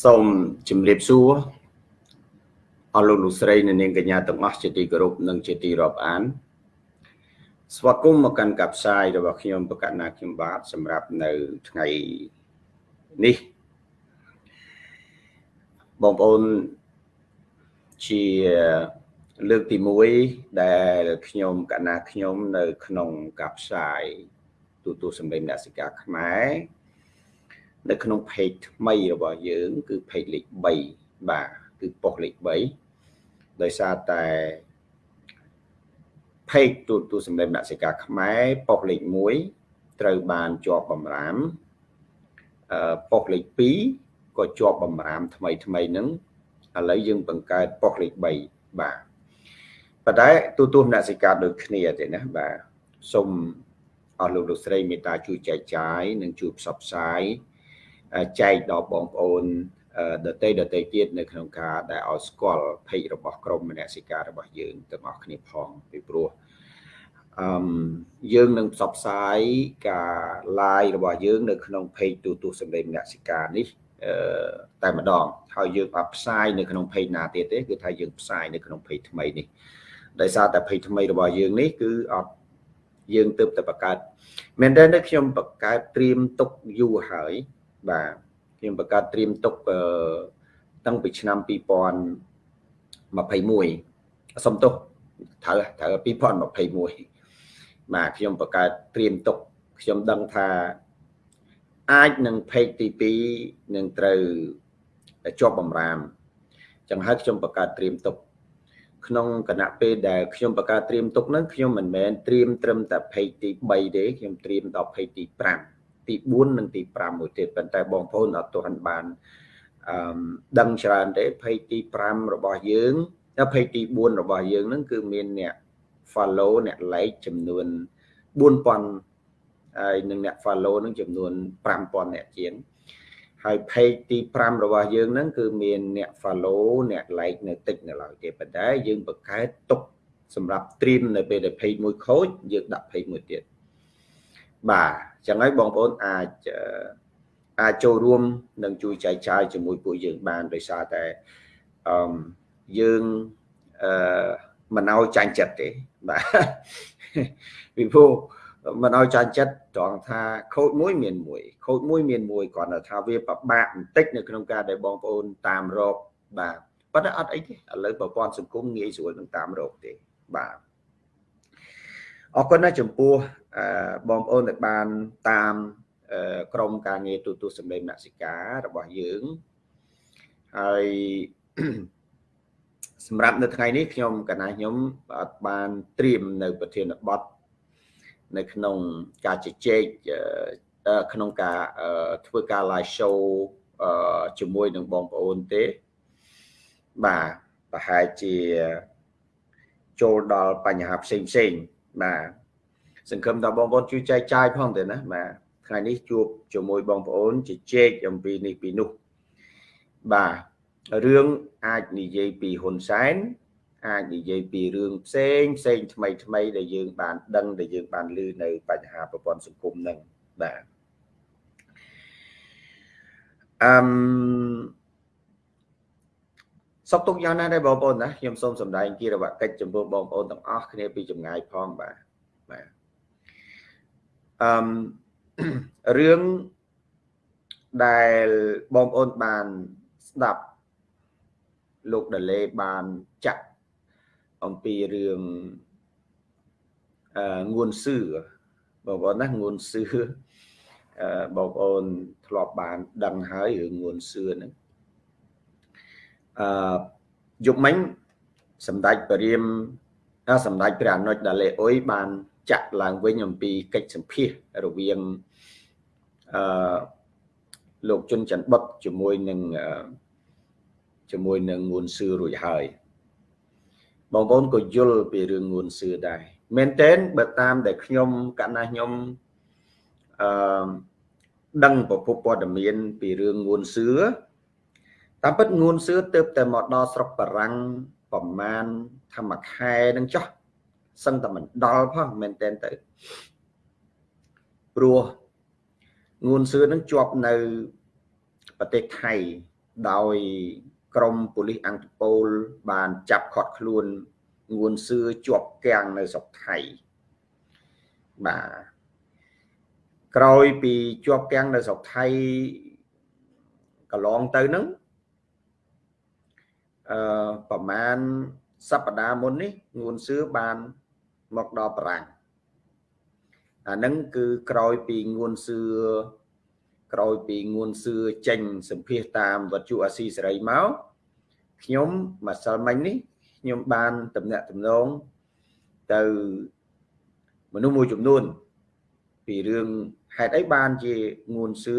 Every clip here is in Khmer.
សូមជម្រាបសួរអស់លោកលោកស្រីនិងនាងកញ្ញាទាំងអស់ជាទីគោរពនិងជាទីរាប់អាន ស្វាគមន៍មកកាន់កាផ្សាយរបស់ខ្ញុំបកណាខ្ញុំបាទសម្រាប់នៅថ្ងៃនេះបងប្អូនជាលើកទី1ដែលខ្ញុំកណាខ្ញុំនៅ ក្នុងកាផ្សាយទូទួលសម្លេងអ្នកសិកាខ្មែរ នៅក្នុង page ថ្មីរបស់យើង គឺ page លេខ3បាទគឺប៉ុស្តិ៍លេខ3ដោយសារតែ page ទូទូសម្លេងអ្នកសិកាខ្មែរប៉ុស្តិ៍លេខ1ត្រូវបានជាប់បំរាមអឺប៉ុស្តិ៍លេខ2ក៏ជាប់បំរាមថ្មីថ្មីហ្នឹងឥឡូវយើងបង្កើតប៉ុស្តិ៍លេខ3បាទប៉ុន្តែទូទូអ្នកសិកាដូចគ្នាទេណាបាទសូមអស់លោកលោកស្រីមេត្តាជួយចែកចាយនិងជួយផ្សព្វផ្សាយ ចែកដល់បងប្អូនដតីដតីទៀតនៅក្នុងការដែលឲ្យស្គាល់ភ័យរបស់ក្រមមនសិការរបស់យើងទាំងអស់គ្នាផងពីព្រោះអឺយើងនឹងផ្សព្វផ្សាយការ live របស់យើងនៅក្នុង page ទូទូសម្លេងមនសិការនេះអឺតែម្ដងហើយយើងអត់ផ្សាយនៅក្នុង page ណាទៀតទេគឺថាយើងផ្សាយនៅក្នុង page ថ្មីនេះដោយសារតែ page ថ្មីរបស់យើងនេះគឺអត់យើងទើបតែបង្កើតមែនតើខ្ញុំបង្កើតត្រៀមទុកយូរហើយ បាទខ្ញុំបង្កើតត្រៀមទុកតាំងពីឆ្នាំ2021សុំទោសត្រូវត្រូវ2021បាទខ្ញុំបង្កើតត្រៀមទុកខ្ញុំដឹងថាអាចនឹងផេកទី2នឹងត្រូវជាប់បំរាមចឹងហើយខ្ញុំបង្កើតត្រៀមទុកក្នុងគណៈពេលដែលខ្ញុំបង្កើតត្រៀមទុកហ្នឹងខ្ញុំមិនមែនត្រៀមត្រឹមតែផេកទី3ទេខ្ញុំត្រៀមដល់ផេកទី5 ទី4និងទី5មួយទៀតប៉ុន្តែបងប្អូនអត់ទាន់បានអឺដឹងច្រើនទេភ័យទី5របស់យើងដល់ភ័យទី4របស់យើងហ្នឹងគឺមានអ្នក follow អ្នក like ចំនួន4000ហើយនឹងអ្នក follow នឹងចំនួន5000អ្នកជាងហើយ page ទី5របស់យើងហ្នឹងគឺមានអ្នក follow អ្នក like នៅតិចនៅឡើយទេប៉ុន្តែយើងបង្កើតទុកសម្រាប់ stream នៅពេលដែល page មួយខូចយើងដាក់ page មួយទៀត បាទចឹងហើយបងប្អូនអាចអាចចូលរួមនិងជួយចែកចាយជាមួយពួកយើងបានដោយសារតែអឺយើងអឺមិនឲ្យចាញ់ចិត្តទេបាទពីព្រោះមិនឲ្យចាញ់ចិត្តត្រង់ថាខូចមួយមានមួយខូចមួយមានមួយគ្រាន់តែថាវាពិបាកបន្តិចនៅក្នុងការដែលបងប្អូនតាមរកបាទប៉ុន្តែអត់អីទេឥឡូវប្រព័ន្ធសង្គមងាយស្រួលនឹងតាមរកទេបាទ អរគុណណាស់ចំពោះបងប្អូនដែលបានតាមក្រុមការងារទូទួលសម្លេងមនសិការរបស់យើងហើយសម្រាប់នៅថ្ងៃនេះខ្ញុំកណាខ្ញុំអត់បានត្រៀមនៅប្រធានបទនៅក្នុងការជជែកក្នុងការធ្វើការ live show ជាមួយនឹងបងប្អូនទេបាទប្រហែលជាចូលដល់បញ្ហាផ្សេងផ្សេង បាទសង្ឃឹមថាបងប្អូនជួយចែកចាយផងទៅណាបាទថ្ងៃនេះជួបជាមួយបងប្អូនជជែកអំពីនេះពីនោះបាទរឿងអាចនិយាយពីហ៊ុនសែនអាចនិយាយពីរឿងផ្សេងផ្សេងថ្មីថ្មីដែលយើងបានដឹងដែលយើងបានឮនៅបញ្ហាប្រព័ន្ធសង្គមហ្នឹងបាទអឹម សុខទុក្ខយ៉ាងណាដែរបងប្អូនណាខ្ញុំសូមសម្ដែងគិរវកិច្ចចំពោះបងប្អូនទាំងអស់គ្នាពីចម្ងាយផងបាទបាទអឺរឿងដែលបងប្អូនបានស្ដាប់លោកដលេបានចាក់អំពីរឿងអឺងួនសឿបងប្អូនណាងួនសឿអឺបងប្អូនធ្លាប់បាន ដឹងហើយរឿងងួនសឿហ្នឹង អឺយុគមិញសម្ដេចព្រាមសម្ដេចព្រះអនុជដាលេអ៊ុយបានចាក់ឡើងវិញអំពីកិច្ចសម្ភាសរវាងអឺលោកជុនច័ន្ទបុតជាមួយនឹងជាមួយនឹងងួនសឿរួចហើយបងប្អូនក៏យល់ពីរឿងងួនសឿដែរមែនតើបើតាមដែលខ្ញុំកណ្ណាខ្ញុំអឺដឹងប្រភពព័ត៌មានពីរឿងងួនសឿ តាមពិតងួនសឿទៅតែមកដល់ស្រុកបារាំងប្រមាណធម្មខែនឹងចោះសឹងតែមិនដល់ផងមែនតែនទៅព្រោះងួនសឿនឹងជាប់នៅប្រទេសថៃដោយក្រមប៉ូលីសអង្គតូលបានចាប់ខាត់ខ្លួនងួនសឿជាប់គាំងនៅស្រុកថៃបាទក្រោយពីជាប់គាំងនៅស្រុកថៃកន្លងទៅហ្នឹង អឺប្រហែលសប្តាហ៍មុននេះងួនសឿបានមកដល់បារាំងអាហ្នឹងគឺក្រោយពីងួនសឿក្រោយពីងួនសឿចេញសម្ភាសតាមវត្ថុអាស៊ីសេរីមកខ្ញុំម្សិលមិញនេះខ្ញុំបានតំណាក់តំណងទៅមនុស្សមួយចំនួន ពីរឿងហេតុអីបានជាងួនសឿ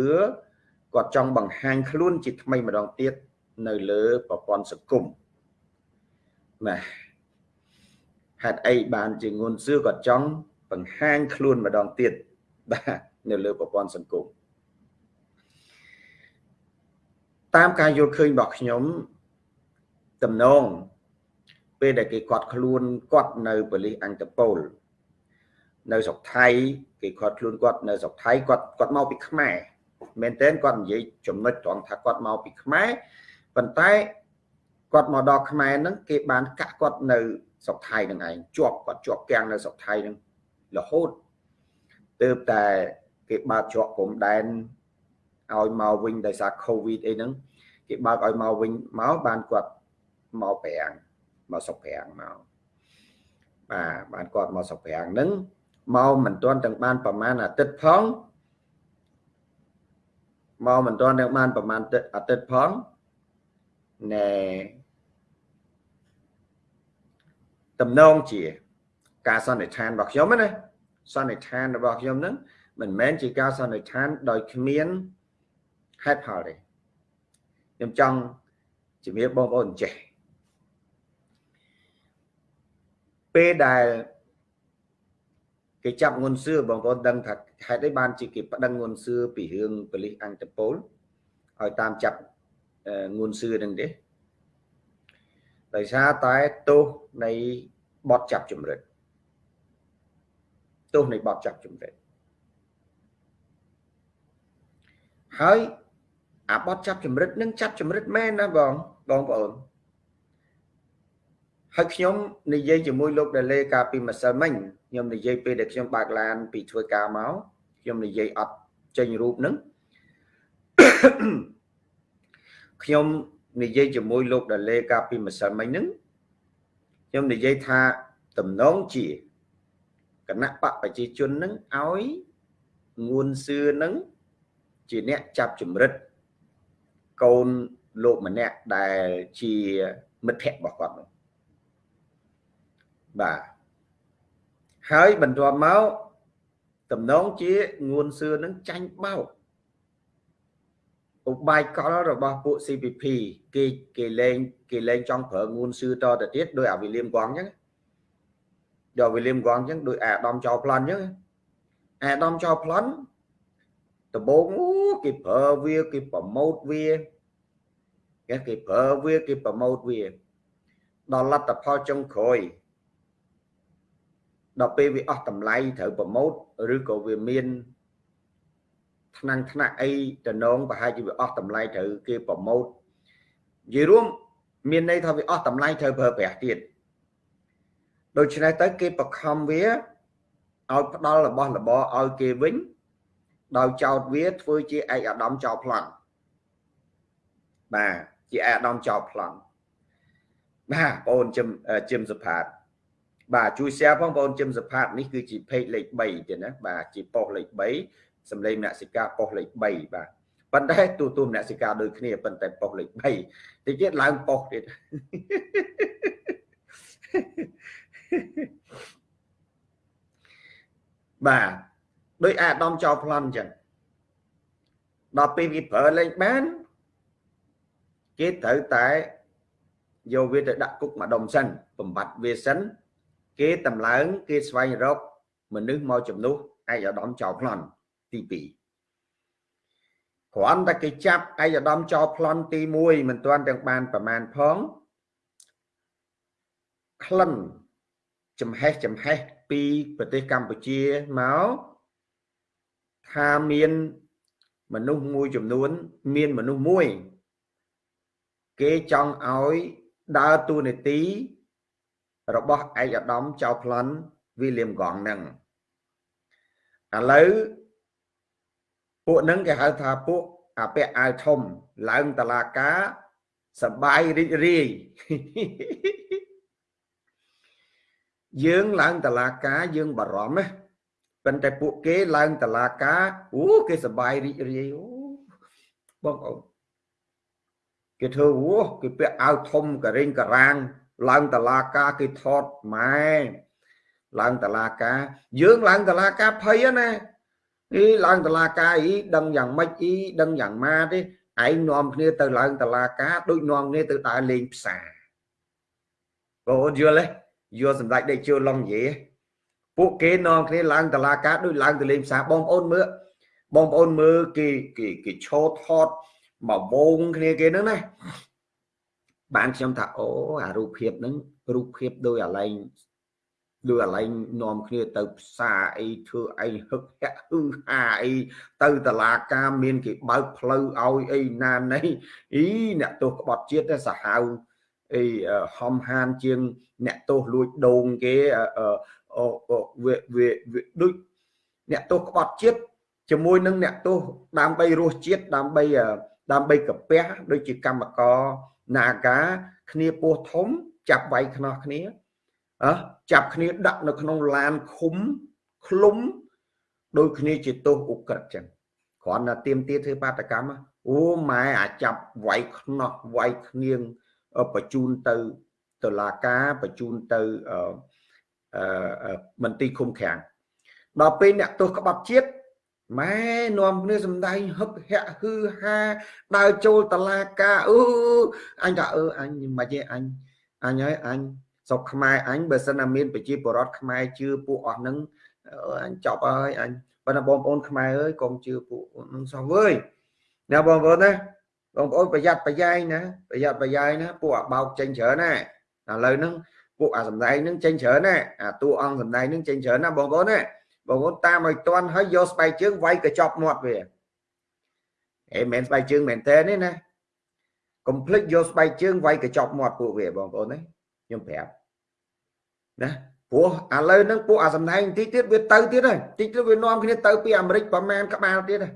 គាត់ចង់បង្ហាញខ្លួនជាថ្មីម្ដងទៀត នៅលើប្រព័ន្ធសង្គមណាហេតុអីបានជាងួនសឿគាត់ចង់បង្ហាញខ្លួនម្ដងទៀតបាទនៅលើប្រព័ន្ធសង្គមតាមការយល់ឃើញរបស់ខ្ញុំតំណងពេលដែលគេគាត់ខ្លួនគាត់នៅប៉ូលីសអន្តពលនៅស្រុកថៃគេគាត់ខ្លួនគាត់នៅស្រុកថៃគាត់គាត់មកពីខ្មែរមែនតើគាត់និយាយចំណុចត្រង់ថាគាត់មកពីខ្មែរ ប៉ុន្តែគាត់មកដល់ខ្មែរហ្នឹងគេបានកាក់គាត់នៅស្រុកថៃនឹងឯងជាប់គាត់ជាប់គាំងនៅស្រុកថៃហ្នឹងរហូតទើបតែគេបើកច្រកព្រំដែនឲ្យមកវិញដោយសារ Covid អីហ្នឹងគេបើកឲ្យមកវិញមកបានគាត់មកប្រាំងមកសុកប្រាំងមកបាទបានគាត់មកសុកប្រាំងហ្នឹងមកមិនទាន់ទាំងបានប្រមាណអាទិត្យផងមកមិនទាន់ទាំងបានប្រមាណអាទិត្យផង ណែតំណងជា ការសន្និដ្ឋានរបស់ខ្ញុំណាសន្និដ្ឋានរបស់ខ្ញុំហ្នឹងមិនមែនជាការសន្និដ្ឋានដោយគ្មានហេតុផលទេខ្ញុំចង់ជំរាបបងប្អូនចេះពេលដែលគេចាប់ងុនសឿបងប្អូនដឹងថាហេតុអីបានជាគេប្តឹងងុនសឿពីរឿងប៉ូលីសអន្តពលឲ្យតាមចាប់ ងុនសឿនឹងទេដោយសារតែទោសនៃបទចាប់ចម្រិតទោសនៃបទចាប់ចម្រិតហើយអាបទចាប់ចម្រិតនឹងចាប់ចម្រិតមែនណាបងបងប្អូនហើយខ្ញុំនិយាយជាមួយលោកដាលេកាលពីម្សិលមិញខ្ញុំនិយាយពេលដែលខ្ញុំបើកឡានពីធ្វើការមកខ្ញុំនិយាយអត់ចេញរូបហ្នឹង ខ្ញុំនិយាយជាមួយលោកដាលេកាលពីម្សិលមិញហ្នឹងខ្ញុំនិយាយថាតំណងជាគណៈបកប្រជាជនហ្នឹងឲ្យងួនសឿហ្នឹងជាអ្នកចាប់ចម្រិតកូនលោកម្នាក់ដែលជាមិត្តភក្តិរបស់គាត់នោះបាទហើយបន្ទាប់មកតំណងជាងួនសឿនឹងចាញ់បោក ឧបាយកលរបស់ពួក CPP គេគេលេងគេលេងចង់ប្រើងួនសឿតទៅទៀតដោយអាវិលៀមកងអញ្ចឹងដល់វិលៀមកងអញ្ចឹងដោយអាដាមចោប្លន់អញ្ចឹងអាដាមចោប្លន់ដំបូងគេប្រើវាគេប្រម៉ូតវាគេគេប្រើវាគេប្រម៉ូតវាដល់លទ្ធផលចុងក្រោយដល់ពេលវាអស់តម្លៃត្រូវប្រម៉ូតឬក៏វាមាន ថ្នាំងថ្នាក់អីតំណងប្រហែលជាវាអស់តម្លៃត្រូវគេប្រម៉ូតនិយាយរួមមានន័យថាវាអស់តម្លៃត្រូវប្រើប្រាស់ទៀតដូច្នេះទៅគេបខំវាឲ្យផ្ដល់របស់របរឲ្យគេវិញដោយចោតវាធ្វើជាឯកអាដាមចោលប្លន់បាទជាឯកអាដាមចោលប្លន់បាទបងអូនជឹមជឹមសុផាតបាទជួយ share ផងបងប្អូនជឹមសផាតនេះគឺជា page លេខ3ទៀតណាបាទជាប៉ុស្តិ៍លេខ3 សម្លេងមនសិការប៉ុស្តិ៍លេខ3បាទប៉ុន្តែទូទូមនសិការដូចគ្នាប៉ុន្តែប៉ុស្តិ៍លេខ3តិចទៀតឡើងប៉ុស្តិ៍ទៀតបាទដោយអាដាមចោលប្លន់អញ្ចឹងដល់ពេលវាប្រើលេងបានគេត្រូវតែយកវាទៅដាក់គុកម្ដុំសិនបំបត្តិវាសិនគេតម្លើងគេស្វែងរកមនុស្សមកជំនួសឯកឧត្តមចៅប្លន់ ទី2គ្រាន់តែគេចាប់ឯកឧត្តមចៅប្លន់ទី1មិនទាន់ទាំងបានប្រមាណផងក្លិនចំហេះចំហេះពីប្រទេសកម្ពុជាមកថាមានមនុស្សមួយចំនួន មានមនុស្សមួយ គេចង់ឲ្យដើរតួនាទី របស់ឯកឧត្តមចៅប្លន់វីលៀមកងហ្នឹងឥឡូវ ពួកហ្នឹងគេហៅថាពួកអាពាក់អាវធំឡើងតឡាការសបាយរីករាយយើងឡើងតឡាការយើងបារម្ភណាប៉ុន្តែពួកគេឡើងតឡាការអូគេសបាយរីករាយអូបងអូនគេធ្វើអូគេពាក់អាវធំករិញការ៉ាងឡើងតឡាការគេថតម៉ែឡើងតឡាការយើងឡើងតឡាការភ័យណា អីឡើងតឡាការអីដឹងយ៉ាងម៉េចអីដឹងយ៉ាងម៉ាទេឯងនាំគ្នាទៅឡើងតឡាការដូចនាំគ្នាទៅដើរលេងផ្សារបងអូនយល់ទេយល់សម្ដេចដេកជឿឡុងនិយាយពួកគេនាំគ្នាឡើងតឡាការដូចឡើងទៅលេងផ្សារបងប្អូនមើលបងប្អូនមើលគេគេគេឈោថតមកវងគ្នាគេហ្នឹងណាបានខ្ញុំថាអូអារូបភាពហ្នឹងរូបភាពដោយអាឡែង ដូចអាឡែងនាំគ្នាទៅផ្សារអីធ្វើអីហឹកហាក់ហឺហាអីទៅតឡាការមានគេបើកផ្លូវឲ្យអីណាណីអីអ្នកទោសក្បត់ជាតិសាហាវអីហំហានជាងអ្នកទោសលួចដូងគេវាវាដូចអ្នកទោសក្បត់ជាតិជាមួយនឹងអ្នកទោសដើម្បីរសជាតិដើម្បីដើម្បីកាពះដូចជាកម្មករនាការគ្នាពោះធំ ចាប់វាយខ្នោះគ្នាអើ ចាប់គ្នាដាក់នៅក្នុងឡានឃុំឃ្លុំដូចគ្នាជាទោសអ ுக ្រិតចឹងគ្រាន់តែទៀមទាធ្វើបាតកម្មអូម៉ែអាចាប់វាយខ្នោះវាយគ្នាងបញ្ជូនទៅតុលាការបញ្ជូនទៅអឺមន្ទីរឃុំឃាំងដល់ពេលអ្នកទោសក្បត់ជាតិម៉ែនាំគ្នាសំដែងហឹកហាក់ហឺហាដើរចូលតឡាការអឺអញថាអឺអញមិនទេអញអញហើយអញ ស្រុកខ្មែរអញបើសិនណាមានប្រជាពលរដ្ឋខ្មែរជឿពួកអស់ហ្នឹងអញចប់ហើយអញបើណាបងប្អូនខ្មែរអើយកុំជឿពួកហ្នឹងសោះវើយណាបងប្អូនណាបងប្អូនប្រយ័ត្នប្រយែងណាប្រយ័ត្នប្រយែងណាពួកអាបោកចេញច្រើនណាឥឡូវហ្នឹងពួកអាសំដែងហ្នឹងចេញច្រើនណាអាតួអង្គសំដែងហ្នឹងចេញច្រើនណាបងប្អូនណាបងប្អូនតាមឲ្យតន់ហើយយកស្បែកជើងវាយកញ្ចប់មាត់វាអេមិនស្បែកជើងមែនតើនេះណាកុំភ្លេចយកស្បែកជើងវាយកញ្ចប់មាត់ពួកវាបងប្អូនណា ខ្ញុំប្រាប់ណាព្រោះឥឡូវហ្នឹងពួកអាសំដែងបន្តិចទៀតវាទៅទៀតហើយតិចទៀតវានាំគ្នាទៅពីអាមេរិកប្រមាណក្បាលទៀតហើយ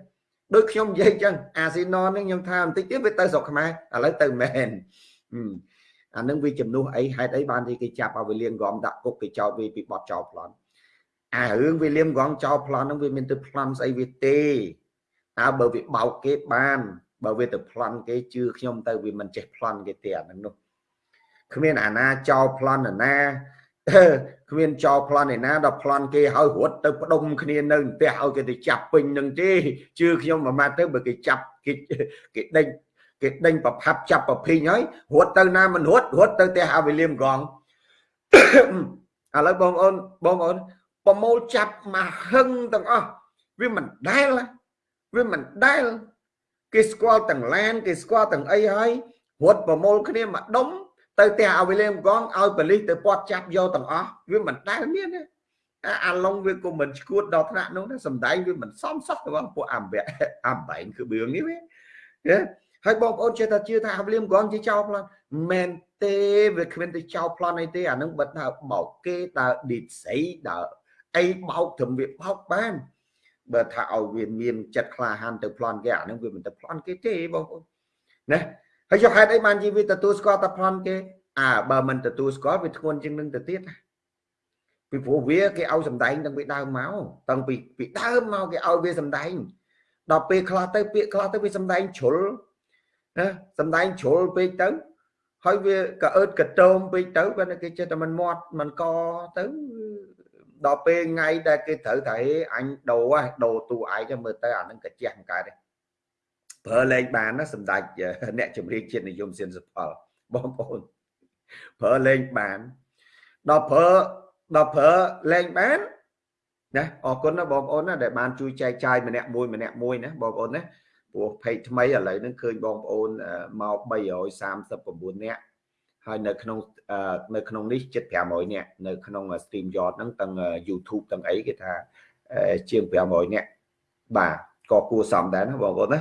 ដូចខ្ញុំនិយាយចឹងអាស៊ីណនហ្នឹងខ្ញុំថាបន្តិចទៀតវាទៅស្រុកខ្មែរឥឡូវទៅមែនអានឹងវាជំនួសអីហេតុអីបានទីគេចាប់ឲ្យវាលៀងរំដាក់គុកគេចោតវាពីបត់ចោលប្លន់អារឿងវាលៀងរំចោលប្លន់ហ្នឹងវាមានទៅប្លន់ស្អីវាទេតើបើវាបោកគេបានបើវាទៅប្លន់គេជឿខ្ញុំទៅវាមិនចេះប្លន់គេទេអានឹងនោះ គ្មានអាណាចោលប្លន់អាណាគ្មានចោលប្លន់ឯណាដល់ប្លន់គេហើយរត់ទៅផ្ដុំគ្នានៅផ្ទះឲ្យគេទៅចាប់ពេញនឹងទេជឿខ្ញុំមួយម៉ាត់ទៅបើគេចាប់គេគេដេញគេដេញប្រផាប់ចាប់ប្រភីងហើយរត់ទៅណាមិនរត់រត់ទៅផ្ទះអាវិលៀមកងឥឡូវបងប្អូនបងប្អូនប្រមូលចាប់មកហឹងទាំងអស់វាមិនដែលវាមិនដែលគេស្គាល់ទាំងឡានគេស្គាល់ទាំងអីហើយរត់ប្រមូលគ្នាមកដុំ ទៅផ្ទះអាវិលៀមកងឲ្យប៉លិសទៅពាត់ចាប់យកទាំងអស់វាមិនដែលមានទេអាឡុងវាក៏មិនឈួតដល់ថ្នាក់នោះដែរសំដែងវាមិនសមសោះរបស់ពួកអំបែអំបែងគឺបឿងនេះវាហើយបងប្អូនចេះតែជឿថាអាវិលៀមកងជាចោលប្លន់មែនទេវាគ្មានទៅចោលប្លន់អីទេអានឹងបិទដើបោកគេដើឌីតស្អីដើអីបោកត្រឹមវាបោកបានបើថាឲ្យវាមានចិត្តក្លាហានទៅប្លន់គេអានឹងវាមិនទៅប្លន់គេទេបងប្អូនណា ហើយចុះហេតុអីបានជីវិតទទួលស្គាល់តែប្លន់គេអើបើមិនទទួលស្គាល់វាធ្ងន់ជាងនឹងទៅទៀតពីព្រោះវាគេឲ្យសម្ដែងតាំងពីដើមមកតាំងពីពីដើមមកគេឲ្យវាសម្ដែងដល់ពេលខ្លះទៅពាក្យខ្លះទៅវាសម្ដែងជ្រុលណាសម្ដែងជ្រុលពេកទៅហើយវាក៏អឺតកតោមពេកទៅបើគេចេះតែមិនមាត់មិនកទៅដល់ពេលថ្ងៃដែលគេត្រូវតែអញដូរដូរតួឯងមើលទៅអានឹងកាជះមិនកើតទេ ប្រើលេងបានណាសម្ដេចអ្នកជំរាបជាតិនិយមសៀនសុផលបងប្អូនប្រើលេងបានដល់ប្រើដល់ប្រើលេងបានណាអរគុណណាបងប្អូនណាដែលបានជួយចែកចាយម្នាក់មួយម្នាក់មួយណាបងប្អូនណាព្រោះ page ថ្មីឥឡូវហ្នឹងឃើញបងប្អូនមក339នាក់ហើយនៅក្នុងនៅក្នុងនេះជិត500នាក់នៅក្នុង stream yard ហ្នឹងទាំង YouTube ទាំងអីគេថាជាង500នាក់បាទក៏គួរសមដែរណាបងប្អូនណា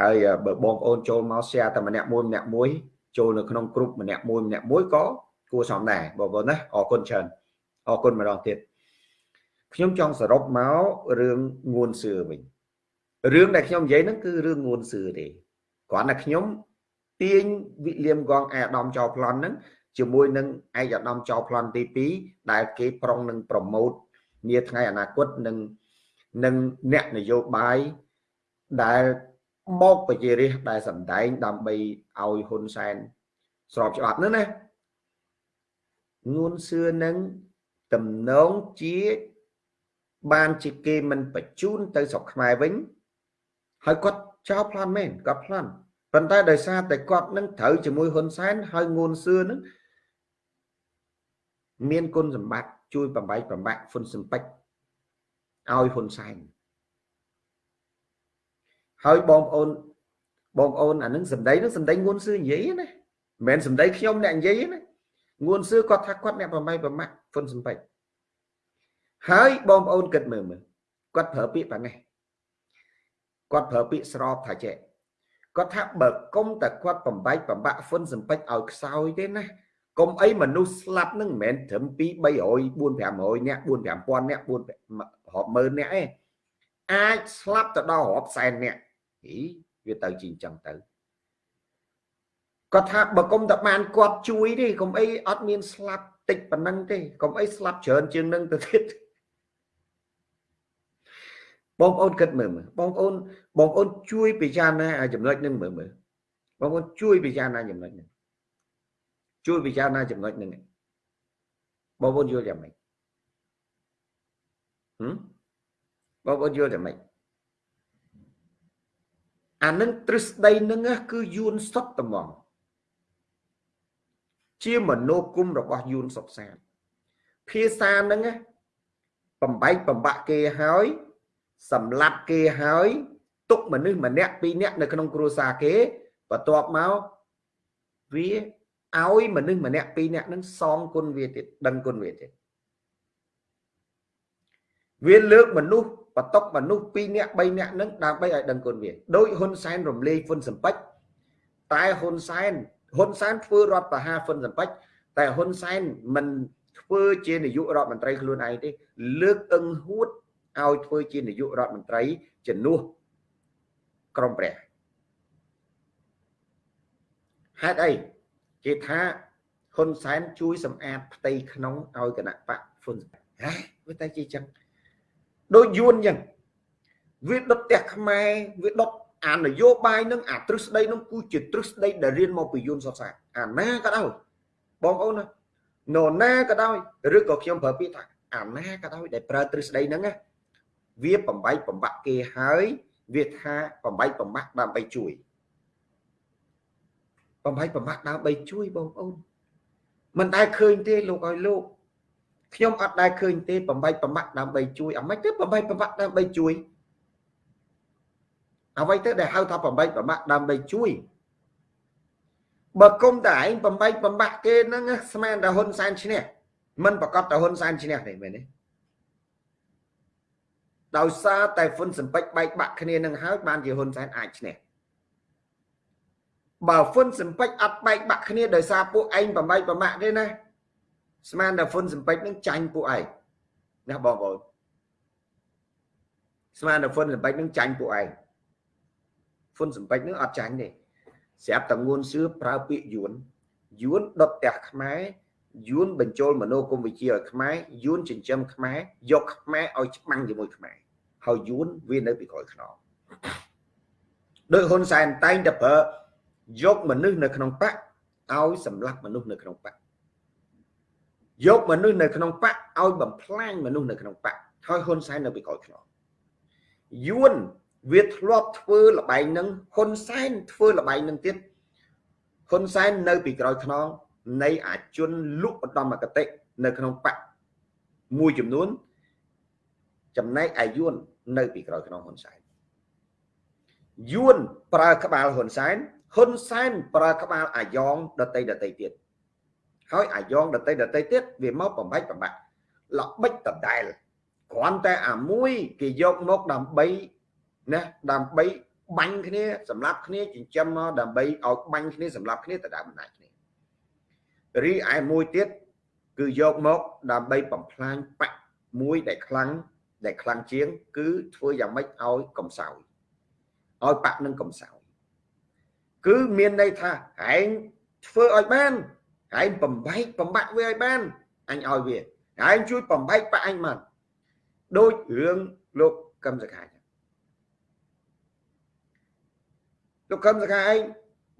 ហើយបើបងប្អូនចូលមក share តែម្នាក់មួយម្នាក់មួយចូលនៅក្នុងក្រុមម្នាក់មួយម្នាក់មួយក៏គួរសមដែរបងប្អូនណាអរគុណច្រើនអរគុណម្ដងទៀតខ្ញុំចង់សរុបមករឿងងួនសឿវិញរឿងដែលខ្ញុំនិយាយហ្នឹងគឺរឿងងួនសឿទេគ្រាន់តែខ្ញុំទាញវិលៀមកងអាដាមចោប្លន់ហ្នឹងជាមួយនឹងឯកឧត្តមចៅប្លន់ទី2ដែលគេប្រុងនឹងប្រម៉ូតនាថ្ងៃអនាគតនឹងនឹងអ្នកនយោបាយដែល បោកប្រជារាស្ត្រដែលសម្ដែងដើម្បីឲ្យហ៊ុនសែនស្របច្បាប់នោះណាងួនសឿនឹងតំណងជាបានជាគេមិនបញ្ជូនទៅស្រុកខ្មែរវិញហើយគាត់ចោលប្លន់មែនគាត់ប្លន់ប៉ុន្តែដោយសារតែគាត់នឹងត្រូវជាមួយហ៊ុនសែនហើយងួនសឿនឹងមានគុណសម្បត្តិជួយបំបែកបំបាក់ហ៊ុនសំពេចឲ្យហ៊ុនសែន ហើយបងប្អូនបងប្អូនអានឹងសម្ដីនឹងសម្ដីងួនសឿនិយាយណាមិនមែនសម្ដីខ្ញុំអ្នកនិយាយណាងួនសឿគាត់ថាគាត់អ្នកបំបែកបំបាក់ហ៊ុនសំពេចហើយបងប្អូនគិតមើលមើលគាត់ប្រើពាក្យប៉ានេះគាត់ប្រើពាក្យស្របថាចេះគាត់ថាបើគុំតែគាត់បំបែកបំបាក់ហ៊ុនសំពេចឲ្យខ្សោយទេណាកុំអីមនុស្សស្លាប់នឹងមិនមែនត្រឹម2 300 4 500នាក់4 5000នាក់4រាប់ម៉ឺននាក់ឯងអាចស្លាប់ទៅដល់រាប់សែននាក់ ហីវាទៅជាអញ្ចឹងទៅគាត់ថាបើគុំតែបានគាត់ជួយទេកុំអីអត់មានស្លាប់តិចប៉ុណ្ណឹងទេកុំអីស្លាប់ច្រើនជាងនឹងទៅទៀតបងប្អូនគិតមើលមើលបងប្អូនបងប្អូនជួយពិចារណាចំណុចនឹងមើលមើលបងប្អូនជួយពិចារណាចំណុចនេះជួយពិចារណាចំណុចហ្នឹងបងប្អូនយល់យ៉ាងម៉េចហឹមបងប្អូនយល់យ៉ាងម៉េច អានឹងទ្រឹស្ដីនឹងគឺយួនសុតត្មងជាមโนគុំរបស់យួនសុកសានភាសានឹងបំបែកបំបាក់គេហើយ សម្លាប់គេហើយ ទុកមនុស្សម្នាក់ពីរនាក់នៅក្នុងគ្រួសារគេបន្ទាប់មកវាឲ្យមនុស្សម្នាក់ពីរនាក់នឹងសងគុណវាទៀតដឹងគុណវាទៀតវាលើកមនុស្ស បតុកមនុស្ស2នាក់3នាក់នឹងដើម្បីឲ្យដឹងគុណវាដោយហ៊ុនសែនរំលាយហ៊ុនសំពេចតែហ៊ុនសែនហ៊ុនសែនធ្វើរដ្ឋប្រហារហ៊ុនសំពេចតែហ៊ុនសែនមិនធ្វើជានាយករដ្ឋមន្ត្រីខ្លួនឯងទេលើកអឹងហួតឲ្យធ្វើជានាយករដ្ឋមន្ត្រីជំនួសក្រមព្រះហេតុអីគេថាហ៊ុនសែនជួយសម្អាតផ្ទៃក្នុងឲ្យគណៈបកហ៊ុនហ៎វាតែជាចឹង ដូចយួនចឹងវាដុតផ្ទះខ្មែរវាដុតអានយោបាយនឹងអាទ្រឹស្ដីនឹងគឺជាទ្រឹស្ដីដែលរៀនមកពីយួនសុខសាអាណាក៏ដោយបងប្អូនណានរណាក៏ដោយឬក៏ខ្ញុំប្រើពាក្យថាអាណាក៏ដោយដែលប្រើទ្រឹស្ដីហ្នឹងណាវាបំបែកបំបាក់គេហើយវាថាបំបែកបំបាក់ដើម្បីជួយបំបីបំបាក់ដើម្បីជួយបងប្អូនមិនដែលឃើញទេលោកឲ្យលោក ខ្ញុំអត់ដែលឃើញទេបំបីបំបាក់ដើម្បីជួយអាម៉េចទៅបំបីបំបាក់ដើម្បីជួយអ្វីទៅដែលហៅថាបំបីបំបាក់ដើម្បីជួយបើគុំតែឯងបំបីបំបាក់គេហ្នឹងស្មានតែហ៊ុនសែនឈ្នះមិនប្រកាសតែហ៊ុនសែនឈ្នះទេមែនទេដោយសារតែហ៊ុនសំពេចបែកបាក់គ្នានឹងហើយបានជាហ៊ុនសែនអាចឈ្នះបើហ្វុនសំពេចអត់បែកបាក់គ្នាដោយសារពួកឯងបំបែកបំបាក់ទេណា ស្មានតែហ្វុនសំពេចនឹងចាញ់ពួកឯងណាបងប្អូនស្មានតែហ្វុនសំពេចនឹងចាញ់ពួកឯងហ្វុនសំពេចនឹងអត់ចាញ់ទេស្រាប់តែងួនសឿប្រើពាក្យយួនយួនដុតផ្ទះខ្មែរយួនបញ្ចូលមโนគមវិជ្ជាឲ្យខ្មែរយួនចិញ្ចឹមខ្មែរយកខ្មែរឲ្យច្បាំងជាមួយខ្មែរហើយយួនវានៅពីក្រោយខ្នងដោយហ៊ុនសែនតែងតែប្រើយកមនុស្សនៅក្នុងបកឲ្យសម្លាប់មនុស្សនៅក្នុងបក យកមនុស្សនៅក្នុងបកឲ្យបំផ្លាញមនុស្សនៅក្នុងបកហើយហ៊ុនសែននៅពីក្រោយខ្នងយួនវាធ្លាប់ធ្វើលបែងនឹងហ៊ុនសែនធ្វើលបែងនឹងទៀតហ៊ុនសែននៅពីក្រោយខ្នងនៃអាជនលុបឧត្តមគតិនៅក្នុងបកមួយចំនួនចំណែកអាយួននៅពីក្រោយខ្នងហ៊ុនសែនយួនប្រើក្បាលហ៊ុនសែនហ៊ុនសែនប្រើក្បាលអាយ៉ងដតីដតីទៀត ហើយអាយ៉ងដតីដតីទៀតវាមកបំបាច់បំបាក់ល្បិចដដែលគ្រាន់តែអាមួយគេយកមកដើម្បីណាដើម្បីបាញ់គ្នាសម្រាប់គ្នាចិញ្ចឹមមកដើម្បីឲ្យបាញ់គ្នាសម្រាប់គ្នាទៅដើមអំណាចគ្នារីឯមួយទៀតគឺយកមកដើម្បីបំផ្លាញបកមួយដែលខ្លាំងដែលខ្លាំងជាង គឺធ្វើយ៉ាងម៉េចឲ្យកំសោយឲ្យបកនឹងកំសោយគឺមានន័យថាឯងធ្វើឲ្យបាន ឯងបំបែកបំបាក់វាឲ្យបានអញឲ្យវាឯងជួយបំបែកបាក់អញមកដូចរឿងលោកកឹមសខាលោកកឹមសខាឯង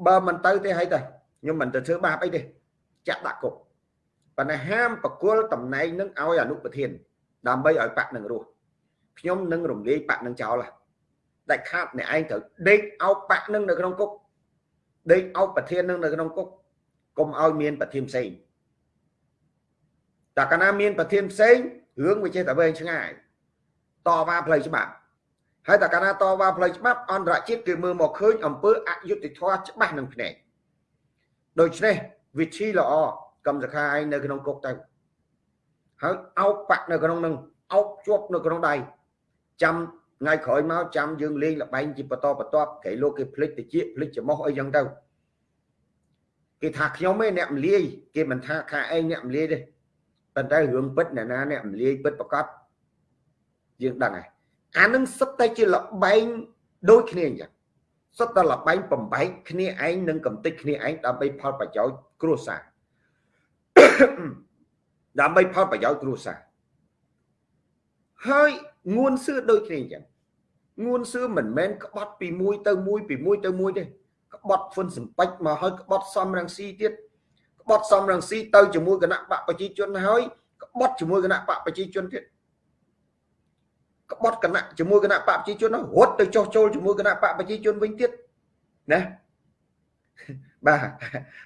បើមិនទៅទេហើយទៅខ្ញុំមិនទៅធ្វើបាបអីទេចាក់ដាក់គុកប៉ុន្តែហាមបកគលតំណែងនឹងឲ្យអនុប្រធាន ដើម្បីឲ្យបាក់នឹងរស់ខ្ញុំនឹងរំលាយបាក់នឹងចោលតែខាត់អ្នកឯងត្រូវដេកអោបបាក់នឹងនៅក្នុងគុកដេកអោបប្រធាននឹងនៅក្នុងគុក កុំឲ្យមានប្រធានផ្សេងតែកាលណាមានប្រធានផ្សេងរឿងវាចេះតែវែងឆ្ងាយតវ៉ាផ្លូវច្បាប់ហើយតែកាលណាតវ៉ាផ្លូវច្បាប់អន្តរជាតិគេមើលមកឃើញអំពើអយុត្តិធម៌ច្បាស់នឹងភ្នែកដូច្នេះវិធីល្អកម្មសខាឯងនៅក្នុងគុកទៅហើយអោបបាក់នៅក្នុងនឹងអោបជាប់នៅក្នុងដៃចាំថ្ងៃក្រោយមកចាំយើងលេងលបែងជាបន្តបន្ទាប់គេលោកគេភ្លេចតិចភ្លេចច្រមុះអីចឹងទៅ គេថាខ្ញុំឯងអ្នកមលាយគេមិនថាខាឯងអ្នកមលាយទេប៉ុន្តែរឿងពិតអ្នកណាអ្នកមលាយពិតប្រកបយើងដឹងហើយអានឹងសុទ្ធតែជាលបែងដូចគ្នាអញ្ចឹងសុទ្ធតែលបែងបំបែកគ្នាឯងនិងកំតិចគ្នាឯងដើម្បីផលប្រយោជន៍គ្រួសារដើម្បីផលប្រយោជន៍គ្រួសារហើយងួនសឿដូចគ្នាអញ្ចឹងងួនសឿមិនមែនក្បត់ពីមួយទៅមួយពីមួយទៅមួយទេក្បត់ហ្វុនសំពេចមកហើយក្បត់សំរងស៊ីទៀតក្បត់សំរងស៊ីទៅជាមួយគណៈបកប្រជាជនហើយក្បត់ជាមួយគណៈបកប្រជាជនទៀតក្បត់គណៈជាមួយគណៈបកប្រជាជនរត់ទៅចោះចូលជាមួយគណៈបកប្រជាជនវិញទៀតណាបាទ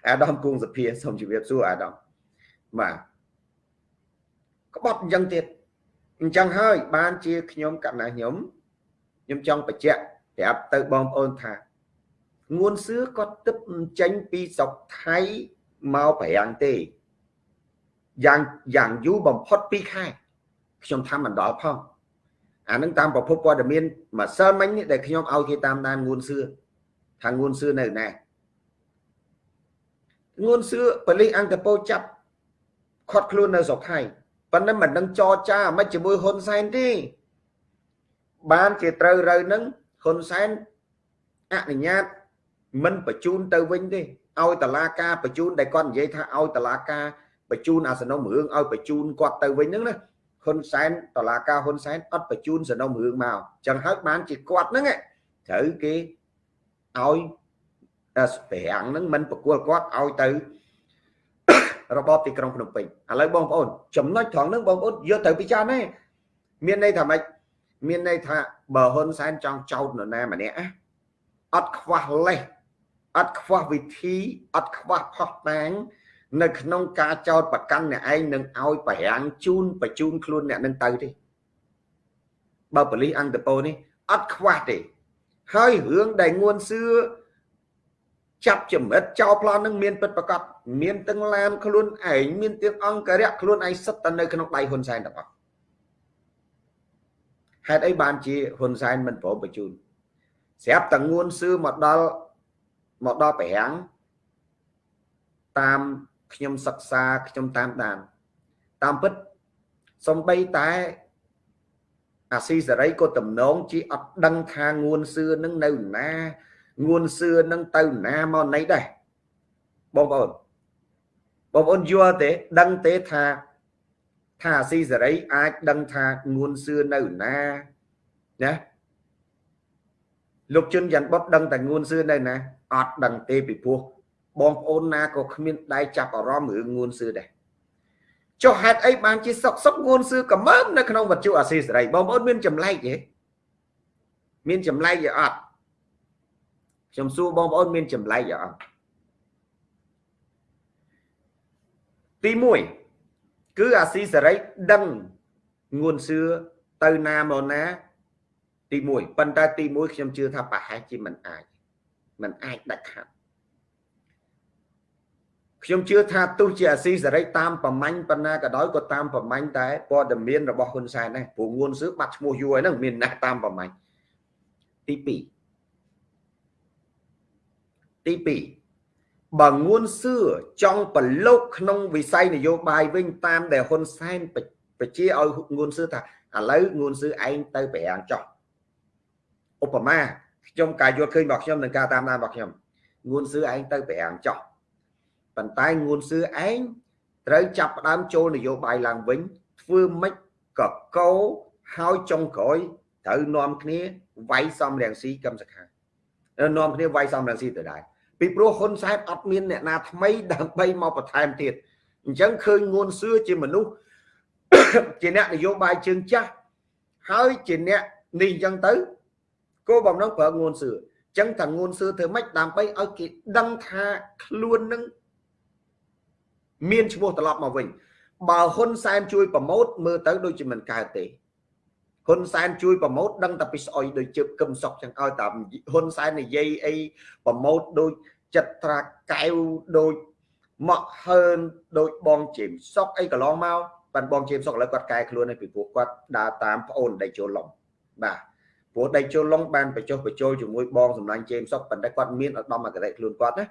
អាដាមគង់សភាសូមជម្រាបសួរអាដាមបាទក្បត់អញ្ចឹងទៀតអញ្ចឹងហើយបានជាខ្ញុំកណ្ណាខ្ញុំខ្ញុំចង់បញ្ជាក់ប្រាប់ទៅបងប្អូនថា ងួនសឿគាត់ទឹកចេញពីស្រុកថៃមកប្រាំងទេយ៉ាងយ៉ាងយូរបំផុត2ខែខ្ញុំថាមិនដល់ផងអានឹងតាមប្រភពព័ត៌មានម្សិលមិញដែលខ្ញុំឲ្យគេតាមដានងួនសឿថាងួនសឿនៅណាងួនសឿប៉ូលីសអង្គតពោចាប់ខាត់ខ្លួននៅស្រុកថៃប៉ុន្តែមិនដឹងចរចាមិនជាមួយហ៊ុនសែនទេបានជាត្រូវរើនឹងហ៊ុនសែនអនុញ្ញាត មិនបញ្ជូនទៅវិញទេឲ្យតឡាការបញ្ជូនដែលគាត់និយាយថាឲ្យតឡាការបញ្ជូនអាសនំរឿងឲ្យបញ្ជូនគាត់ទៅវិញហ្នឹងណាហ៊ុនសែនតឡាការហ៊ុនសែនអត់បញ្ជូនសនំរឿងមកចឹងហើយបានជាគាត់ហ្នឹងត្រូវគេឲ្យស្ពាំងហ្នឹងមិនប្រគល់គាត់ឲ្យទៅរបបទីក្រុងភ្នំពេញឥឡូវបងប្អូនចំណុចត្រង់ហ្នឹងបងប្អូនយកទៅពិចារណាមានន័យថាម៉េចមានន័យថាបើហ៊ុនសែនចង់ចោទនរណាម្នាក់អត់ខ្វះលេស អត់ខ្វះវិធីអត់ខ្វះផុសតាងនៅក្នុងការចោតប្រកាន់អ្នកឯងនឹងឲ្យបរាំងជូនបញ្ជូនខ្លួនអ្នកនឹងទៅទេបើប៉ូលីសអង្គតពោនេះអត់ខ្វះទេ ហើយរឿងដែលងួនសឿចាប់ចម្រិតចោលប្លន់នឹងមានពិតប្រកបមានទាំងឡានខ្លួនឯងមានទាំងអង្គរៈខ្លួនឯងសិតតែនៅក្នុងដៃហ៊ុនសែនទាំងអស់ហេតុអីបានជាហ៊ុនសែនមិនព្រមបញ្ជូនស្រាប់តែងួនសឿមកដល់ មកដល់ប្រាំងតាមខ្ញុំសិក្សាខ្ញុំតាមដានតាមពិតសំបីតែអាស៊ីសេរីក៏តំណងជាអត់ដឹងថាងួនសឿនឹងនៅណាងួនសឿនឹងទៅណាមកណីដែរបងប្អូនបងប្អូនយល់ទេដឹងទេថាថាអាស៊ីសេរីអាចដឹងថាងួនសឿនៅណាណាលោកជុនយ៉ាន់បុតដឹងតែងួនសឿនៅណា អត់ដឹងទេពីព្រោះបងប្អូនណាក៏គ្មានដៃចាប់អារម្មណ៍រឿងងួនសឿដែរចុះហេតុអីបានជាសុកសុកងួនសឿកំមើមនៅក្នុងវត្ថុអាស៊ីសេរីបងប្អូនមានចម្លែកទេមានចម្លែកទេអត់ខ្ញុំសួរបងប្អូនមានចម្លែកទេអត់ទី1គឺអាស៊ីសេរីដឹងងួនសឿទៅណាមកណាទី1ប៉ុន្តែទី1ខ្ញុំជឿថាប្រហែលជាមិនអាច មិនអាចដាច់ខាត់ខ្ញុំជឿថាទោះជាអាស៊ីសេរីតាមប្រមាញ់ប៉ុណ្ណាក៏ដោយក៏តាមប្រមាញ់តែព័ត៌មានរបស់ហ៊ុនសែនដែរព្រោះងួនសឿបាត់ឈ្មោះយូរហើយហ្នឹងមានណាស់តាមប្រមាញ់ទី2ទី2បើងួនសឿចង់ប្រឡូកក្នុងវិស័យនយោបាយវិញតាមដែលហ៊ុនសែនបញ្ជាឲ្យងួនសឿថាឥឡូវងួនសឿឯងទៅប្រាំងចោះឧបមា ខ្ញុំការយល់ឃើញរបស់ខ្ញុំនិងការតាមដានរបស់ខ្ញុំងួនសឿឯងទៅប្រាំងចោះប៉ុន្តែងួនសឿឯងត្រូវចាប់ផ្ដើមចូលនយោបាយឡើងវិញធ្វើម៉េចកកោហើយចុងក្រោយត្រូវនាំគ្នាវាយសំរងស៊ីកឹមសខានាំគ្នាវាយសំរងស៊ីទៅដែរពីព្រោះហ៊ុនសែនអត់មានអ្នកណាថ្មីដើម្បីមកបន្ថែមទៀតអញ្ចឹងឃើញងួនសឿជាមនុស្សជាអ្នកនយោបាយជើងចាស់ហើយជាអ្នកនេះអញ្ចឹងទៅ គោលបំណងប្រើងួនសឿអញ្ចឹងថាងួនសឿធ្វើម៉េចដើម្បីឲ្យគេដឹងថាខ្លួននឹងមានឈ្មោះត្រឡប់មកវិញបើហ៊ុនសែនជួយប្រម៉ូតមើលទៅដូចជាមិនកើតទេហ៊ុនសែនជួយប្រម៉ូតដឹងតែពីស្អុយដូចជើបកឹមសុកចឹងឲ្យតែហ៊ុនសែននិយាយអីប្រម៉ូតដូចចិត្តត្រាកែវដូចមកហើនដូចបងជេមសុកអីកន្លងមកបានបងជេមសុកឥឡូវគាត់កែខ្លួនហើយពីព្រោះគាត់ដើរតាមប្អូនដៃជុលឡុងបាទ ព្រោះដៃជុលឡុងបានបញ្ចុះបញ្ចូលជាមួយបងសម្លាញ់ជេមសុកប៉ុន្តែគាត់មានឧត្តមគតិខ្លួនគាត់ណា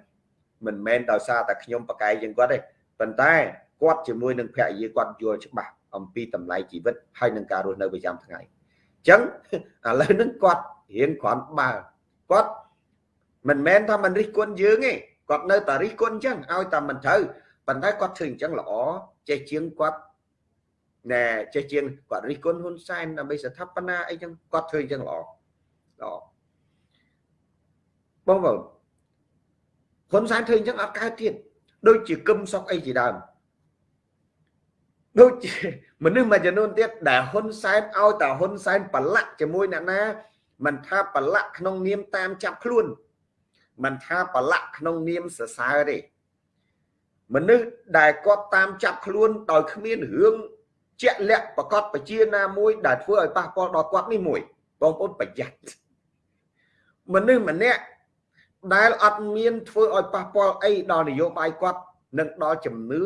មិនមែនដោយសារតែខ្ញុំប្រកែកជាងគាត់ទេប៉ុន្តែគាត់ជាមួយនឹងភរិយាគាត់យល់ច្បាស់អំពីតម្លៃជីវិតហើយនឹងការរស់នៅប្រចាំថ្ងៃអញ្ចឹងឥឡូវហ្នឹងគាត់រៀនគ្រាន់បើគាត់មិនមែនថាមិនរិះគន់យើងទេគាត់នៅតែរិះគន់អញ្ចឹងឲ្យតែមិនត្រូវប៉ុន្តែគាត់ធ្វើអញ្ចឹងល្អចេះជាងគាត់ ណែចេះជាងគាត់រិះគន់ហ៊ុនសែនដើម្បីស្ថាបនាអីចឹងគាត់ធ្វើអញ្ចឹងល្អល្អបងប្អូនហ៊ុនសែនធ្វើអញ្ចឹងអត់កើតទៀតដូចជាគឹមសុកអីជាដើមដូចជាមនុស្សមួយចំនួនទៀតដែលហ៊ុនសែនឲ្យតែហ៊ុនសែនប្រឡាក់ជាមួយអ្នកណាមិនថាប្រឡាក់ក្នុងនាមតាមចាប់ខ្លួនមិនថាប្រឡាក់ក្នុងនាមសរសើរទេមនុស្សដែលគាត់តាមចាប់ខ្លួនដោយគ្មានរឿង ជាក់លាក់ប្រកបប្រជាណាមួយដែលធ្វើឲ្យប៉ះពាល់ដល់គាត់នេះមួយបងប្អូនប្រយ័ត្នមនុស្សម្នាក់ដែលអត់មានធ្វើឲ្យប៉ះពាល់អីដល់នយោបាយគាត់និងដល់ជំនឿ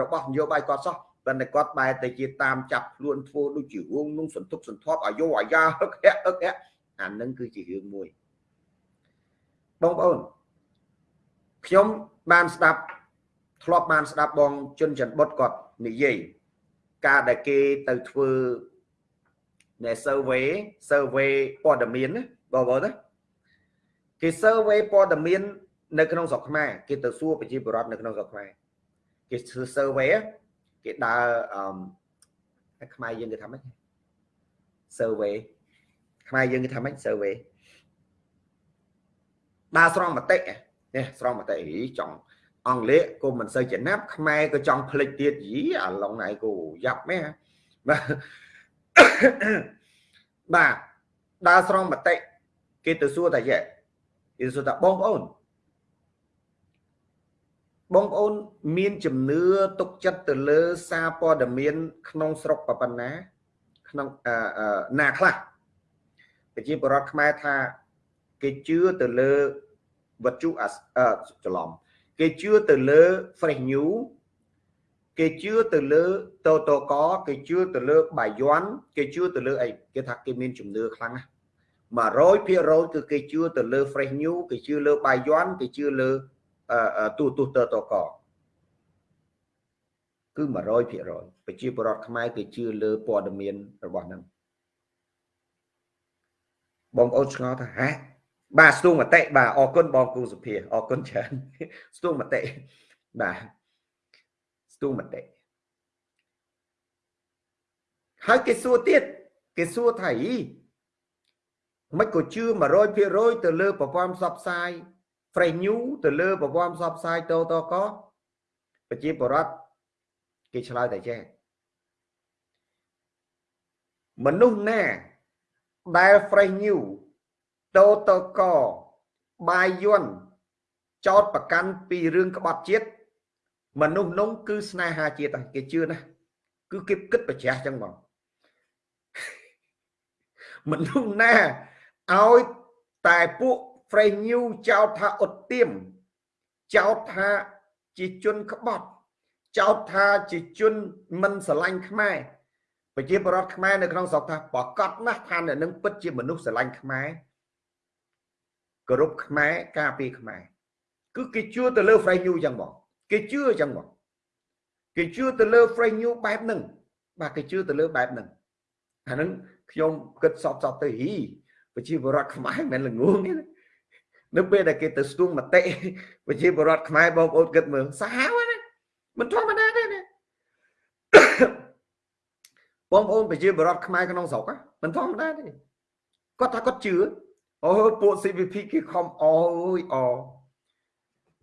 របស់នយោបាយគាត់សោះប៉ុន្តែគាត់បែរទៅជាតាមចាប់ខ្លួនធ្វើដូចជារឿងនោះសន្ទុកសន្ធាប់អាយុអាយ៉ាហឹកហែកហឹកហែកអានឹងគឺជារឿងមួយបងប្អូនខ្ញុំបានស្ដាប់ធ្លាប់បានស្ដាប់បងជុនច័ន្ទបុតគាត់និយាយ ការដែលគេទៅធ្វើនៃ survey survey ព័ត៌មានណាបងប្អូនណាគេ survey ព័ត៌មាន នៅក្នុងស្រុកខ្មែរគេទៅសួរប្រជាពលរដ្ឋនៅក្នុងស្រុកខ្មែរគេធ្វើ survey គេដើរអឺខ្មែរយើងគេថាម៉េច survey ខ្មែរយើងគេថាម៉េច survey ដើរស្រង់មតិនេះស្រង់មតិចង់ អង់គ្លេសក៏មិនសូវចំណាប់ខ្មែរក៏ចង់ភ្លេចទៀតយីអាឡុងណៃក៏យ៉ាប់មែនបាទបាទដើរស្រង់មតិគេទៅសួរតាយ៉ាគេសួរតាបងប្អូនបងប្អូនមានជំនឿទុកចិត្តទៅលើសារព័ត៌មាន ក្នុងស្រុកប៉ុណ្ណា ក្នុងណាខ្លះប្រជាពលរដ្ឋខ្មែរថា គេជឿទៅលើវត្ថុច្រឡំ គេជឿទៅលើ fresh new គេជឿទៅលើតតកគេជឿទៅលើបាយ័នគេជឿទៅលើអីគេថាគេមានជំនឿខ្លាំងណាស់100%គឺគេជឿទៅលើ fresh new គេជឿលើបាយ័នគេជឿលើទូទុះតតកគឺ100%ប្រជាពលរដ្ឋខ្មែរគេជឿលើព័ត៌មានរបស់នឹងបងប្អូនឆ្ងល់ថាហេ បាទស្ទូងមតិបាទអរគុណបងគូសុភាអរគុណច្រើនស្ទូងមតិបាទស្ទូងមតិហើយគេសួរទៀតគេសួរថាអីមិនក៏ជឿ100%ទៅលើប្រព័ន្ធផ្សព្វផ្សាយ fresh new ទៅលើប្រព័ន្ធផ្សព្វផ្សាយតតកប្រជាពលរដ្ឋគេឆ្លើយតែចេះមនុស្សណាដែល fresh new តតកបាយយន់ចោតប្រកាន់ពីរឿងក្បត់ជាតិមនុស្សនោះគឺស្នេហាជាតិគេជឿណាគឺគេគិតប្រជ្រះចឹងបងមនុស្សណាឲ្យតែពួក fresh new ចោតថាអត់ទៀមចោតថាជាជនក្បត់ចោតថាជាជនមិនស្រឡាញ់ខ្មែរប្រជាពលរដ្ឋខ្មែរនៅក្នុងស្រុកថាប្រកាសណាស់ថាអ្នកនឹងពិតជាមនុស្សស្រឡាញ់ខ្មែរ គោរពខ្មែរការពារខ្មែរគឺគេជឿទៅលើ fresh new ចឹងបងគេជឿចឹងបងគេជឿទៅលើ fresh new បែបហ្នឹងបាទគេជឿទៅលើបែបហ្នឹងអាហ្នឹងខ្ញុំគិតសពសពទៅហ៊ីប្រជាពលរដ្ឋខ្មែរមិនមែនល្ងងទេនៅពេលដែលគេទៅស្ទួងមតិប្រជាពលរដ្ឋខ្មែរបងប្អូនគិតមើលសាហាវណាមិនធម្មតាទេណាបងប្អូនប្រជាពលរដ្ឋខ្មែរក្នុងស្រុកមិនធម្មតាទេគាត់ថាគាត់ជឿ អូពួក CVP គេខំអយអ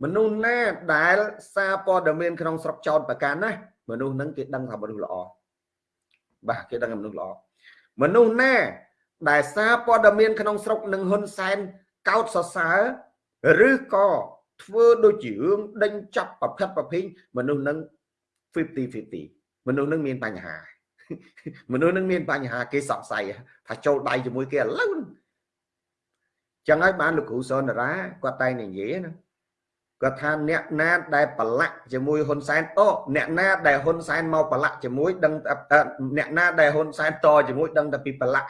មនុស្សណាដែលសារព័ត៌មានក្នុងស្រុកចោតប្រកាន់ណាមនុស្សហ្នឹងគេដឹងថាមនុស្សល្អបាទគេដឹងថាមនុស្សល្អមនុស្សណាដែលសារព័ត៌មានក្នុងស្រុកនឹងហ៊ុនសែនកោតសរសើរឬក៏ធ្វើដូចជារឿងដេញចាប់ប្រភេទប្រភេទមនុស្សនឹង50 50មនុស្សនឹងមានបញ្ហាមនុស្សនឹងមានបញ្ហាគេសង្ស័យថាចូលដៃជាមួយគេឥឡូវ ចឹងហើយបានលោកគ្រូសនរាគាត់តែងនិយាយណាគាត់ថាអ្នកណាដែលប្រឡាក់ជាមួយហ៊ុនសែនអូអ្នកណាដែលហ៊ុនសែនមកប្រឡាក់ជាមួយ ដឹងអ្នកណាដែលហ៊ុនសែនតជាមួយដឹងតែពីប្រឡាក់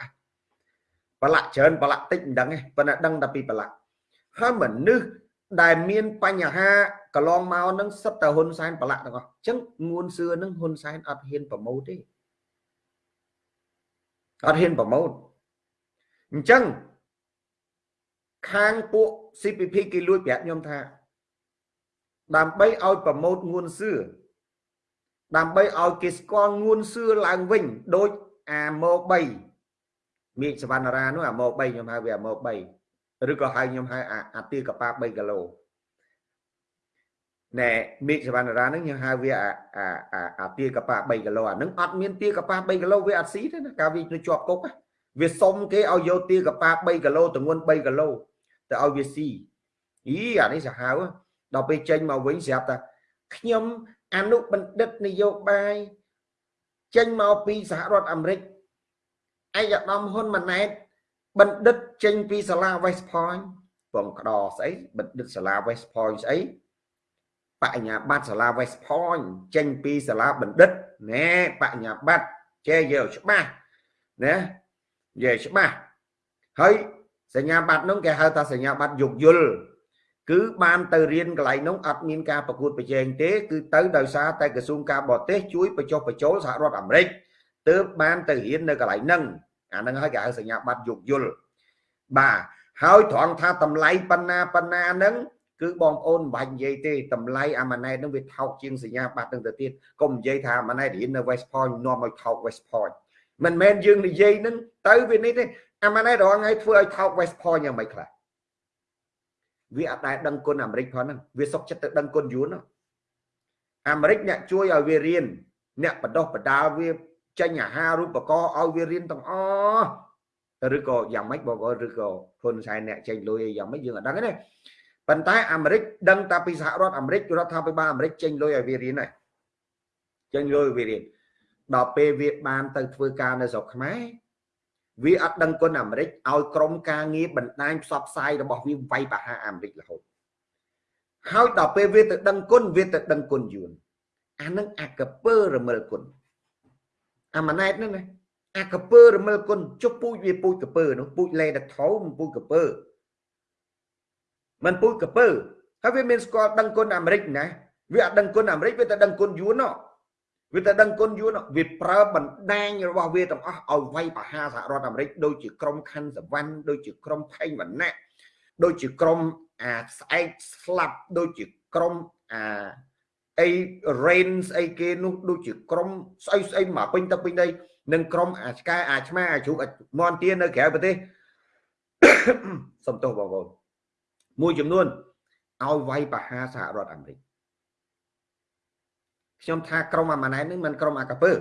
ប្រឡាក់ច្រើនប្រឡាក់តិចមិនដឹងទេប៉ុន្តែដឹងតែពីប្រឡាក់ហើយមនុស្សដែលមានបញ្ហាកន្លងមកនឹងសិតតែហ៊ុនសែនប្រឡាក់ទាំងអស់អញ្ចឹងងួនសឿនឹងហ៊ុនសែនអត់ហ៊ានប្រម៉ូទទេអត់ហ៊ានប្រម៉ូទអញ្ចឹង ខាងពួក CPP គេលួចប្រាប់ខ្ញុំថា ដើម្បីឲ្យប្រម៉ូទងួនសឿដើម្បីឲ្យគេស្គាល់ងួនសឿឡើងវិញដូចអាម៉ូ3មេឃសវណ្ណារានោះអាម៉ូ3ខ្ញុំហៅវាអាម៉ូ3ឬក៏ហៅខ្ញុំហៅអាទាកប៉ា3គីឡូណែមេឃសវណ្ណារានឹងខ្ញុំហៅវាអាអាអាទាកប៉ា3គីឡូអានឹងអត់មានទាកប៉ា3គីឡូវាអត់ស៊ីទេណាកាលវានៅជាប់គុកវាសុំគេឲ្យយកទាកប៉ា3គីឡូទម្ងន់3គីឡូ ទៅឲ្យវាស៊ីអីអានេះសាហាវដល់ពេលចេញមកវិញស្រាប់តែខ្ញុំអនុបណ្ឌិតនយោបាយចេញមកពីសហរដ្ឋអាមេរិកឯកឧត្តមហ៊ុនម៉ាណែតបណ្ឌិតចេញពីសាលា West Point បងក្តោស្អីបណ្ឌិតសាលា West Point ស្អីបញ្ញាបត្រសាលា West Point ចេញពីសាលាបណ្ឌិតណែបញ្ញាបត្រចេះយកច្បាស់ណានិយាយច្បាស់ហើយ សញ្ញាបត្រនោះគេហៅថាសញ្ញាបត្រយោគយល់គឺបានទៅរៀនកន្លែងនោះអត់មានការប្រកួតប្រជែងទេ គឺទៅដោយសារតែក្រសួងការបរទេសជួយបញ្ចុះបញ្ចូលសហរដ្ឋអាមេរិកទើបបានទៅរៀននៅកន្លែងហ្នឹងអាហ្នឹងហើយគេហៅសញ្ញាបត្រយោគយល់បាទហើយត្រង់ថាតម្លៃប៉ុណ្ណាប៉ុណ្ណាហ្នឹងគឺបងប្អូនមិនបាច់និយាយទេតម្លៃអាម៉ាណែតហ្នឹងវាថោកជាងសញ្ញាបត្រហ្នឹងទៅទៀតកុំនិយាយថាអាម៉ាណែតរៀននៅ West Point នាំឲ្យថោក West Point មិនមែនយើងនិយាយហ្នឹងទៅវានេះទេ អាម៉ាណែតរងឲ្យធ្វើឲ្យថោក West Point យ៉ាងម៉េចខ្លះវាអត់ដែលដឹងគុណអាមេរិកផងហ្នឹងវាសុកចិត្តទៅដឹងគុណយួនអាមេរិកអ្នកជួយឲ្យវារៀនអ្នកបដោះបដាលវាចេញអាហារូបករណ៍ឲ្យវារៀនទាំងអស់ឬក៏យ៉ាងម៉េចបងប្អូនឬក៏ហ៊ុនសែនអ្នកចេញលុយយ៉ាងម៉េចយើងអត់ដឹងទេប៉ុន្តែអាមេរិកដឹងតែពីសហរដ្ឋអាមេរិករដ្ឋាភិបាលអាមេរិកចេញលុយឲ្យវារៀនហើយចេញលុយឲ្យវារៀនដល់ពេលវាបានទៅធ្វើការនៅស្រុកខ្មែរ វាអត់ដឹងគុណអាមេរិកឲ្យក្រុមការងារបណ្ដាញផ្សព្វផ្សាយរបស់វាវាយប្រហារអាមេរិករហូតហើយដល់ពេលវាទៅដឹងគុណវាទៅដឹងគុណយួនអានឹងអាកពើរមិលគុណអាម៉ាណែតហ្នឹងណាអាកពើរមិលគុណចុះពូជវាពូជកពើនោះពូជលេដថោមិនពូជកពើមិនពូជកពើហើយវាមានស្គាល់ដឹងគុណអាមេរិកណាវាអត់ដឹងគុណអាមេរិកវាតែដឹងគុណយួនណោះ វាតែដឹងគុណយួនវាប្រើបណ្ដាញរបស់វាទាំងអស់ឲ្យវាយប្រហារសហរដ្ឋអាមេរិកដូចជាក្រុមខណ្ឌសវណ្ណដូចជាក្រុមផេងវណ្ណៈដូចជាក្រុមអាស្អែកស្លាប់ដូចជាក្រុមអាអី rain ស្អីគេនោះដូចជាក្រុមស្អីស្អីមកពេញទៅពេញដីនឹងក្រុមអាឆ្កែអាឆ្មាអាជ្រូកមន់ទានៅក្រៅប្រទេសសំទោសបងប្អូនមួយចំនួនឲ្យវាយប្រហារសហរដ្ឋអាមេរិក ខ្ញុំថាក្រុមអាម៉ាណែតនេះមិនក្រុមអាកាពើ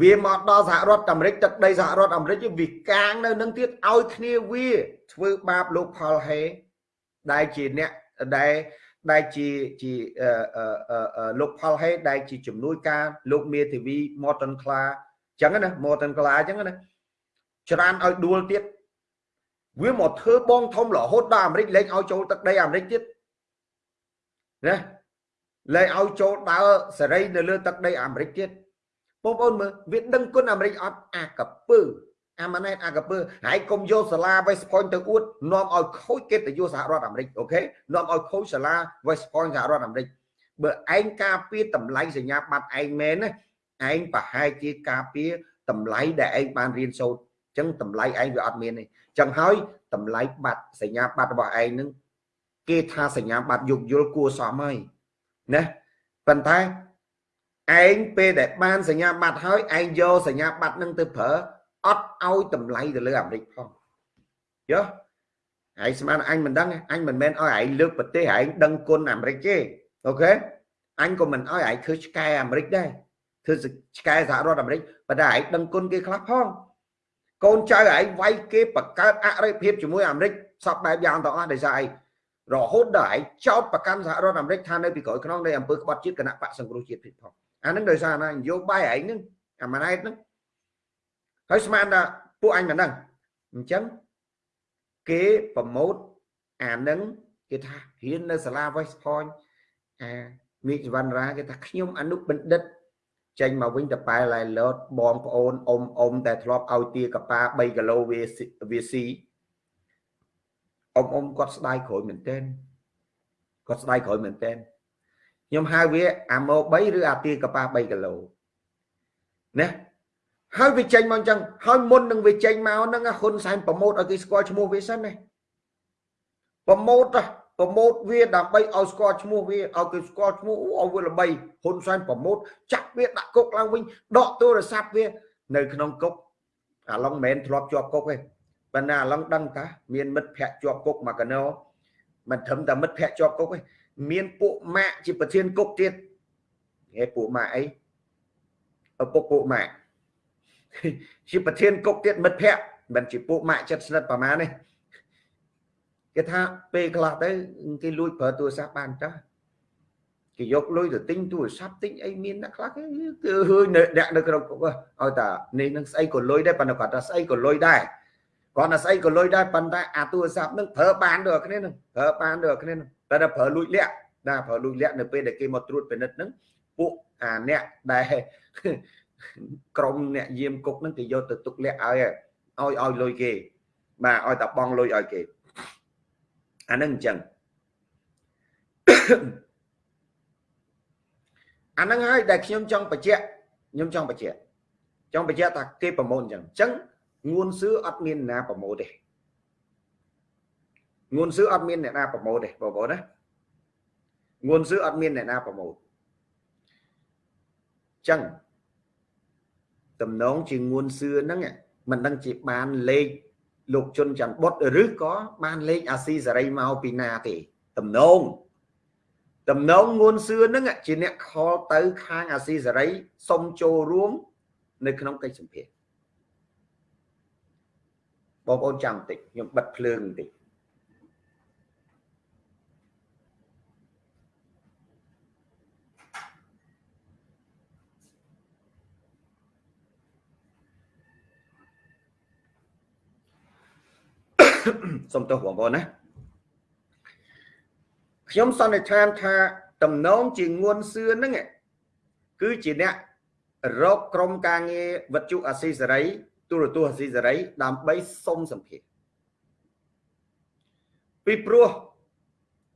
វាមកដល់សហរដ្ឋអាមេរិកទឹកដីសហរដ្ឋអាមេរិកវាកាងនៅនឹងទៀតឲ្យគ្នាវាធ្វើបាបលោកផលហេដែលជាអ្នកដែលដែលជាជាលោកផលហេដែលជាជំនួយការលោកមេធាវី Morton Kla អញ្ចឹងណា Morton Kla អញ្ចឹងណាច្រើនឲ្យដួលទៀតវាមកធ្វើបងធំរហូតដល់អាមេរិកលែងឲ្យចូលទឹកដីអាមេរិកទៀតណា លែងឲ្យចូលដើរសេរីនៅលើទឹកដីអាមេរិកទៀតបងប្អូនមើលវាដឹងគុណអាមេរិកអត់អាកពើអាម៉ាណែតអាកពើហើយកុំយកសាលា West Point ទៅអួតនាំឲ្យខូចកិត្តិយសសហរដ្ឋអាមេរិកអូខេនាំឲ្យខូចសាលា West Point សហរដ្ឋអាមេរិកបើឯងការពារតម្លៃសញ្ញាបត្រឯងមែនណាឯងប្រហែលជាការពារតម្លៃដែលឯងបានរៀនសូត្រអញ្ចឹងតម្លៃឯងវាអត់មានទេអញ្ចឹងហើយតម្លៃបត្រសញ្ញាបត្ររបស់ឯងនឹងគេថាសញ្ញាបត្រយោគយល់គួរសមហើយ ណាប៉ុន្តែឯងពេលដែលបានសញ្ញាបត្រហើយឯងយកសញ្ញាបត្រនឹងទៅប្រើអត់ឲ្យតម្លៃទៅលើអាមេរិកផងយោហើយស្មានអញមិនដឹងអញមិនមែនឲ្យឯងលើកប្រទេសឯងដឹងគុណអាមេរិកទេអូខេអញក៏មិនឲ្យឯងធ្វើឆ្កែអាមេរិកដែរធ្វើឆ្កែសហរដ្ឋអាមេរិកប៉ុន្តែឯងដឹងគុណគេខ្លះផងកូនចៅឯងវាយគេបង្កើតអរិយភាពជាមួយអាមេរិកសពបែបយ៉ាងទាំងអស់ដោយសារឯង រហូតដល់ឯងចោតប្រកាន់សហរដ្ឋអាមេរិកថានៅពីក្រោយខ្នងនៃអង្គើក្បត់ជាតិគណៈបកសង្គ្រោះជាតិទៀតផងអានឹងដោយសារណានយោបាយឯងហ្នឹងអាម៉ាណែតហ្នឹងហើយស្មានថាពួកអញមិនដឹងអញ្ចឹងគេប្រម៉ូតអានឹងគេថារៀននៅសាលា West Point អាមីសវណ្ណរាគេថាខ្ញុំអនុបណ្ឌិតចេញមកវិញតប៉ែឡៃឡូតបងប្អូនអ៊ំអ៊ំតែធ្លាប់ឲ្យទាកប៉ា3គីឡូវាវាស៊ី អ៊ំអ៊ំគាត់ស្ដាយក្រួយមែនទែនគាត់ស្ដាយក្រួយមែនទែនខ្ញុំហៅវាអាម៉ូ3ឬអាទាកប៉ា3គីឡូណាហើយវាចេញមកអញ្ចឹងហើយមុននឹងវាចេញមកហ្នឹងហ៊ុនសែនប្រម៉ូតឲ្យគេស្គាល់ឈ្មោះវាសិនណាប្រម៉ូតប្រម៉ូតវាដើម្បីឲ្យស្គាល់ឈ្មោះវាឲ្យគេស្គាល់ឈ្មោះឲ្យវាល្បីហ៊ុនសែនប្រម៉ូតចាក់វាដាក់គុកឡើងវិញដកទូរស័ព្ទវា នៅក្នុងគុកអាឡុងមិនមែនធ្លាប់ជាប់គុកទេ ប៉ុន្តែអាឡុងដឹងថាមានមិត្តភ័ក្ដិជាប់គុកមកកណោមិនត្រឹមតែមិត្តភ័ក្ដិជាប់គុកទេមានពួកម៉ាក់ជាប្រធានគុកទៀតហេពួកម៉ាក់អីឪពុកពួកម៉ាក់ជាប្រធានគុកទៀតមិត្តភ័ក្ដិមិនជាពួកម៉ាក់ចិត្តស្និទ្ធប្រហែលទេគេថាពេលខ្លះទៅគេលួចប្រើទូរស័ព្ទបានតើគេយកលុយទៅទិញទូរស័ព្ទទិញអីមានអ្នកខ្លះគឺហឺនៅដាក់នៅក្នុងគុកឲ្យតានេះនឹងស្អីក៏លុយដែរប៉ុន្តែគាត់ថាស្អីក៏លុយដែរ គាត់ថាស្អីក៏លុយដែរប៉ុន្តែអាទូរស័ព្ទនឹងប្រើបានដូចគ្នានឹងប្រើបានដូចគ្នានឹងតែតែប្រើលួចលាក់ណាប្រើលួចលាក់នៅពេលដែលគេមកត្រួតពិនិត្យនឹងពួកអាអ្នកដែលក្រុមអ្នកយាមគុកនឹងគេយកទៅទុកលាក់ឲ្យឲ្យឲ្យលុយគេបាទឲ្យតែបងលុយឲ្យគេអានឹងអញ្ចឹងអានឹងហើយដែលខ្ញុំចង់បញ្ជាក់ខ្ញុំចង់បញ្ជាក់ចង់បញ្ជាក់ថាគេប្រមូលអញ្ចឹងអញ្ចឹង ងួនសឿអត់មានណាប្រមូលទេងួនសឿអត់មានអ្នកណាប្រមូលទេបងប្អូនណាងួនសឿអត់មានអ្នកណាប្រមូលអញ្ចឹងតំណងជាងួនសឿហ្នឹងមិនដឹងជាបានលេខលោកជុនច័ន្ទបុតឬក៏បានលេខអាស៊ីសេរីមកពីណាទេតំណងតំណងងួនសឿហ្នឹងជាអ្នកខលទៅខាងអាស៊ីសេរីសុំចូលរួម នៅក្នុងកិច្ចសម្ភារ បងប្អូនចាំបន្តិចខ្ញុំបិទភ្លើងបន្តិចសូមទោសបងប្អូនណាខ្ញុំសន្និដ្ឋានថាតំណងជាងួនសឿនហ្នឹងគឺជាអ្នករកក្រុមការងារវិទ្យុអាស៊ីសេរី ទូរទស្សន៍អាស៊ីសេរីដើម្បីសុំសម្ភារពីព្រោះ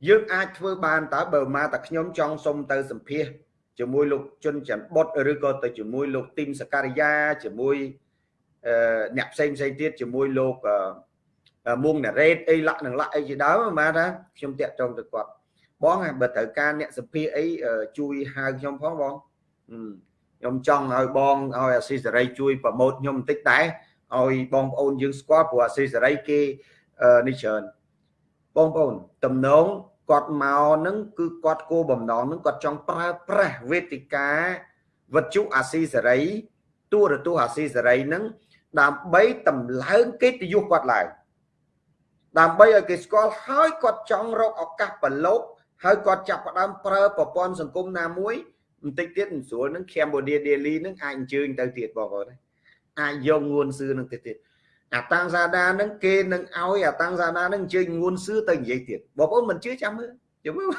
យើងអាចធ្វើបានតើបើមកតែខ្ញុំចង់សុំទៅសម្ភារជាមួយលោកជុនច័ន្ទបុតឬក៏ទៅជាមួយលោកទីមសការីយ៉ាជាមួយអ្នកផ្សេងផ្សេងទៀតជាមួយលោកមុងណារ៉េតអីលាក់នឹងលាក់អីជាដើមមកថាខ្ញុំតាក់ចងទៅគាត់បងបើត្រូវការអ្នកសភាអីជួយហៅខ្ញុំផងបង ខ្ញុំចង់ឲ្យបងឲ្យអាស៊ីសេរីជួយប្រម៉ូតខ្ញុំបន្តិចដែរឲ្យបងប្អូនយើងស្គាល់ព្រោះអាស៊ីសេរីគេនេះច្រើនបងប្អូនតំណងគាត់មកនឹងគឺគាត់គោបំណងនឹងគាត់ចង់ប្រើប្រាស់វេទិកាវិទ្យុអាស៊ីសេរីទូរទស្សន៍អាស៊ីសេរីនឹងដើម្បីតម្លើងកិត្តិយសគាត់ឡើងដើម្បីឲ្យគេស្គាល់ហើយគាត់ចង់រកឱកាសប្រឡូកហើយគាត់ចាប់ផ្ដើមប្រើប្រព័ន្ធសង្គមណាមួយ បន្តិចទៀតស្រួលនឹង Cambodia Daily នឹងអាចអញ្ជើញទៅទៀតបងប្អូនអាចយកងួនសឿនឹងទៀតទៀតអាតាំងសាដានឹងគេនឹងឲ្យអាតាំងសាដានឹងអញ្ជើញងួនសឿទៅនិយាយទៀតបងប្អូនមិនជឿចាំមើលចាំមើល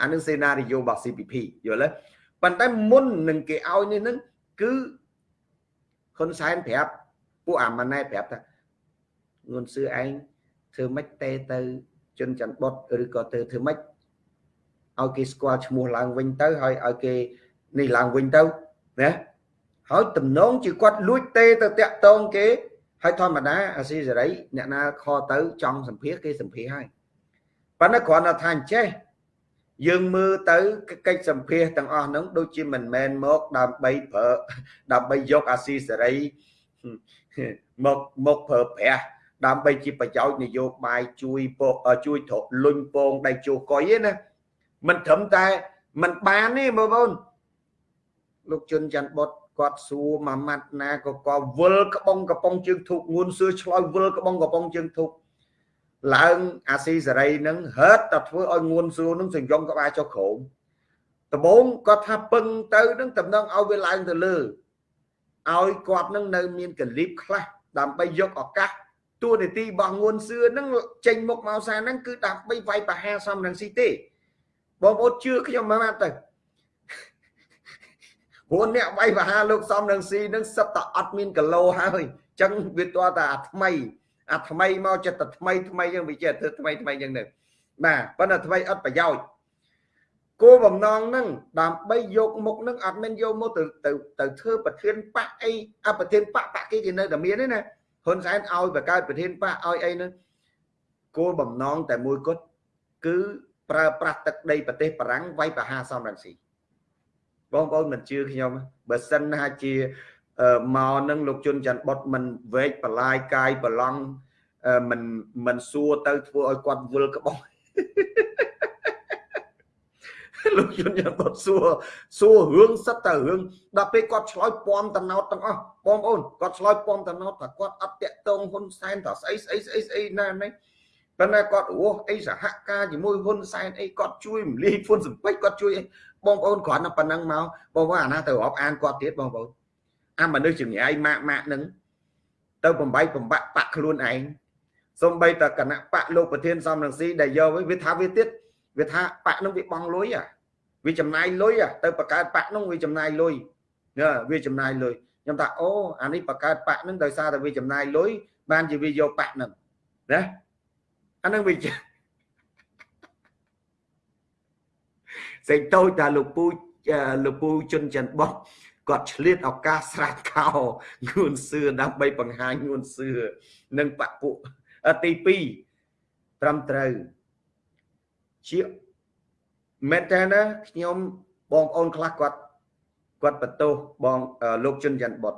អានឹងសេណារីយ៉ូរបស់ CPP យល់ទេប៉ុន្តែមុននឹងគេឲ្យនេះនឹងគឺហ៊ុនសែនប្រាប់ពួកអាម៉ាណែតប្រាប់ថាងួនសឿឯងធ្វើម៉េចទេទៅជនច័ន្ទបុតឬក៏ទៅធ្វើម៉េច ឲ្យគេស្គាល់ឈ្មោះឡើងវិញទៅហើយឲ្យគេនេះឡើងវិញទៅណាហើយតំណងជាគាត់លួចទេទៅតាក់តងគេហើយធម្មតាអាស៊ីសេរីអ្នកណាខទៅចង់សម្ភាសគេសម្ភាសហើយប៉ុន្តែគ្រាន់តែថាអញ្ចេះយើងមើលទៅកិច្ចសម្ភាសទាំងអស់ហ្នឹងដូចជាមិនមែនមកដើម្បីប្រើដើម្បីយកអាស៊ីសេរីមកមកប្រើប្រាស់ដើម្បីជាប្រយោជន៍នយោបាយជួយពកជួយត្រលុញពងដៃជោកុយទេណា មិនត្រឹមតែមិនបានទេបងប្អូនលោកជុនច័ន្ទបុតគាត់សួរមួយម៉ាត់ណាក៏ក៏វិលក្បងកំប៉ុងជើងធូបងួនសឿឆ្លោយវិលក្បងកំប៉ុងជើងធូបឡើងអាស៊ីសេរីនឹងហឺតតែធ្វើឲ្យងួនសួរនឹងសញ្ញំក្បាលចុះក្រោមដំបងគាត់ថាពឹងទៅនឹងតំណងឲ្យវាឡើងទៅលើឲ្យគាត់នឹងនៅមានកលីបខ្លះដើម្បីយកឱកាសតួនាទីរបស់ងួនសឿនឹងចេញមុខមកសារហ្នឹងគឺដើម្បីវាយប្រហារសំរងស៊ីទេ បងប្អូនជឿខ្ញុំមកទៅព្រោះអ្នកវាយប្រហារលោកសំរងស៊ីនឹងសិតតែអត់មានកឡូហើយអញ្ចឹងវាតើតែអាថ្មីអាថ្មីមកចិត្តតែថ្មីថ្មីយើងវាចេះធ្វើថ្មីថ្មីយ៉ាងនេះបាទប៉ុន្តែថ្មីអត់ប្រយោជន៍គោលបំណងហ្នឹងដើម្បីយកមុខហ្នឹងអត់មែនយកមកទៅទៅទៅធ្វើប្រធានបកអីអប្រធានបកបកគេគេនៅតែមានទេណាហ៊ុនសែនឲ្យបង្កើតប្រធានបកឲ្យអីហ្នឹងគោលបំណងតែមួយគត់គឺ ប្រើប្រាស់ទឹកដីប្រទេសបារាំងវាយប្រហារសំរងស៊ីបងប្អូនមិនជឿខ្ញុំបើសិនណាជាមកនឹងលោកជុនច័ន្ទបុតមិនវែកបលាយកាយប្រឡងមិនមិនសួរទៅធ្វើឲ្យគាត់វល់ក្បោះលោកជុនច័ន្ទបុតសួរសួររឿងសិតតែរឿងដល់ពេលគាត់ឆ្លើយពំតំណោតទាំងអស់បងប្អូនគាត់ឆ្លើយពំតំណោតថាគាត់អត់តាក់ទងហ៊ុនសែនថាស្អីស្អីស្អីស្អីណានេះ ប៉ុន្តែគាត់អូអីសហការជាមួយហ៊ុនសែនអីគាត់ជួយរំលាយហ៊ុនសំពេចគាត់ជួយអីបងប្អូនគ្រាន់តែប៉ុណ្ណឹងមកបងប្អូនអាណាទៅរាប់អានគាត់ទៀតបងប្អូនអាមនុស្សជំនាញម៉ាក់ម៉ាក់នឹងទៅបំបីបំបាក់បាក់ខ្លួនឯងសំបីតគណៈបកលោកប្រធានសំរងស៊ីដែលយកវាថាវាទៀតវាថាបកនឹងវាបងលុយអាវាចំណាយលុយទៅបង្កើតបកនឹងវាចំណាយលុយណាវាចំណាយលុយខ្ញុំថាអូអានេះបង្កើតបកនឹងដោយសារតែវាចំណាយលុយបានជាវាយកបកនឹងណា អានឹងវាសេចតូចថាលោកពូលោកពូជុនច័ន្ទបោះគាត់ឆ្លៀតឱកាសស្រាច់ខោងួនសឿដើម្បីបង្ហាញងួនសឿនិងបពុទី2ត្រឹមត្រូវជាមែនតើណាខ្ញុំបងប្អូនខ្លះគាត់គាត់បន្ទោសបងលោកជុនច័ន្ទបុត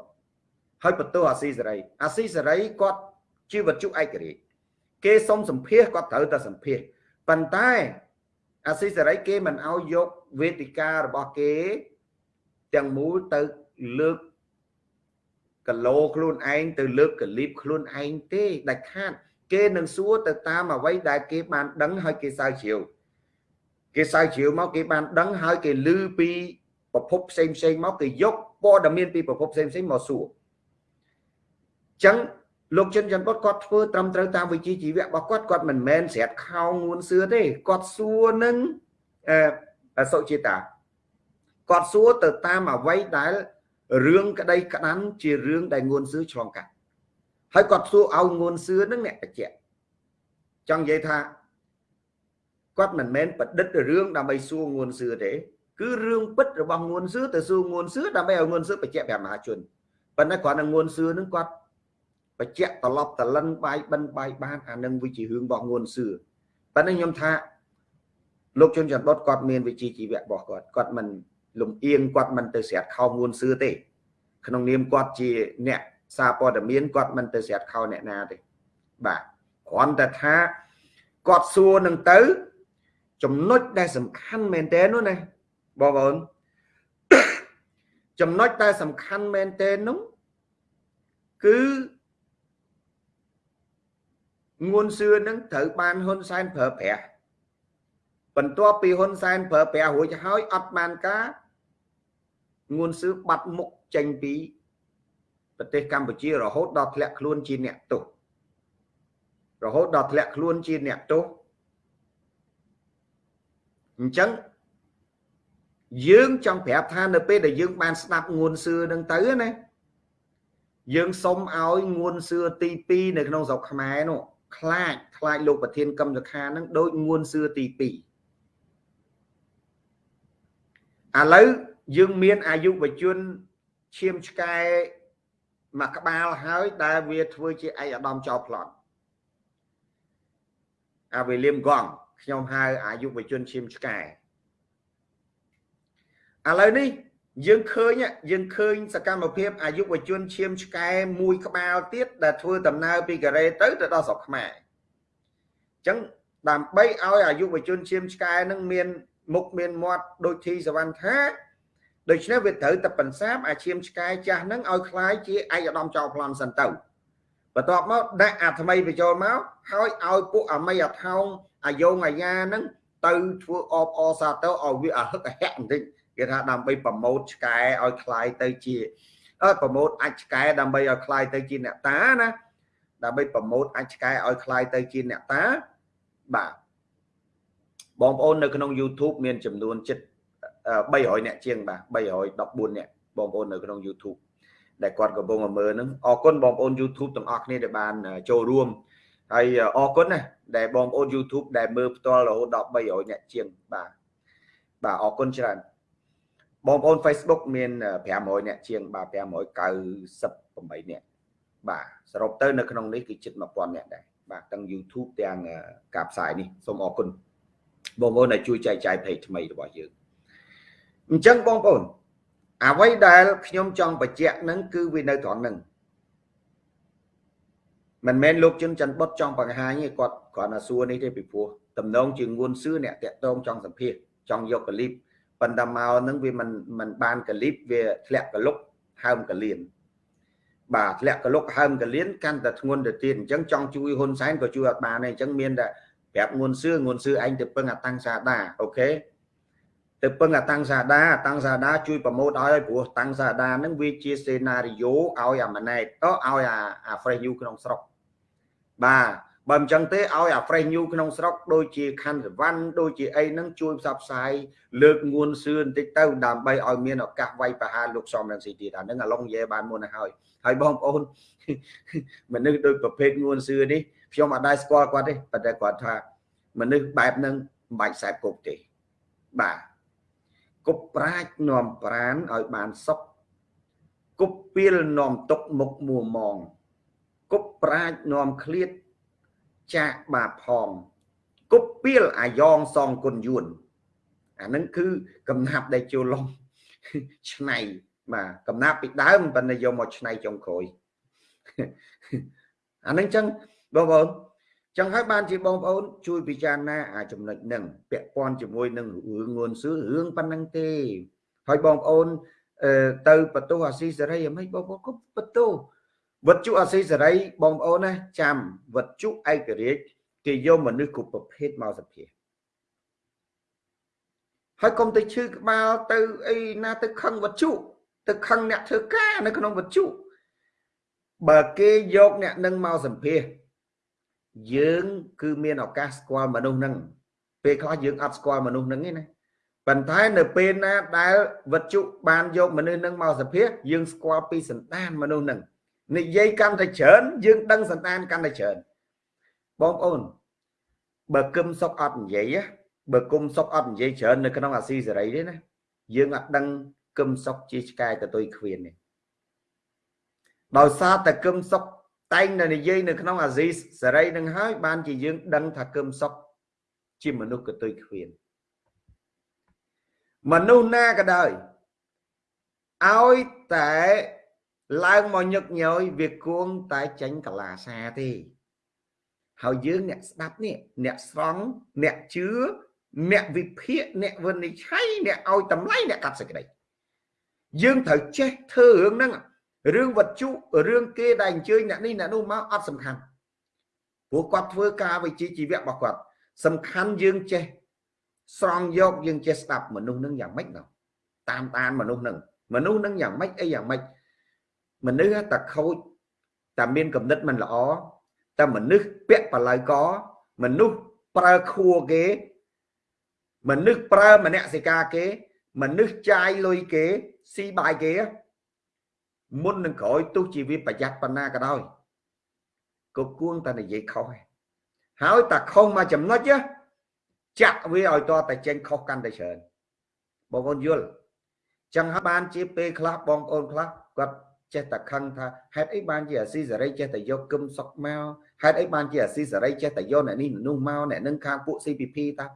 ហើយបន្ទោសអាស៊ីសេរីអាស៊ីសេរីគាត់ជាវត្ថុឯករាជ្យ គេសុំសម្ភាសគាត់ត្រូវតែសម្ភាសប៉ុន្តែអាស៊ីសេរីគេមិនអោយយកវេទិការបស់គេ ទាំងមូលទៅលើកកឡូខ្លួនឯងទៅលើកកលីបខ្លួនឯងទេដាច់ខាត គេនឹងសួរទៅតាមអ្វីដែលគេបានដឹងហើយគេសើជ្រាវគេសើជ្រាវមកគេបានដឹងហើយគេឮពីប្រភពផ្សេងផ្សេងមកគេយកព័ត៌មានពីប្រភពផ្សេងផ្សេងមកសួរអញ្ចឹង លោកចិនចន្ទបុតគាត់ធ្វើត្រឹមត្រូវតាមវិជ្ជាជីវៈរបស់គាត់គាត់មិនមែនស្រាប់ខោងួនសឿទេគាត់សួរនឹងអសុចេតាគាត់សួរទៅតាមអ្វីដែលរឿងក្តីក្តាន់ជារឿងដែលងួនសឿឆ្លងកាត់ហើយគាត់សួរឲ្យងួនសឿនឹងអ្នកបច្ចៈចង់និយាយថាគាត់មិនមែនប្រឌិតរឿងដើម្បីសួរងួនសឿទេគឺរឿងពិតរបស់ងួនសឿទៅសួរងួនសឿដើម្បីឲ្យងួនសឿបច្ចៈប្រមហាជនប៉ុន្តែគ្រាន់តែងួនសឿនឹងគាត់ បច្ចៈត្រឡប់តលិនបាយបិណ្ឌបាយបានអានឹងវាជារឿងរបស់ងួនសឿប៉ុន្តែខ្ញុំថាលោកជុនច័ន្ទបុតគាត់មានវិជ្ជាជីវៈរបស់គាត់គាត់មិនលំអៀងគាត់មិនទៅស្រាត់ខោងួនសឿទេ ក្នុងនាមគាត់ជាអ្នកសារព័ត៌មានគាត់មិនទៅស្រាត់ខោអ្នកណាទេបាទគ្រាន់តែថាគាត់សួរនឹងទៅ ចំណុចដែលសំខាន់មែនតើនោះណាបងប្អូនចំណុចដែលសំខាន់មែនតើនោះគឺ ងួនសឿនឹងត្រូវបានហ៊ុនសែនប្រើប្រាស់បន្ទាប់ពីហ៊ុនសែនប្រើប្រាស់រួចហើយអត់បានការងួនសឿបាត់មុខចេញពីប្រទេសកម្ពុជារហូតដល់ធ្លាក់ខ្លួនជាអ្នកទោសរហូតដល់ធ្លាក់ខ្លួនជាអ្នកទោសអញ្ចឹងយើងចង់ប្រាប់ថានៅពេលដែលយើងបានស្ដាប់ងួនសឿនឹងទៅណាយើងសុំឲ្យងួនសឿទី2នៅក្នុងស្រុកខ្មែរនោះ ខ្លាចខ្លាចលោកប្រធានកម្មសខានឹងដូចងួនសឿទី2ឥឡូវយើងមានអាយុវជនឈាមឆ្កែមួយក្បាលហើយដែលវាធ្វើជាឯកឧត្តមចោលប្លន់អាវេលៀមកងខ្ញុំហៅអាយុវជនឈាមឆ្កែឥឡូវនេះ យើងឃើញយើងឃើញសកម្មភាពអាយុវជនឈាមឆ្កែមួយក្បាលទៀតដែលធ្វើដំណើរពីកូរ៉េទៅទៅដល់ស្រុកខ្មែរអញ្ចឹងដើម្បីឲ្យអាយុវជនឈាមឆ្កែនឹងមានមុខមានមាត់ដូចធីសវណ្ណថាដូច្នេះវាត្រូវតែបន្សាបអាឈាមឆ្កែចាស់ហ្នឹងឲ្យคล้ายជាឯកឧត្តមចៅប្លន់សិនទៅបន្ទាប់មកដាក់អាថ្មីបញ្ចូលមកហើយឲ្យពួកអាមីអាថោងអាយងអាយ៉ាហ្នឹងទៅធ្វើអបអសាទៅឲ្យវាអាហឹកអាហែកបន្តិច គេថាដើម្បីប្រម៉ូតឆ្កែឲ្យคล้ายទៅជាអើប្រម៉ូតអាចឆ្កែដើម្បីឲ្យคล้ายទៅជាអ្នកតាណាដើម្បីប្រម៉ូតអាចឆ្កែឲ្យคล้ายទៅជាអ្នកតាបាទបងប្អូននៅក្នុង YouTube មានចំនួនជិត300អ្នកជាងបាទ314អ្នកបងប្អូននៅក្នុង YouTube ដែលគាត់កំពុងមើលហ្នឹងអរគុណបងប្អូន YouTube ទាំងអស់គ្នាដែលបានចូលរួមហើយអរគុណណាដែលបងប្អូន YouTube ដែលមើលផ្ទាល់រហូតដល់300អ្នកជាងបាទបាទអរគុណច្រើន បងប្អូន Facebook មាន500អ្នកជាងបាទ598អ្នកបាទសរុបទៅនៅក្នុងនេះគឺជិត1000អ្នកដែរបាទទាំង YouTube ទាំងការផ្សាយនេះសូមអរគុណបងប្អូនដែលជួយចែកចាយ page ថ្មីរបស់យើងអញ្ចឹងបងប្អូនអ្វីដែលខ្ញុំចង់បញ្ជាក់នឹងគឺវានៅត្រង់ហ្នឹងមិនមែនលោកជុនច័ន្ទបុតចង់បង្ហាញទេគាត់គ្រាន់តែសួរនេះទេពីព្រោះតំណងជាងួនសឿអ្នកតាក់តងចង់សម្ភាសចង់យកកលីប ប៉ុន្តែមកហ្នឹងវាមិនមិនបានកលីបវាធ្លាក់កលុកហើមកលៀនបាទធ្លាក់កលុកហើមកលៀនកាន់តែធ្ងន់ទៅទៀតអញ្ចឹងចង់ជួយហ៊ុនសែនក៏ជួយអត់បានដែរអញ្ចឹងមានតែប្រាប់ងួនសឿងួនសឿឯងទៅពឹងអាតាំងសាដាអូខេទៅពឹងអាតាំងសាដាអាតាំងសាដាជួយប្រម៉ូទឲ្យព្រោះតាំងសាដាហ្នឹងវាជាសេណារីយ៉ូឲ្យអាម៉ាណែតទៅឲ្យអាអា fresh new ក្នុងស្រុកបាទ បើមិនចឹងទេឲ្យអា fresh new ក្នុងស្រុកដូចជាខណ្ឌសវណ្ណដូចជាអីហ្នឹងជួយផ្សព្វផ្សាយលើកងួនសឿបន្តិចទៅដើម្បីឲ្យមានឱកាសវាយប្រហារលោកសំរងស៊ីទៀតអាហ្នឹងអាឡុងនិយាយបានមុនទៅហើយហើយបងប្អូនមនុស្សដូចប្រភេទងួនសឿនេះខ្ញុំអត់ដែរស្គាល់គាត់ទេប៉ុន្តែគាត់ថាមនុស្សបែបហ្នឹងមិនបាច់ខ្សែគប់ទេបាទគប់ប្រាជ្ញនាំប្រានឲ្យបានសុខគប់ពីលនាំទុកមុខមួមងគប់ប្រាជ្ញនាំឃ្លាត ចាកបាបផងគប់ពីលអាយ៉ងសងគុណយួនអានឹងគឺកំណាប់ដែលចូលឡងឆ្នៃបាទកំណាប់ពីដើមប៉ុន្តែយកមកឆ្នៃចុងក្រោយអានឹងចឹងបងប្អូនចឹងហើយបានជាបងប្អូនជួយពិចារណាអាចំណុចហ្នឹងពាក់ព័ន្ធជាមួយនឹងរឿងងួនសឿរឿងប៉ុណ្ណឹងទេហើយបងប្អូនទៅបន្ទោសអាស៊ីសេរីអ្មេចបងប្អូនក៏បន្ទោស វត្ថុអាស៊ីសេរីបងប្អូនណាចាំវត្ថុឯករាជ្យគេយកមនុស្សគ្រប់ប្រភេទមកសភាហើយកុំទៅឈឺក្បាលទៅអីណាទៅខឹងវត្ថុទៅខឹងអ្នកធ្វើការនៅក្នុងវត្ថុបើគេយកអ្នកនឹងមកសម្ភាសយើងគឺមានឱកាសស្គាល់មនុស្សហ្នឹងពេលខ្លះយើងអត់ស្គាល់មនុស្សហ្នឹងទេណាប៉ុន្តែនៅពេលណាដែលវត្ថុបានយកមនុស្សហ្នឹងមកសភាយើងស្គាល់ពីសន្តានមនុស្សហ្នឹង និយាយកាន់តែច្រើនយើងដឹងសន្តានកាន់តែច្រើនបងប្អូនបើគឹមសុកអត់និយាយបើគុំសុកអត់និយាយច្រើននៅក្នុងអាស៊ីសេរីទេណាយើងអត់ដឹងគឹមសុកជាឆ្កែកតុយខ្វៀននេះដោយសារតែគឹមសុកតែងតែនិយាយនៅក្នុងអាស៊ីសេរីនឹងហើយបានជាយើងដឹងថាគឹមសុកជាមនុស្សកតុយខ្វៀនមនុស្សណាក៏ដោយឲ្យតែ ឡើងមកញឹកញយវាគួងតែចេញកលាសាទេហើយយើងអ្នកស្ដាប់នេះអ្នកស្រង់អ្នកជឿអ្នកវិភាគអ្នកវិនិច្ឆ័យអ្នកឲ្យតម្លៃអ្នកកាត់សេចក្តីយើងត្រូវចេះធ្វើរឿងហ្នឹងរឿងវត្ថុរឿងគេដែលអញ្ជើញអ្នកនេះអ្នកនោះមកអត់សំខាន់ព្រោះគាត់ធ្វើការវិជ្ជាជីវៈរបស់គាត់សំខាន់យើងចេះស្រង់យកយើងចេះស្ដាប់មនុស្សនឹងយ៉ាងម៉េចដល់តាមដានមនុស្សនឹងមនុស្សនឹងយ៉ាងម៉េចអីយ៉ាងម៉េច មនុស្សតែខូចតែមានគំនិតមិនល្អតែមនុស្សពាក់បល័យកមនុស្សប្រើខួរគេ មនុស្សប្រើមនសិការគេ មនុស្សចាយលុយគេស៊ីបាយគេ មុននឹងក្រោយទោះជាវាប្រយ័ត្នប៉ុណ្ណាក៏ដោយក៏គួងតែនិយាយខុសហើយតែខុសមកចំណុចចាក់វាឲ្យតតែចេញខុសកាន់តែច្រើនបងប្អូនយល់ចឹងហើយបានជាពេលខ្លះបងប្អូនខ្លះគាត់ ចេះតែខឹងថាហេតុអីបានជាអាស៊ីសេរីចេះតែយកគឹមសុកមកហេតុអីបានជាអាស៊ីសេរីចេះតែយកអ្នកនេះនោះមកអ្នកនឹងខាងពួក CPP តា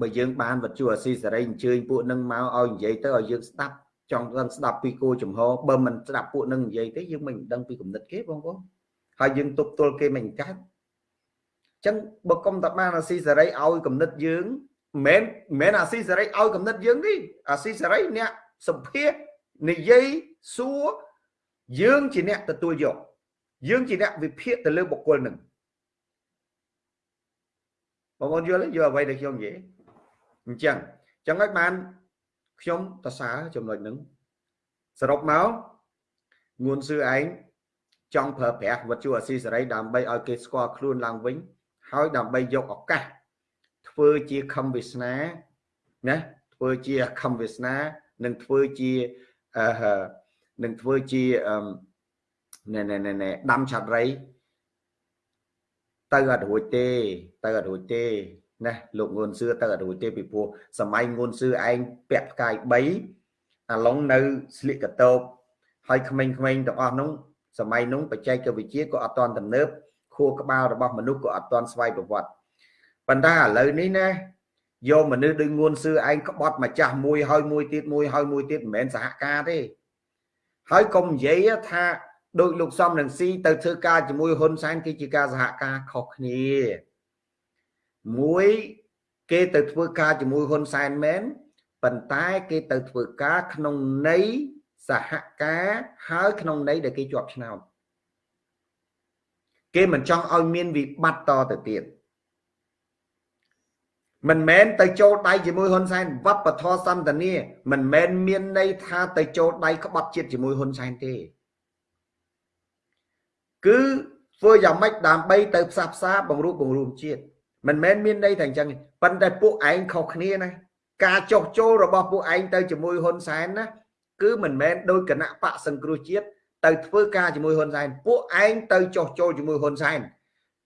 បើយើងបានវត្ថុអាស៊ីសេរីអញ្ជើញពួកនឹងមកឲ្យនិយាយទៅឲ្យយើងស្ដាប់ចង់ដឹងស្ដាប់ពីគោចំហបើមិនស្ដាប់ពួកនឹងនិយាយទេយើងមិនដឹងពីគំនិតគេបងប្អូនហើយយើងទប់ទល់គេមិនកើតអញ្ចឹងបើកុំតបានអាស៊ីសេរីឲ្យគំនិតយើងមិនមែនអាស៊ីសេរីឲ្យគំនិតយើងទេអាស៊ីសេរីអ្នក សម្ភារនិយាយសួរយើងជាអ្នកទទួលយកយើងជាអ្នកវិភាគទៅលើបុគ្គលនឹងបងប្អូនយល់យល់អ្វីដែលខ្ញុំនិយាយអញ្ចឹងអញ្ចឹងហើយបានខ្ញុំតសើចំណុចហ្នឹងសរុបមកងួនសឿឯងចង់ប្រើប្រាស់វត្ថុអសីសេរីដើម្បីឲ្យគេស្គាល់ខ្លួនឡើងវិញ ហើយដើម្បីយកឱកាសធ្វើជាខំវាសនាណាធ្វើជាខំវាសនា និងធ្វើជាអឺនឹងធ្វើជាណែណែណែដាំឆាត់រៃទៅអត់រួចទេទៅអត់រួចទេណាលោកងួនសឿទៅអត់រួចទេពីព្រោះសម័យងួនសឿឯងពាក់ផ្កាយ3អាឡុងនៅស្លៀកកតោបហើយក្មេងៗទាំងអស់នោះសម័យនោះបច្ចេកវិទ្យាក៏អត់ទាន់ទំនើបខួរក្បាលរបស់មនុស្សក៏អត់ទាន់ស្វ័យប្រវត្តិប៉ុន្តែឥឡូវនេះណា យកមនុស្សដូចងួនសឿឯងក្បត់ម្ចាស់មួយហើយមួយទៀតមួយហើយមួយទៀតមិនមែនសហការទេហើយកុំនិយាយថាដូចលោកសំនឹងស៊ីទៅធ្វើការជាមួយហ៊ុនសែនគឺជាការសហការខុសគ្នាមួយគេទៅធ្វើការជាមួយហ៊ុនសែនមែនប៉ុន្តែគេទៅធ្វើការក្នុងន័យសហការហើយក្នុងន័យដែលគេជាប់ឆ្នោតគេមិនចង់ឲ្យមានវិបត្តិតទៅទៀត មិនមែនទៅចូលដៃជាមួយហ៊ុនសែនវប្បធម៌សន្តានាមិនមែនមានន័យថាទៅចូលដៃក្បត់ជាតិជាមួយហ៊ុនសែនទេគឺធ្វើយ៉ាងម៉េចដើម្បីទៅផ្សះផ្សាបង្រួបបង្រួមជាតិមិនមែនមានន័យថាអញ្ចឹងប៉ុន្តែពួកឯងខុសគ្នាណាការចោះចូលរបស់ពួកឯងទៅជាមួយហ៊ុនសែនណាគឺមិនមែនដោយគណៈបកសង្គ្រោះជាតិទៅធ្វើការជាមួយហ៊ុនសែនពួកឯងទៅចោះចូលជាមួយហ៊ុនសែន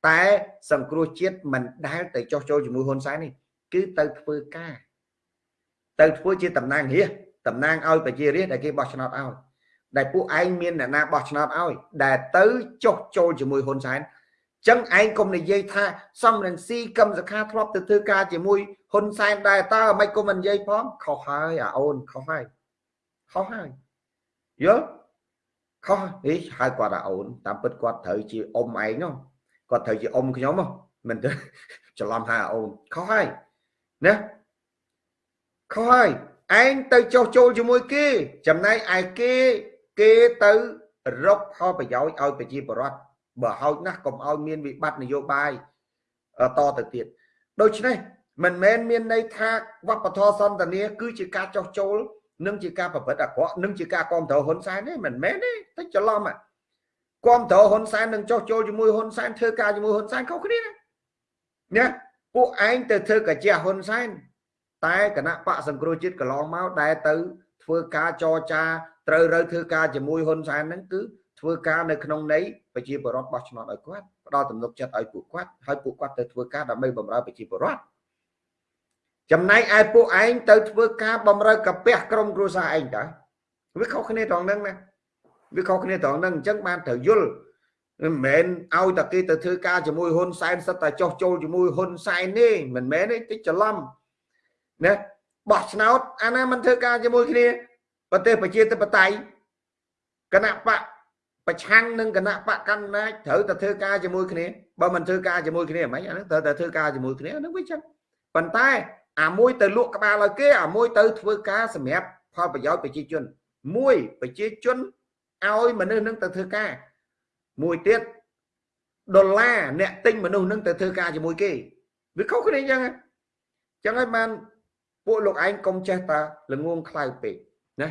តែសង្គ្រោះជាតិមិនដែលទៅចោះចូលជាមួយហ៊ុនសែននេះ គឺទៅធ្វើការ ទៅធ្វើជាតំណាងរាស្ត្រតំណាងឲ្យប្រជារាស្ត្រដែលគេបោះឆ្នោតឲ្យដែលពួកឯងមានអ្នកណាបោះឆ្នោតឲ្យដែលទៅចុះចូលជាមួយហ៊ុនសែនចឹងឯងកុំនិយាយថាសំរងស៊ីកឹមសខាធ្លាប់ទៅធ្វើការជាមួយហ៊ុនសែនដែរតើមិនគុំមិននិយាយផងខុសហើយអាអូនខុសហើយខុសហើយយល់ខុសហីហៅគាត់អាអូនតាមពិតគាត់ត្រូវជាអ៊ំឯងនោះគាត់ត្រូវជាអ៊ំខ្ញុំមិនទៅច្រឡំថាអាអូនខុសហើយ ណាខុសហើយឯងទៅចោះចូលជាមួយគេ ចំណែកឯគេគេទៅរកផលប្រយោជន៍ឲ្យប្រជាពលរដ្ឋបើហោចណាស់កុំឲ្យមានវិបត្តិនយោបាយតទៅទៀតដូច្នេះមិនមែនមានន័យថាវប្បធម៌សន្តានាគឺជាការចោះចូលនិងជាការប្រព្រឹត្តអាក្រក់និងជាការគ្រប់គ្រងហ៊ុនសែនទេមិនមែនទេតែច្រឡំគ្រប់គ្រងហ៊ុនសែននឹងចោះចូលជាមួយហ៊ុនសែនធ្វើការជាមួយហ៊ុនសែនខុសគ្នាណា ពួកឯងទៅធ្វើកាជាហ៊ុនសែនតែគណៈបកសង្គ្រោះជាតិកន្លងមកដែលទៅ ធ្វើការចរចាត្រូវរើធ្វើការជាមួយហ៊ុនសែនហ្នឹងគឺធ្វើការនៅក្នុងន័យប្រជាពលរដ្ឋបោះឆ្នោតឲ្យគាត់ផ្ដល់ទំនុកចិត្តឲ្យពួកគាត់ហើយពួកគាត់ទៅធ្វើការដើម្បីបម្រើប្រជាពលរដ្ឋចំណែកឯពួកឯងទៅធ្វើការបម្រើកាពះក្រុមគ្រួសារឯងតើវាខុសគ្នាត្រង់ហ្នឹងណាវាខុសគ្នាត្រង់ហ្នឹងអញ្ចឹងបានត្រូវយល់ មិនមែនឲ្យតែគេទៅធ្វើការជាមួយហ៊ុនសែនសិតតែចោះចូលជាមួយហ៊ុនសែនទេមិនមែនទេតិចច្រឡំណាបោះឆ្នោតអាណាមិនធ្វើការជាមួយគ្នាប្រទេសប្រជាធិបតេយ្យគណៈបកប្រឆាំងនឹងគណៈបកកណ្ដាលត្រូវតែធ្វើការជាមួយគ្នាបើមិនធ្វើការជាមួយគ្នាមិនអាហ្នឹងត្រូវតែធ្វើការជាមួយគ្នាហ្នឹងវាចឹងប៉ុន្តែអាមួយទៅលក់ក្បាលឲ្យគេអាមួយទៅធ្វើការសម្រាប់ផលប្រយោជន៍ប្រជាជនមួយប្រជាជនឲ្យមនុស្សនឹងទៅធ្វើការ មួយទៀតដុល្លារអ្នកទិញមនុស្សនឹងទៅធ្វើការជាមួយគេវាខុសគ្នាអញ្ចឹងអញ្ចឹងហើយបានពួកលោកឯងកុំចេះតាល្ងងខ្លៅពេកណា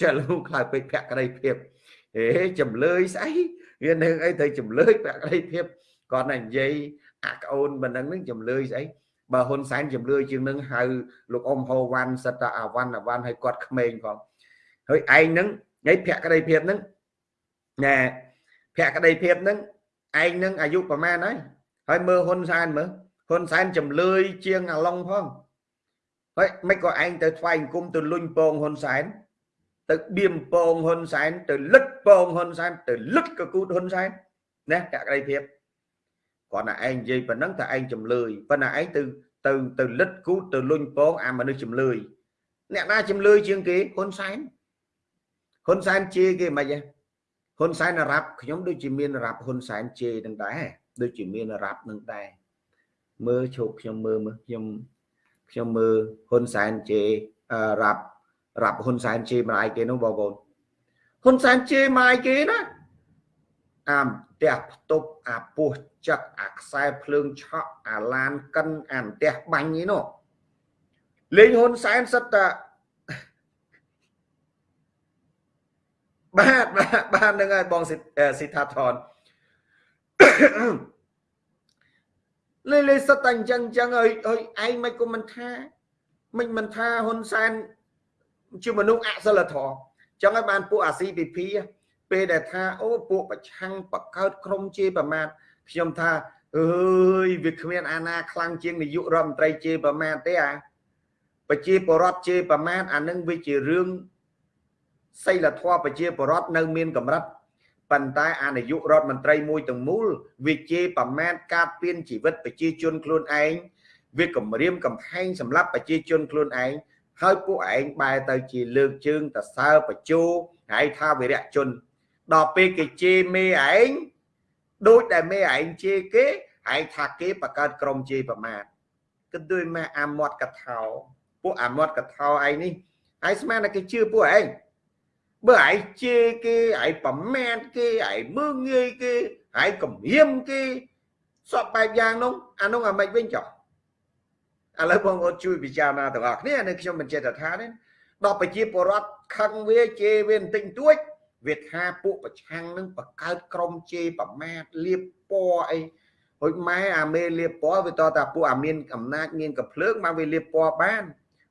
ចេះល្ងងខ្លៅពេកភក្តីភាពហេចំលើយស្អីវានឹងអីទៅចំលើយភក្តីភាពគាត់តែនិយាយអាក្អូនមិនដឹងនឹងចំលើយស្អីបបើហ៊ុនសែនជំរឿជាងនឹងហៅលោកអ៊ំហូវ៉ាន់សិតតាអាវ៉ាន់អាវ៉ាន់ឲ្យគាត់ក្មេងផងហើយឯងនឹងឯភក្តីភាពនឹង ណែភក្តីភាពនឹងឯងនឹងអាយុប្រហែលហើយហើយមើលហ៊ុនសែនមើលហ៊ុនសែនចំលឿយជាងអាឡុងផងហើយមិនក៏ឯងទៅថ្វាយអង្គមទៅលុញពងហ៊ុនសែនទៅបៀមពងហ៊ុនសែនទៅលឹកពងហ៊ុនសែនទៅលឹកកគូតហ៊ុនសែនណាភក្តីភាពគាត់ណាឯងនិយាយប៉ុណ្ណឹងតែឯងចំលឿយប៉ុន្តែឯងទៅទៅទៅលិតគូតទៅលុញពងអាមនុស្សចំលឿយអ្នកណាចំលឿយជាងគេហ៊ុនសែនហ៊ុនសែនជេរគេមិនហ៎ ហ៊ុនសែនរ៉ាប់ខ្ញុំដូចជាមានរ៉ាប់ហ៊ុនសែនជេរនឹងដែរដូចជាមានរ៉ាប់នឹងដែរមើលឈប់ខ្ញុំមើលមើលខ្ញុំខ្ញុំមើលហ៊ុនសែនជេររ៉ាប់រ៉ាប់ហ៊ុនសែនជេរម្ដាយគេនោះបងប្អូនហ៊ុនសែនជេរម៉ាយគេណាអាផ្ទះផ្ទប់អាពោះចឹកអាខ្សែភ្លើងឆក់អាឡានកិនអាផ្ទះបាញ់នេះនោះលេងហ៊ុនសែនសិតតា បាទបាទបាទនឹងហើយបងសិដ្ឋាថនលេលេសិតតែអញ្ចឹងអញ្ចឹងហើយហើយឯងមិនគុំមិនថាមិនមិនថាហ៊ុនសែនជាមនុស្សអសិលធម៌ចឹងហើយបានពួកអា CPP ពេលដែលថាអូពួកប្រឆាំងបកើតក្រុមជាប្រមាថខ្ញុំថាអើយវាគ្មានអាណាខ្លាំងជាងនាយករដ្ឋមន្ត្រីជាប្រមាថទេអាប្រជាពលរដ្ឋជាប្រមាថអានឹងវាជារឿង សីលធម៌ប្រជាពលរដ្ឋនៅមានកម្រិតប៉ុន្តែអានាយករដ្ឋមន្ត្រីមួយទាំងមូលវាជាប្រមាថការពៀនជីវិតប្រជាជនខ្លួនឯងវាគម្រាមកំហែងសម្រាប់ប្រជាជនខ្លួនឯងហើយពួកឯងបែរទៅជាលើកជើងតសើបញ្ជោហើយថាវិរៈជន ដល់ពេលគេជេរមេឯងដូចដែលមេឯងជេរគេឯងថាគេបង្កើតក្រុមជេរប្រមាថគិតដូចម៉ែអាមាត់កថោពួកអាមាត់កថោឯងនេះឯងស្មានតែគេជឿពួកឯង បើឯងជេរគេឯងប្រមាថគេឯងមើងងាយគេឯងគំរាមគេសពបែបយ៉ាងនោះអានោះអាមិនវិញចុះឥឡូវបងប្អូនជួយពិចារណាទាំងអស់គ្នានៅខ្ញុំមិនចេះតែថាទេដល់ប្រជាពលរដ្ឋខឹងវាជេរវាបន្តិចតួចវាថាពួកប្រឆាំងនឹងបង្កើតក្រុមជេរប្រមាថលៀបពណ៌អីហុចម៉ែអាមេលៀបពណ៌វាតតែពួកអាមានអំណាចមានកំភ្លើងមកវាលៀបពណ៌បាន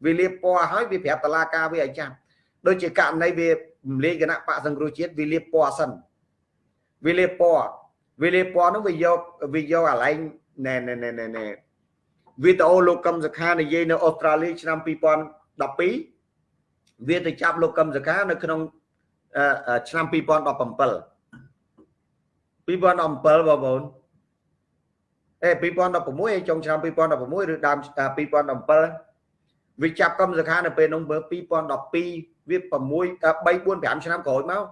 វាលៀបពណ៌ហើយវាប្រាប់តឡាការវាឲ្យចាំដូចជាករណីវា រំលែកគណៈបកសង្គ្រោះជាតិវាលៀបពណ៌សិនវាលៀបពណ៌វាលៀបពណ៌នោះវាយកវាយកអាឡែងណែណែណែណែវីដេអូលោកកឹមសុខានិយាយនៅអូស្ត្រាលីឆ្នាំ2012វាទៅចាប់លោកកឹមសុខានៅក្នុងឆ្នាំ2017 2017បងប្អូនអេ2016ចុងឆ្នាំ2016ឬដើម2017វាចាប់កម្មសខានៅពេលនោះមើល2012 វា6 3 4 5ឆ្នាំក្រោយមក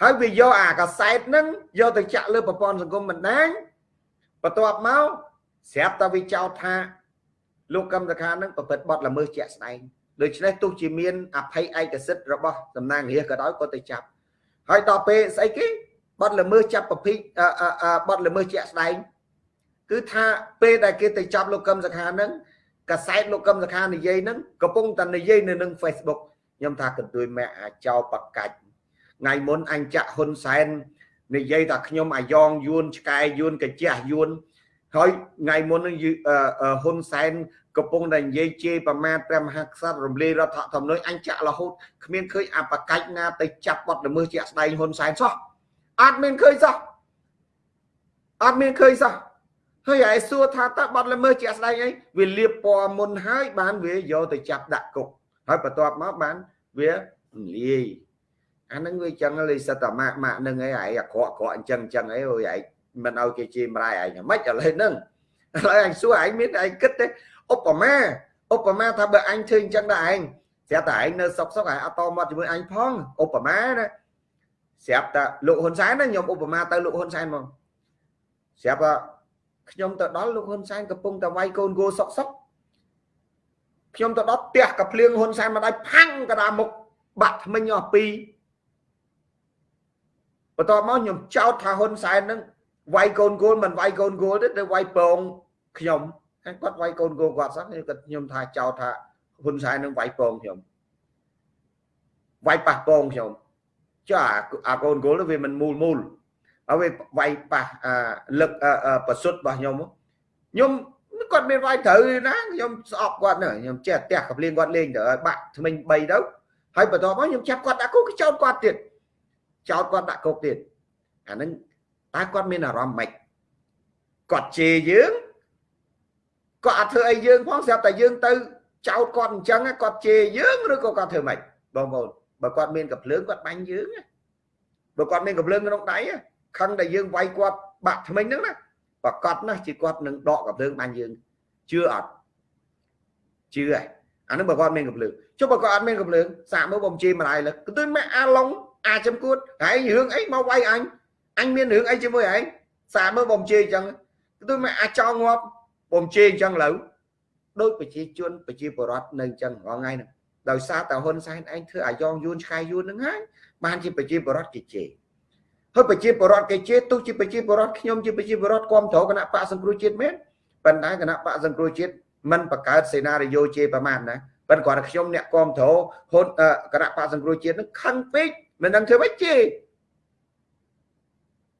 ហើយវាយកអាកាសែតហ្នឹងយកទៅចាក់លើប្រព័ន្ធសង្គមបណ្ដាញបន្ទាប់មកស្រាប់តែវាចោទថាលោកកម្មសខាហ្នឹងប្រព្រឹត្តបទល្មើសជាក់ស្ដែងដូច្នេះទោះជាមានអភ័យឯកសិទ្ធិរបស់តំណាងរាជក៏ដោយក៏ទៅចាប់ហើយដល់ពេលស្អីគេបាត់ល្មើសចាប់ប្រភេទបាត់ល្មើសជាក់ស្ដែងគឺថាពេលដែលគេទៅចាប់លោកកឹមសខាហ្នឹងកសែតលោកកឹមសខានិយាយហ្នឹងកំពុងតែនិយាយនៅនឹង Facebook ខ្ញុំថាកន្ទួយម៉ែអាចោបកាច់ថ្ងៃមុនអញចាក់ហ៊ុនសែននិយាយថាខ្ញុំអាយ៉ងយួនឆ្កែយួនកញ្ជះយួនហើយថ្ងៃមុននឹងហ៊ុនសែនកំពុងតែនិយាយជេរប្រមាថព្រះមហាក្សត្ររំលាយរដ្ឋធម្មនុញ្ញអញចាក់រហូតគ្មានឃើញអបកាច់ណាទៅចាប់បត់ល្មើសជាក់ស្ដែងហ៊ុនសែនសោះអត់មានឃើញសោះអត់មានឃើញសោះហើយឯសួរថាតើបត់ល្មើសជាក់ស្ដែងអីវាលៀបពណ៌មុនហើយបានវាយកទៅចាប់ដាក់គុក ហើយបន្ទាប់មកបានវាលាយអានឹងវាចឹងលេសិតតែម៉ាក់ម៉ាក់នឹងអីឯងអាក្រក់ក្រក់អញ្ចឹងអញ្ចឹងអីអូយឯងមិនឲ្យគេជេរម្រាយឯងហ្មិចឥឡូវហ្នឹងឥឡូវអញសួរឯងមានឯងគិតទេឧបមាឧបមាថាបើអញធ្វើអញ្ចឹងដែរឯងស្រាប់តែឯងនៅសុកសុកឯងអត់តមាត់ជាមួយអញផងឧបមាណាស្រាប់តែលោកហ៊ុនសែនណាខ្ញុំឧបមាទៅលោកហ៊ុនសែនមកស្រាប់តែខ្ញុំទៅដល់លោកហ៊ុនសែនកំពុងតែវាយកូនគោសុកសុក ខ្ញុំទៅដល់ផ្ទះកាភ្លៀងហ៊ុនសែនមកដល់ផាំងកដាមុខបាក់ថ្មិញអស់ពីរបន្ទាប់មកខ្ញុំចោទថាហ៊ុនសែននឹងវាយកូនគោលមិនវាយកូនគោលទេទៅវាយពងខ្ញុំហើយគាត់វាយកូនគោគាត់សោះគាត់ខ្ញុំថាចោទថាហ៊ុនសែននឹងវាយពងខ្ញុំវាយប៉ះពងខ្ញុំចាអាកូនគោលវាមិនមូលមូលហើយវាវាយប៉ះលឹកប្រសុទ្ធរបស់ខ្ញុំខ្ញុំ គាត់មានវាយត្រូវណាខ្ញុំស្អប់គាត់ខ្ញុំចេះផ្ទះកភ្លៀងគាត់លេងទៅបាក់ថ្មិញ3ទៅហើយបន្ទាប់មកខ្ញុំចាប់គាត់ដាក់គុកចោតគាត់ទៀតចោតគាត់ដាក់គុកទៀតអាហ្នឹងតើគាត់មានអារម្មណ៍ម៉េចគាត់ជេរយើងគាត់អត់ធ្វើអីយើងផងស្រាប់តែយើងទៅចោតគាត់អញ្ចឹងគាត់ជេរយើងឬក៏គាត់ធ្វើម៉េចបងប្អូនបើគាត់មានកំភ្លើងគាត់បាញ់យើងបើគាត់មានកំភ្លើងក្នុងដៃខឹងតែយើងវាយគាត់បាក់ថ្មិញហ្នឹងណា ប្រកាសណាស់ជាគាត់នឹងដកកំភ្លើងបាញ់យើងជឿអត់ជឿហើយអានោះបើគាត់មានកំភ្លើងចុះបើគាត់អត់មានកំភ្លើងសាកមើលបំជេរម្ដាយលើគឺទៅមកអាឡុងអាចំគួតហើយរឿងអីមកវាយអញអញមានរឿងអីជាមួយឯងសាកមើលបំជេរអញ្ចឹងគឺទៅមកអាចោងាប់បំជេរអញ្ចឹងលើដោយប្រជាជនប្រជាពលរដ្ឋនៅអញ្ចឹងរាល់ថ្ងៃហ្នឹងដោយសារតែហ៊ុនសែនឯងធ្វើអាយ៉ងយួនឆ្កែយួនហ្នឹងហើយបានជាប្រជាពលរដ្ឋគេជេរ ហើយប្រជាពលរដ្ឋគេជេរទោះជាប្រជាពលរដ្ឋខ្ញុំជាប្រជាពលរដ្ឋគ្រប់គ្រងគណៈបកសង្គ្រោះជាតិមែនប៉ុន្តែគណៈបកសង្គ្រោះជាតិមិនបង្កើតសេណារីយ៉ូជេរប្រមាណណាប៉ុន្តែគាត់ខ្ញុំអ្នកគ្រប់គ្រងហ៊ុនគណៈបកសង្គ្រោះជាតិនឹងខឹងពេកមិនដឹងធ្វើម៉េចជេរ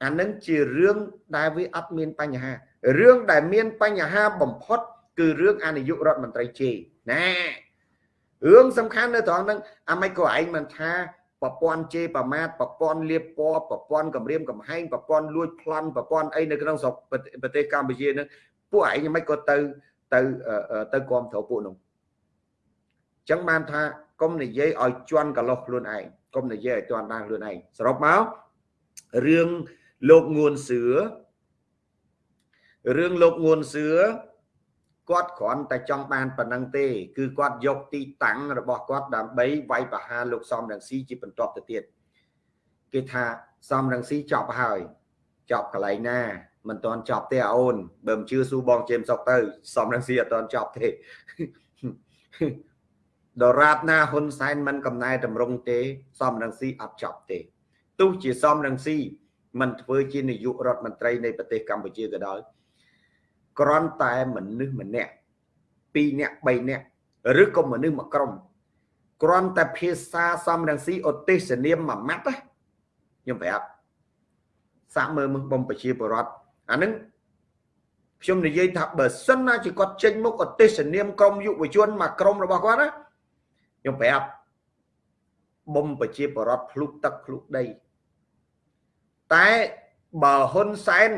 អានឹងជារឿងដែលវាអត់មានបញ្ហារឿងដែលមានបញ្ហាបំផុត គឺរឿងអនាយករដ្ឋមន្ត្រីជេរណារឿងសំខាន់នៅត្រង់ហ្នឹងអាមិនក៏ឯងមិនថា ប្រព័ន្ធជេរប្រមាថប្រព័ន្ធលៀបពណ៌ប្រព័ន្ធគម្រាមកំហែងប្រព័ន្ធលួចប្លន់ប្រព័ន្ធអីនៅក្នុងស្រុកប្រទេសកម្ពុជាហ្នឹងពួកឯងមិនក៏ទៅទៅទៅគ្រប់គ្រងពួកនោះអញ្ចឹងបានថាកុំនិយាយឲ្យជន់កលោះខ្លួនឯងកុំនិយាយឲ្យជន់ដាស់ខ្លួនឯងសរុបមករឿងលោកងួនសឿរឿងលោកងួនសឿ គាត់គ្រាន់តែចង់បានប៉ុណ្ណឹងទេ គឺគាត់យកទីតាំងរបស់គាត់ដើម្បីវាយប្រហារលោកសំរងស៊ីជាបន្ទាប់ទៅទៀតគេថាសំរងស៊ីចប់ហើយចប់កន្លែងណាមិនទាន់ចប់ទេអូនបើមិនជឿស៊ូបងជេមសុកទៅសំរងស៊ីអត់ទាន់ចប់ទេដរាបណាហ៊ុនសែនមិនកំណែតម្រង់ទេ សំរងស៊ីអត់ចប់ទេទោះជាសំរងស៊ីមិនធ្វើជានាយករដ្ឋមន្ត្រីនៃប្រទេសកម្ពុជាក៏ដោយ គ្រាន់តែមនុស្សម្នាក់2នាក់3នាក់ឬក៏មនុស្សមួយក្រុមគ្រាន់តែភាសាសំរងស៊ីឧទ្ទេសនាមមួយម៉ាត់ខ្ញុំប្រាប់សាក់មើលមើលបំប្រជាពលរដ្ឋអានឹងខ្ញុំនិយាយថាបើសិនណាជាគាត់ចេញមុខឧទ្ទេសនាមក្រមយុវជនមកក្រមរបស់គាត់ណាខ្ញុំប្រាប់បំប្រជាពលរដ្ឋភ្លុកទឹកភ្លុកដីតែបើហ៊ុនសែន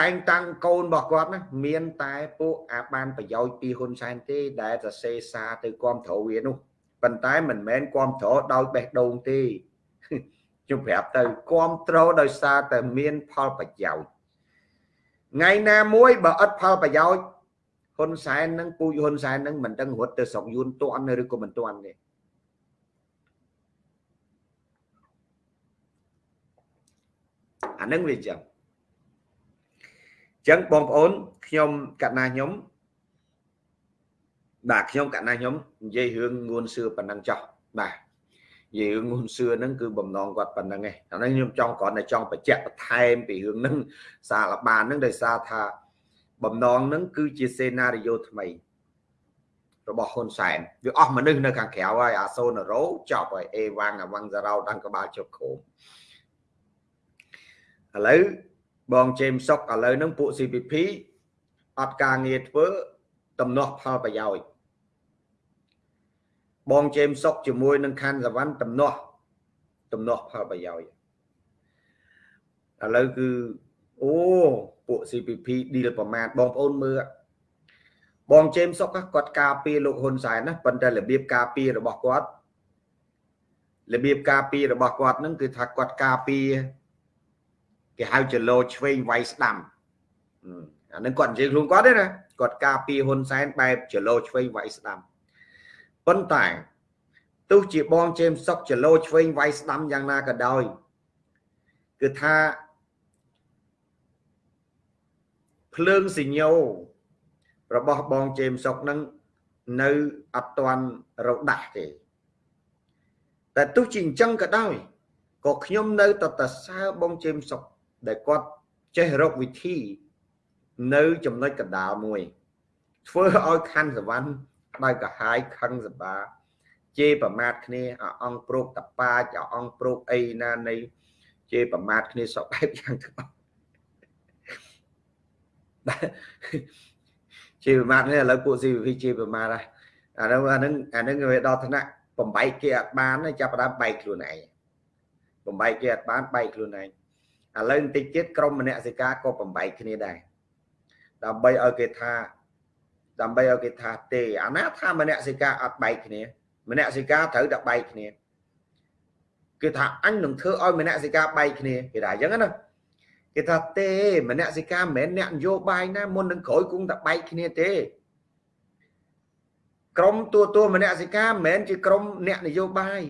តែងតាំងកូនរបស់គាត់ណាមានតែពួកអាបានប្រយោជន៍ពីហ៊ុនសែនទេដែលសរសេរសារទៅគាំទ្រវានោះប៉ុន្តែមិនមែនគាំទ្រដោយបេះដូងទេខ្ញុំប្រាប់ទៅគាំទ្រដោយសារតែមានផលប្រយោជន៍ថ្ងៃណាមួយបើអត់ផលប្រយោជន៍ហ៊ុនសែននឹងពូជហ៊ុនសែននឹងមិនដឹងរត់ទៅស្រុកយួនតន់ឬក៏មិនតន់ទេអានឹងវាចឹង ចឹងបងប្អូនខ្ញុំកណាខ្ញុំបាទខ្ញុំកណាខ្ញុំនិយាយរឿងងួនសឿប៉ុណ្ណឹងចោះបាទនិយាយរឿងងួនសឿហ្នឹងគឺបំណងគាត់ប៉ុណ្ណឹងឯងអានេះខ្ញុំចង់គ្រាន់តែចង់បញ្ជាក់បន្ថែមពីរឿងហ្នឹងសារលបានហ្នឹងដោយសារថាបំណងហ្នឹងគឺជាសេណារីយ៉ូថ្មីរបស់ហ៊ុនសែនវាអស់មនុស្សនៅខាងក្រៅហើយអាសូណារ៉ូចប់ហើយអេវ៉ាំងអាវ៉ាំងសារ៉ោដាំងក្បាលជប់ខោមឥឡូវ បងជេមសុកឥឡូវហ្នឹងពួក CPP អត់ការងារធ្វើតំណោះផលប្រយោជន៍បងជេមសុកជាមួយនឹងខាន់សវណ្ណតំណោះតំណោះផលប្រយោជន៍ឥឡូវគឺអូពួក CPP ឌីលប្រមាថបងប្អូនមើលបងជេមសុកគាត់ការពារលោកហ៊ុនសែនណាប៉ុន្តែរបៀបការពាររបស់គាត់របៀបការពាររបស់គាត់ហ្នឹងគឺថាគាត់ការពារ គេហៅចលោឆ្វេងវាយស្ដាំអានឹងគាត់និយាយខ្លួនគាត់ទេណាគាត់ការពារហ៊ុនសែនបែបចលោឆ្វេងវាយស្ដាំប៉ុន្តែទោះជាបងជេមសុកចលោឆ្វេងវាយស្ដាំយ៉ាងណាក៏ដោយគឺថាភ្លើងសញ្ញោរបស់បងជេមសុកនឹងនៅអត់ទាន់រដាស់ទេតែទោះជាអញ្ចឹងក៏ដោយក៏ខ្ញុំនៅតតសើបងជេមសុក ដែលគាត់ចេះរកវិធីនៅចំណុចកណ្ដាលមួយ ធ្វើឲ្យខណ្ឌសវណ្ណដោយកាហាយខឹងសបាជេរប្រមាថគ្នាអអង្គប្រុកតប៉ាចអអង្គប្រុកអីណានៃជេរប្រមាថគ្នាសពបែបយ៉ាងទាំងអស់ជាប្រមាថនេះឥឡូវពួក CVP ជាប្រមាថហើយអានោះអានឹងអានឹងវាដល់ថ្នាក់បំបែកគេអត់បានចាប់ផ្ដើមបែកខ្លួនឯងបំបែកគេអត់បានបែកខ្លួនឯង ឥឡូវបន្តិចទៀតក្រុមមនសិការក៏បំបែកគ្នាដែរដើម្បីឲ្យគេថាដើម្បីឲ្យគេថាទេអាណាថាមនសិការអត់បែកគ្នាមនសិការត្រូវតែបែកគ្នាគេថាអញនឹងធ្វើឲ្យមនសិការបែកគ្នាគេថាអញ្ចឹងណាគេថាទេមនសិការមិនមែនអ្នកនយោបាយណាមុននឹងក្រោយគង់តែបែកគ្នាទេក្រមតួតួមនសិការមិនមែនជាក្រមអ្នកនយោបាយ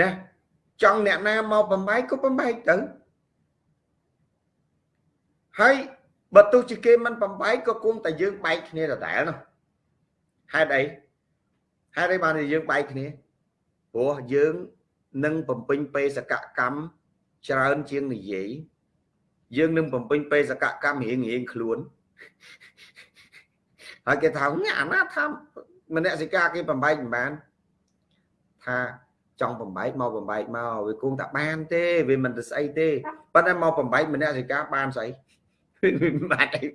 ណា ចង់អ្នកណាមកបំបែកក៏បំបែកទៅហើយបើទោះជាគេមិនបំបែកក៏គង់តែយើងបែកគ្នាដដែលនោះហេតុអីហេតុអីបានយើងបែកគ្នាព្រោះយើងនឹងបំពេញបេសកកម្មច្រើនជាងនិយាយយើងនឹងបំពេញបេសកកម្មរៀងរៀងខ្លួនហើយគេថាអាណាថាមនសិការគេបំបែកមិនបានថា ចង់បំបែកមកបំបែកមកវាគង់តែបានទេវាមិនទៅស្អីទេប៉ុន្តែមកបំបែកមនសិការបានស្អីវាបានអីឥ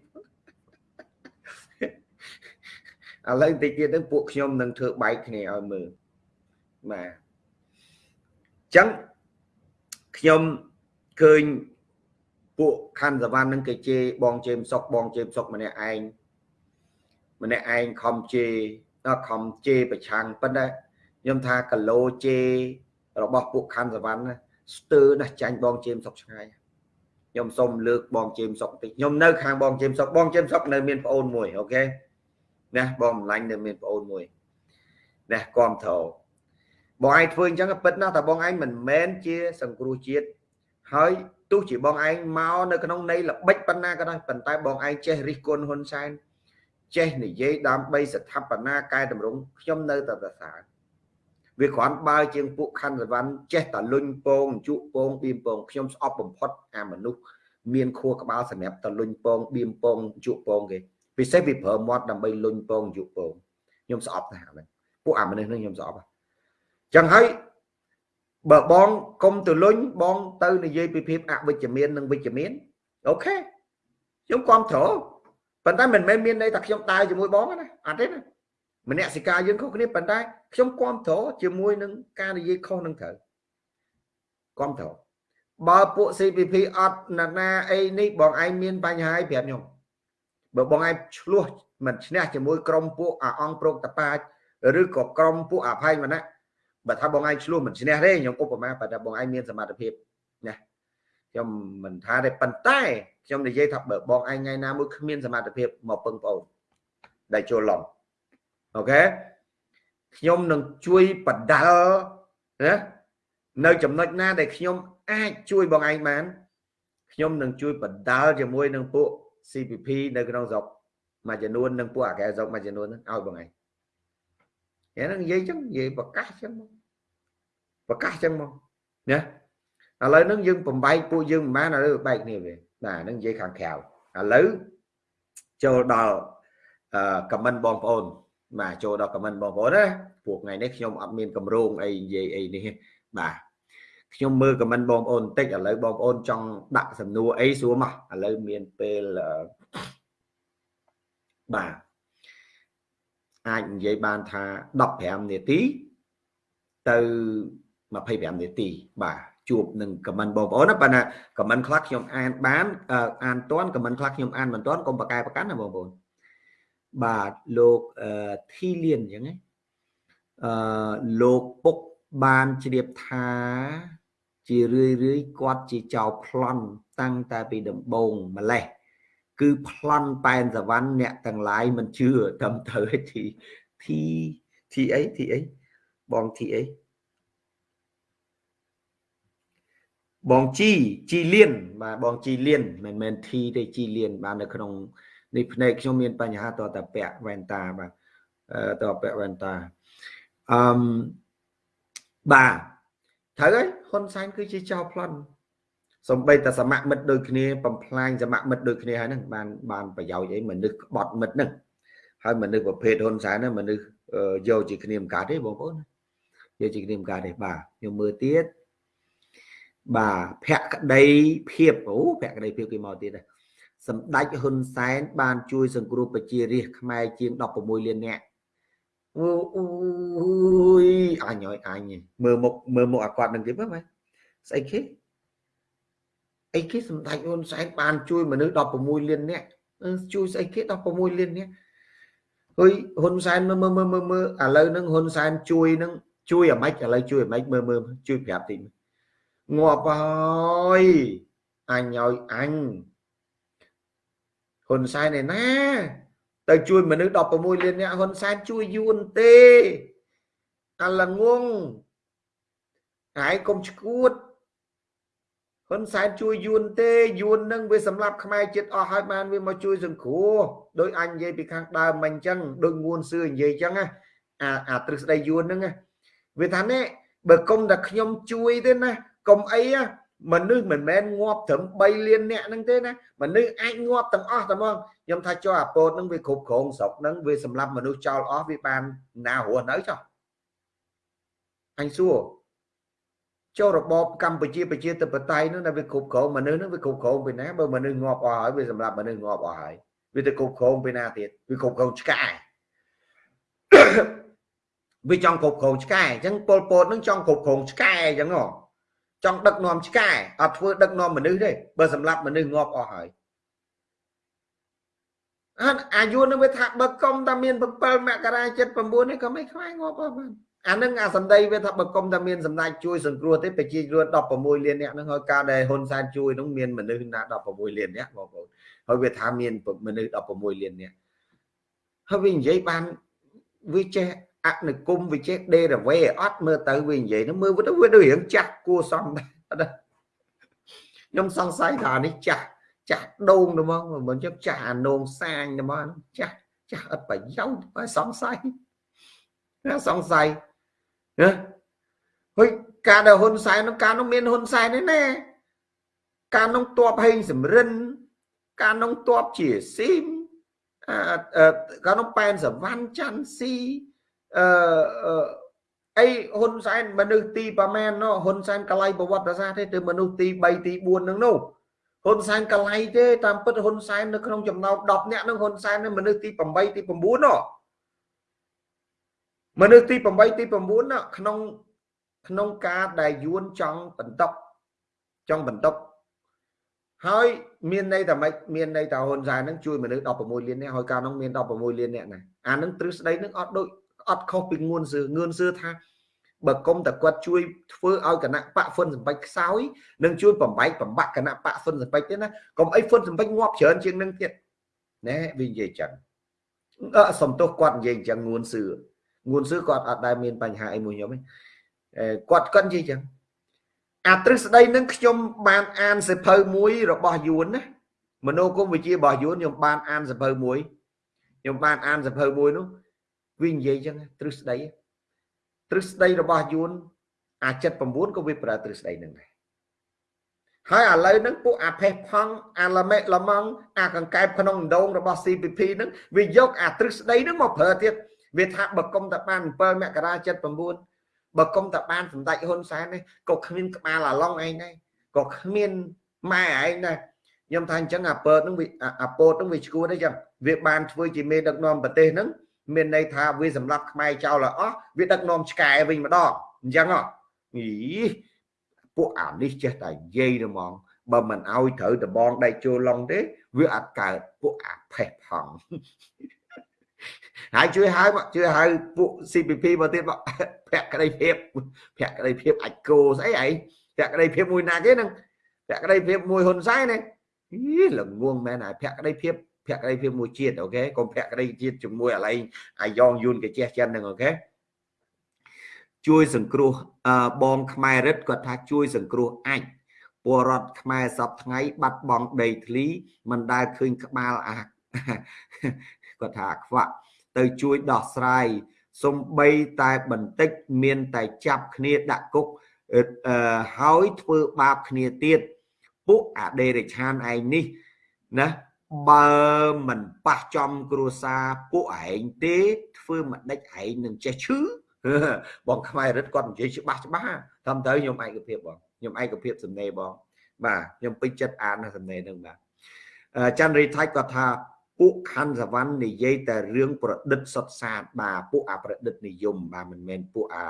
ឡូវតិចទៀតទៅពួកខ្ញុំនឹងធ្វើបែកគ្នាឲ្យមើលបាទចឹងខ្ញុំឃើញពួកខណ្ឌសវណ្ណនឹងគេជេរបងជេមសុកបងជេមសុកម្នាក់ឯងម្នាក់ឯងខំជេរខំជេរប្រឆាំងប៉ុន្តែ ខ្ញុំថាគីឡូជេររបស់ពួកខណ្ឌសវណ្ណស្ទើរណាស់ចាញ់បងជេមសុកឆ្ងាយខ្ញុំសូមលើកបងជេមសុកតិចខ្ញុំនៅខាងបងជេមសុកបងជេមសុកនៅមានប្អូនមួយអូខេណាបងម្លាញ់នៅមានប្អូនមួយណាគាំទ្របងឯងធ្វើអញ្ចឹងពិតណាស់តែបងឯងមិនមែនជា សង្គ្រោះជាតិហើយទោះជាបងឯងមកនៅក្នុងន័យល្បិចប៉ុណ្ណាក៏ដោយប៉ុន្តែបងឯងចេះរិះគន់ហ៊ុនសែនចេះនិយាយដើម្បីស្ថាបនាកែតម្រង់ខ្ញុំនៅតែប្រសើរ វាគ្រាន់បើជាងពួកខណ្ឌសវណ្ណចេះតែលុញពងជក់ពងបៀមពងខ្ញុំស្អប់បំផុតអាមនុស្សមានខួរក្បាលសម្រាប់តលុញពងបៀមពងជក់ពងគេពិសេសវាប្រើមាត់ដើម្បីលុញពងជក់ពងខ្ញុំស្អប់ណាស់ហ្នឹងពួកអាមនុស្សនេះខ្ញុំស្អប់ចឹងហើយបើបងកុំទៅលុញបងទៅនិយាយពីភាពអវិជ្ជមាននិងវិជ្ជមានអូខេខ្ញុំគ្រប់គ្រងប៉ុន្តែមិនមែនមានន័យថាខ្ញុំដើរជាមួយបងណាអត់ទេណា មនសិការយើងខុសគ្នាប៉ុន្តែខ្ញុំគ្រប់គ្រងជាមួយនឹងការនិយាយខុសនឹងត្រូវគ្រប់គ្រងបើពួក CPP អត់ណានាអីនេះបងឯងមានបញ្ហាឲ្យប្រាប់ខ្ញុំបើបងឯងឆ្លោះមិនឈ្នះជាមួយក្រុមពួកអាអង្គប្រកតបាចឬក៏ក្រុមពួកអភ័យមណៈបើថាបងឯងឆ្លោះមិនឈ្នះទេខ្ញុំឧបមាបើថាបងឯងមានសមត្ថភាពណាខ្ញុំមិនថាទេប៉ុន្តែខ្ញុំនិយាយថាបើបងឯងថ្ងៃណាមួយគ្មានសមត្ថភាពមកពឹងប្អូនដែលចូលឡំ អូខេខ្ញុំនឹងជួយបដាល់ណានៅចំណុចណាដែលខ្ញុំអាចជួយបងឯងបានខ្ញុំនឹងជួយបដាល់ជាមួយនឹងពួក CPP នៅក្នុងស្រុកមួយចំនួននិងពួកអាកែស្រុកមួយចំនួនហ្នឹងឲ្យបងឯងហ្នឹងនិយាយចឹងនិយាយប្រកាសចឹងមកប្រកាសចឹងមកណាឥឡូវហ្នឹងយើងបំបែកពួកយើងមិនបានឥឡូវបែកគ្នាវិញបាទហ្នឹងនិយាយខាងក្រៅឥឡូវចូលដល់អឺខមមិនបងប្អូន បាទចូលដល់ខមមិនបងប្អូនណាពួកថ្ងៃនេះខ្ញុំអត់មានកម្រងអីនិយាយអីនេះបាទខ្ញុំមើលខមមិនបងប្អូនបន្តិចឥឡូវបងប្អូនចង់ដាក់សំណួរអីសួរមកឥឡូវមានពេលបាទអាចនិយាយបានថា15នាទីទៅ25នាទីបាទជួបនឹងខមមិនបងប្អូនណាប៉ុន្តែខមមិនខ្លះខ្ញុំអានបានអានតាន់ខមមិនខ្លះខ្ញុំអានមិនតាន់កុំបកកែប្រកាន់ណាបងប្អូន បាទលោកធីលៀនអញ្ចឹងអឺលោកពុកបានជ្រាបថា ជារឿយរឿយគាត់ជាចៅប្លន់តាំងតែពីដំបូងម្លេះគឺប្លន់ប៉ែនសវណ្ណអ្នកទាំងឡាយមិនជឿត្រឹមត្រូវទីទីទីអីទីអីបងទីអីបងជីជីលៀនបាទបងជីលៀនមិនមែនធីទេជីលៀនបាននៅក្នុង នេះភ្នែកខ្ញុំមានបញ្ហាតតែពាក់វ៉ែនតាបាទតពាក់វ៉ែនតាអឺមបាទត្រូវហើយហ៊ុនសែនគឺជាចៅប្លន់សំបីតែសមមិត្តដូចគ្នាបំផ្លាញសមមិត្តដូចគ្នាហើយហ្នឹងបានបានប្រយោជន៍អីមនុស្សក្បត់មិត្តហ្នឹងហើយមនុស្សប្រភេទហ៊ុនសែនហ្នឹងមនុស្សយកជាគ្នាមិនកើតទេបងប្អូនយកជាគ្នាមិនកើតទេបាទខ្ញុំមើលទៀតបាទភក្តីភាពអូភក្តីភាពគេមកទៀត សម្ដេចហ៊ុនសែនបានជួយសង្គ្រោះប្រជារាស្ត្រខ្មែរជាង16លាននាក់អូយអញអើយអញមើលមុខមើលមុខអាគាត់នឹងទៀតមើលស្អីគេអីគេសម្ដេចហ៊ុនសែនបានជួយមនុស្ស16លាននាក់ជួយស្អីគេ16លាននាក់ហុយហ៊ុនសែនមើលមើលមើលមើលឥឡូវហ្នឹងហ៊ុនសែនជួយនឹងជួយអាម៉េចឥឡូវជួយអាម៉េចមើលមើលជួយប្រាប់តិចងាប់ហើយអញឲ្យអញ ហ៊ុនសែនឯណាទៅជួយមនុស្ស16លានអ្នកហ៊ុនសែនជួយយួនទេអាឡងងហើយកុំឈួតហ៊ុនសែនជួយយួនទេយួននឹងវាសម្លាប់ខ្មែរចិត្តអស់ហើយបានវាមកជួយសង្គ្រោះដោយអញនិយាយពីខាងដើមមិនអញ្ចឹងដូចងួនសឿនិយាយអញ្ចឹងណាអាអាទ្រឹស្ដីយួនហ្នឹងវាថានេះបើគុំតែខ្ញុំជួយទេណាកុំអី មនុស្សមិនមែនងាប់ត្រឹម3លានអ្នកហ្នឹងទេណាមនុស្សអាចងាប់ទាំងអស់តែមកខ្ញុំថាចុះអាពោតហ្នឹងវាគ្រប់គ្រងស្រុកហ្នឹងវាសម្រាប់មនុស្សចោលអស់វាបានណារស់នៅចុះអញសួរចូលរបបកម្ពុជាប្រជាធិបតេយ្យនោះដែលវាគ្រប់គ្រងមនុស្សនោះវាគ្រប់គ្រងពីណាបើមនុស្សងាប់អស់ហើយវាសម្រាប់មនុស្សងាប់អស់ហើយវាទៅគ្រប់គ្រងពីណាទៀតវាគ្រប់គ្រងឆ្កែវាចង់គ្រប់គ្រងឆ្កែអញ្ចឹងពលពតនឹងចង់គ្រប់គ្រងឆ្កែអញ្ចឹងហ៎ ចង់ដឹកនាំឆ្កែអត់ធ្វើដឹកនាំមនុស្សទេបើសម្រាប់មនុស្សងាប់អស់ហើយអាអាយុនឹងវាថាបើកុំតែមាន7មករា79នេះក៏មិនខ្វាយងាប់អស់បានអានឹងអាសម្ដីវាថាបើកុំតែមានសម្ដេចជួយសង្គ្រោះទេប្រជាជន16លានអ្នកនឹងហើយការដែលហ៊ុនសែនជួយនឹងមានមនុស្សណា16លានអ្នកបងប្អូនហើយវាថាមានមនុស្ស16លានអ្នកហើយវានិយាយបានវាចេះ អនុគមវិចេះដេរវេអត់មើលទៅវានិយាយនោះមើលទៅវាដូចរៀងចាស់គួសមដែរខ្ញុំសង្ស័យថានេះចាស់ចាស់ដូងទៅមកមិនចឹងចាស់អានងសាញទៅមកចាស់ចាស់អត់ប្រយោជន៍បើសង្ស័យណាសង្ស័យណាហុយការដែលហ៊ុនសែននោះការនោះមានហ៊ុនសែនទេណាការនោះតបហេងសំរិន ការនោះតបជាស៊ីមអឺការនោះប៉ែនសវណ្ណច័ន្ទស៊ី អឺអីហ៊ុនសែនមនុស្សទីប្រមាណនោះហ៊ុនសែនកលៃប្រវត្តិសាស្ត្រទេទៅមនុស្សទី3ទី4ហ្នឹងនោះហ៊ុនសែនកលៃទេតាមពិតហ៊ុនសែននៅក្នុងចំណោម10នាក់ហ្នឹងហ៊ុនសែនមនុស្សទី8ទី9នោះមនុស្សទី8ទី9នោះក្នុងក្នុងការដែលយួនចង់បន្តចង់បន្តហើយមានន័យថាម៉េចមានន័យថាហ៊ុនសែនហ្នឹងជួយមនុស្ស16លាននាក់ហើយកាលនោះមាន16លាននាក់ណាអានឹងទ្រឹស្ដីនឹងអត់ដូច អត់ខុសពីងួនសឿងឿនសឿថាបើគុំតែគាត់ជួយធ្វើឲ្យគណៈបកហ្វុនសម្បិចខ្សោយនឹងជួយបំបែកបំបាក់គណៈបកហ្វុនសម្បិចទេណាកុំអីហ្វុនសម្បិចងាប់ច្រើនជាងនឹងទៀតណែវានិយាយចឹងអឺសំទោសគាត់និយាយចឹងងួនសឿងួនសឿគាត់អត់ដែលមានបញ្ហាអីមួយខ្ញុំទេគាត់គាត់និយាយចឹងអាទ្រឹស្ដីនឹងខ្ញុំបានអានសិភៅមួយរបស់យួនណាមនោគមវិជ្ជារបស់យួនខ្ញុំបានអានសិភៅមួយខ្ញុំបានអានសិភៅមួយនោះ វានិយាយចឹងទ្រឹស្ដីទ្រឹស្ដីរបស់យួនអា79ក៏វាប្រើទ្រឹស្ដីនឹងដែរហើយឥឡូវហ្នឹងពួកអាផេះផង់អាឡាមេឡម៉ង់អាកង្កែបក្នុងដងរបស់ CPP ហ្នឹងវាយកអាទ្រឹស្ដីហ្នឹងមកប្រើទៀតវាថាបើគុំតែបាន7មករា79បើគុំតែបានសម្ដេចហ៊ុនសែននេះក៏គ្មានក្បាលអាឡុងឯងដែរក៏គ្មានម៉ែឯងដែរខ្ញុំថាអញ្ចឹងអាពើហ្នឹងវាអាពតហ្នឹងវាឈួតទេចឹងវាបានធ្វើជាមេដឹកនាំប្រទេសហ្នឹង មានន័យថាវាសម្រាប់ខ្មែរចោលអស់វាដឹកនាំឆ្កែវិញម្ដងអញ្ចឹងហ៎អីពួកអានេះចេះតែនិយាយទៅហ្មងបើមិនអោយត្រូវដបងដៃចូលឡុងទេវាអត់កើតពួកអាផេះផង់ហើយជួយហៅមកជួយហៅពួក CPP មកទៀតមកភក្តីភាពភក្តីភាពអាចគោស្អីអីភក្តីភាពមួយណាគេនឹងភក្តីភាពមួយហ៊ុនសែនណាអីល្ងងមែនហើយភក្តីភាព ភក្តីភាពមួយជាតិអូខេកុំភក្តីជាតិជាមួយអាឡៃអាយ៉ងយូនកជះចិនហ្នឹងអូខេជួយសង្គ្រោះបងខ្មែររិទ្ធគាត់ថាជួយសង្គ្រោះអាចពលរដ្ឋខ្មែរសពថ្ងៃ បាត់បង់ដីធ្លីមិនដែលឃើញក្បាលអាគាត់ថាខ្វាក់ទៅជួយដោះស្រាយសំបីតែបន្តិចមានតែចាប់គ្នាដាក់គុកហើយធ្វើបាបគ្នាទៀតពួកអដេរិឆានឯងនេះណា បើមិនប៉ះចំគ្រួសារពួកឯងទេធ្វើមិនដេចឯងនឹងចេះឈឺបងខ្មែររិទ្ធគាត់និយាយច្បាស់ច្បាស់តាមទៅខ្ញុំឯកភាពបងខ្ញុំឯកភាពសំណេរបងបាទខ្ញុំពេញចិត្តអានសំណេរនឹងបាទច័ន្ទរីថៃគាត់ថាពួកខណ្ឌសវណ្ណនិយាយតែរឿងប្រឌិតសុតសាតបាទពួកអប្រឌិតនិយមបាទមិនមែនពួកអា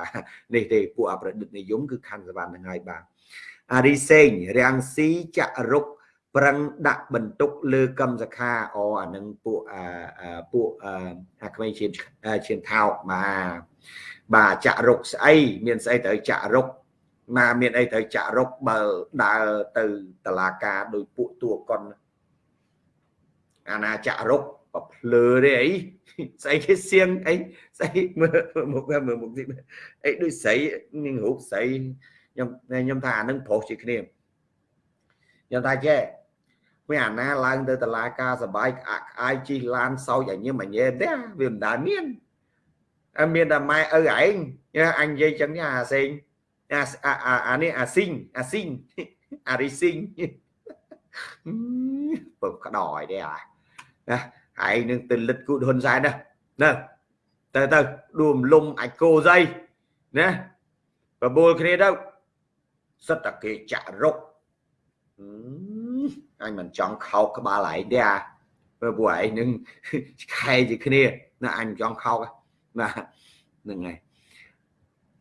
នេះទេពួកអប្រឌិតនិយមគឺខណ្ឌសវណ្ណហ្នឹងហើយបាទអារីសេងរាំងស៊ីចរុក ប្រឹងដាក់បន្ទុកលើកម្មសខាអអានឹងពួកអាពួកអាក្មេងឈាមឈាមថោកបាទបាទចរុកស្អីមានស្អីត្រូវចរុកមកមានអីត្រូវចរុកបើដើរទៅតឡាការដោយពួកតួកុនអាណាចរុកប្រភ្លើទេអីស្អីគេសៀងអីស្អីមើលមុខមើលមុខទីអីដូចស្រីនឹងរូបស្រីខ្ញុំខ្ញុំថាអានឹងប្រុសជាគ្នាខ្ញុំថាចេះ វាអាណាឡើងទៅតឡាការសបាយក្អាក់ក្អាយជីឡានសោចឲ្យញឹមអញែទេវាមិនដែលមានអើមានតែម៉ែឪឯងអញនិយាយចឹងអាសេងអាអានេះអាស៊ីងអាស៊ីងអារីស៊ីងពើក្តោយទេអាណាឯងនឹងទៅលិតគូហ៊ុនសែនណាណាទៅទៅដួមលំអាចគោស្អីណាបបួលគ្នាទៅសិតតែគេចាក់រុកអ ញមិនចង់ខោកក្បាលឯងទេអាព្រោះពួកឯងនឹងខែជាគ្នាណាអញមិនចង់ខោកណាហ្នឹងហើយ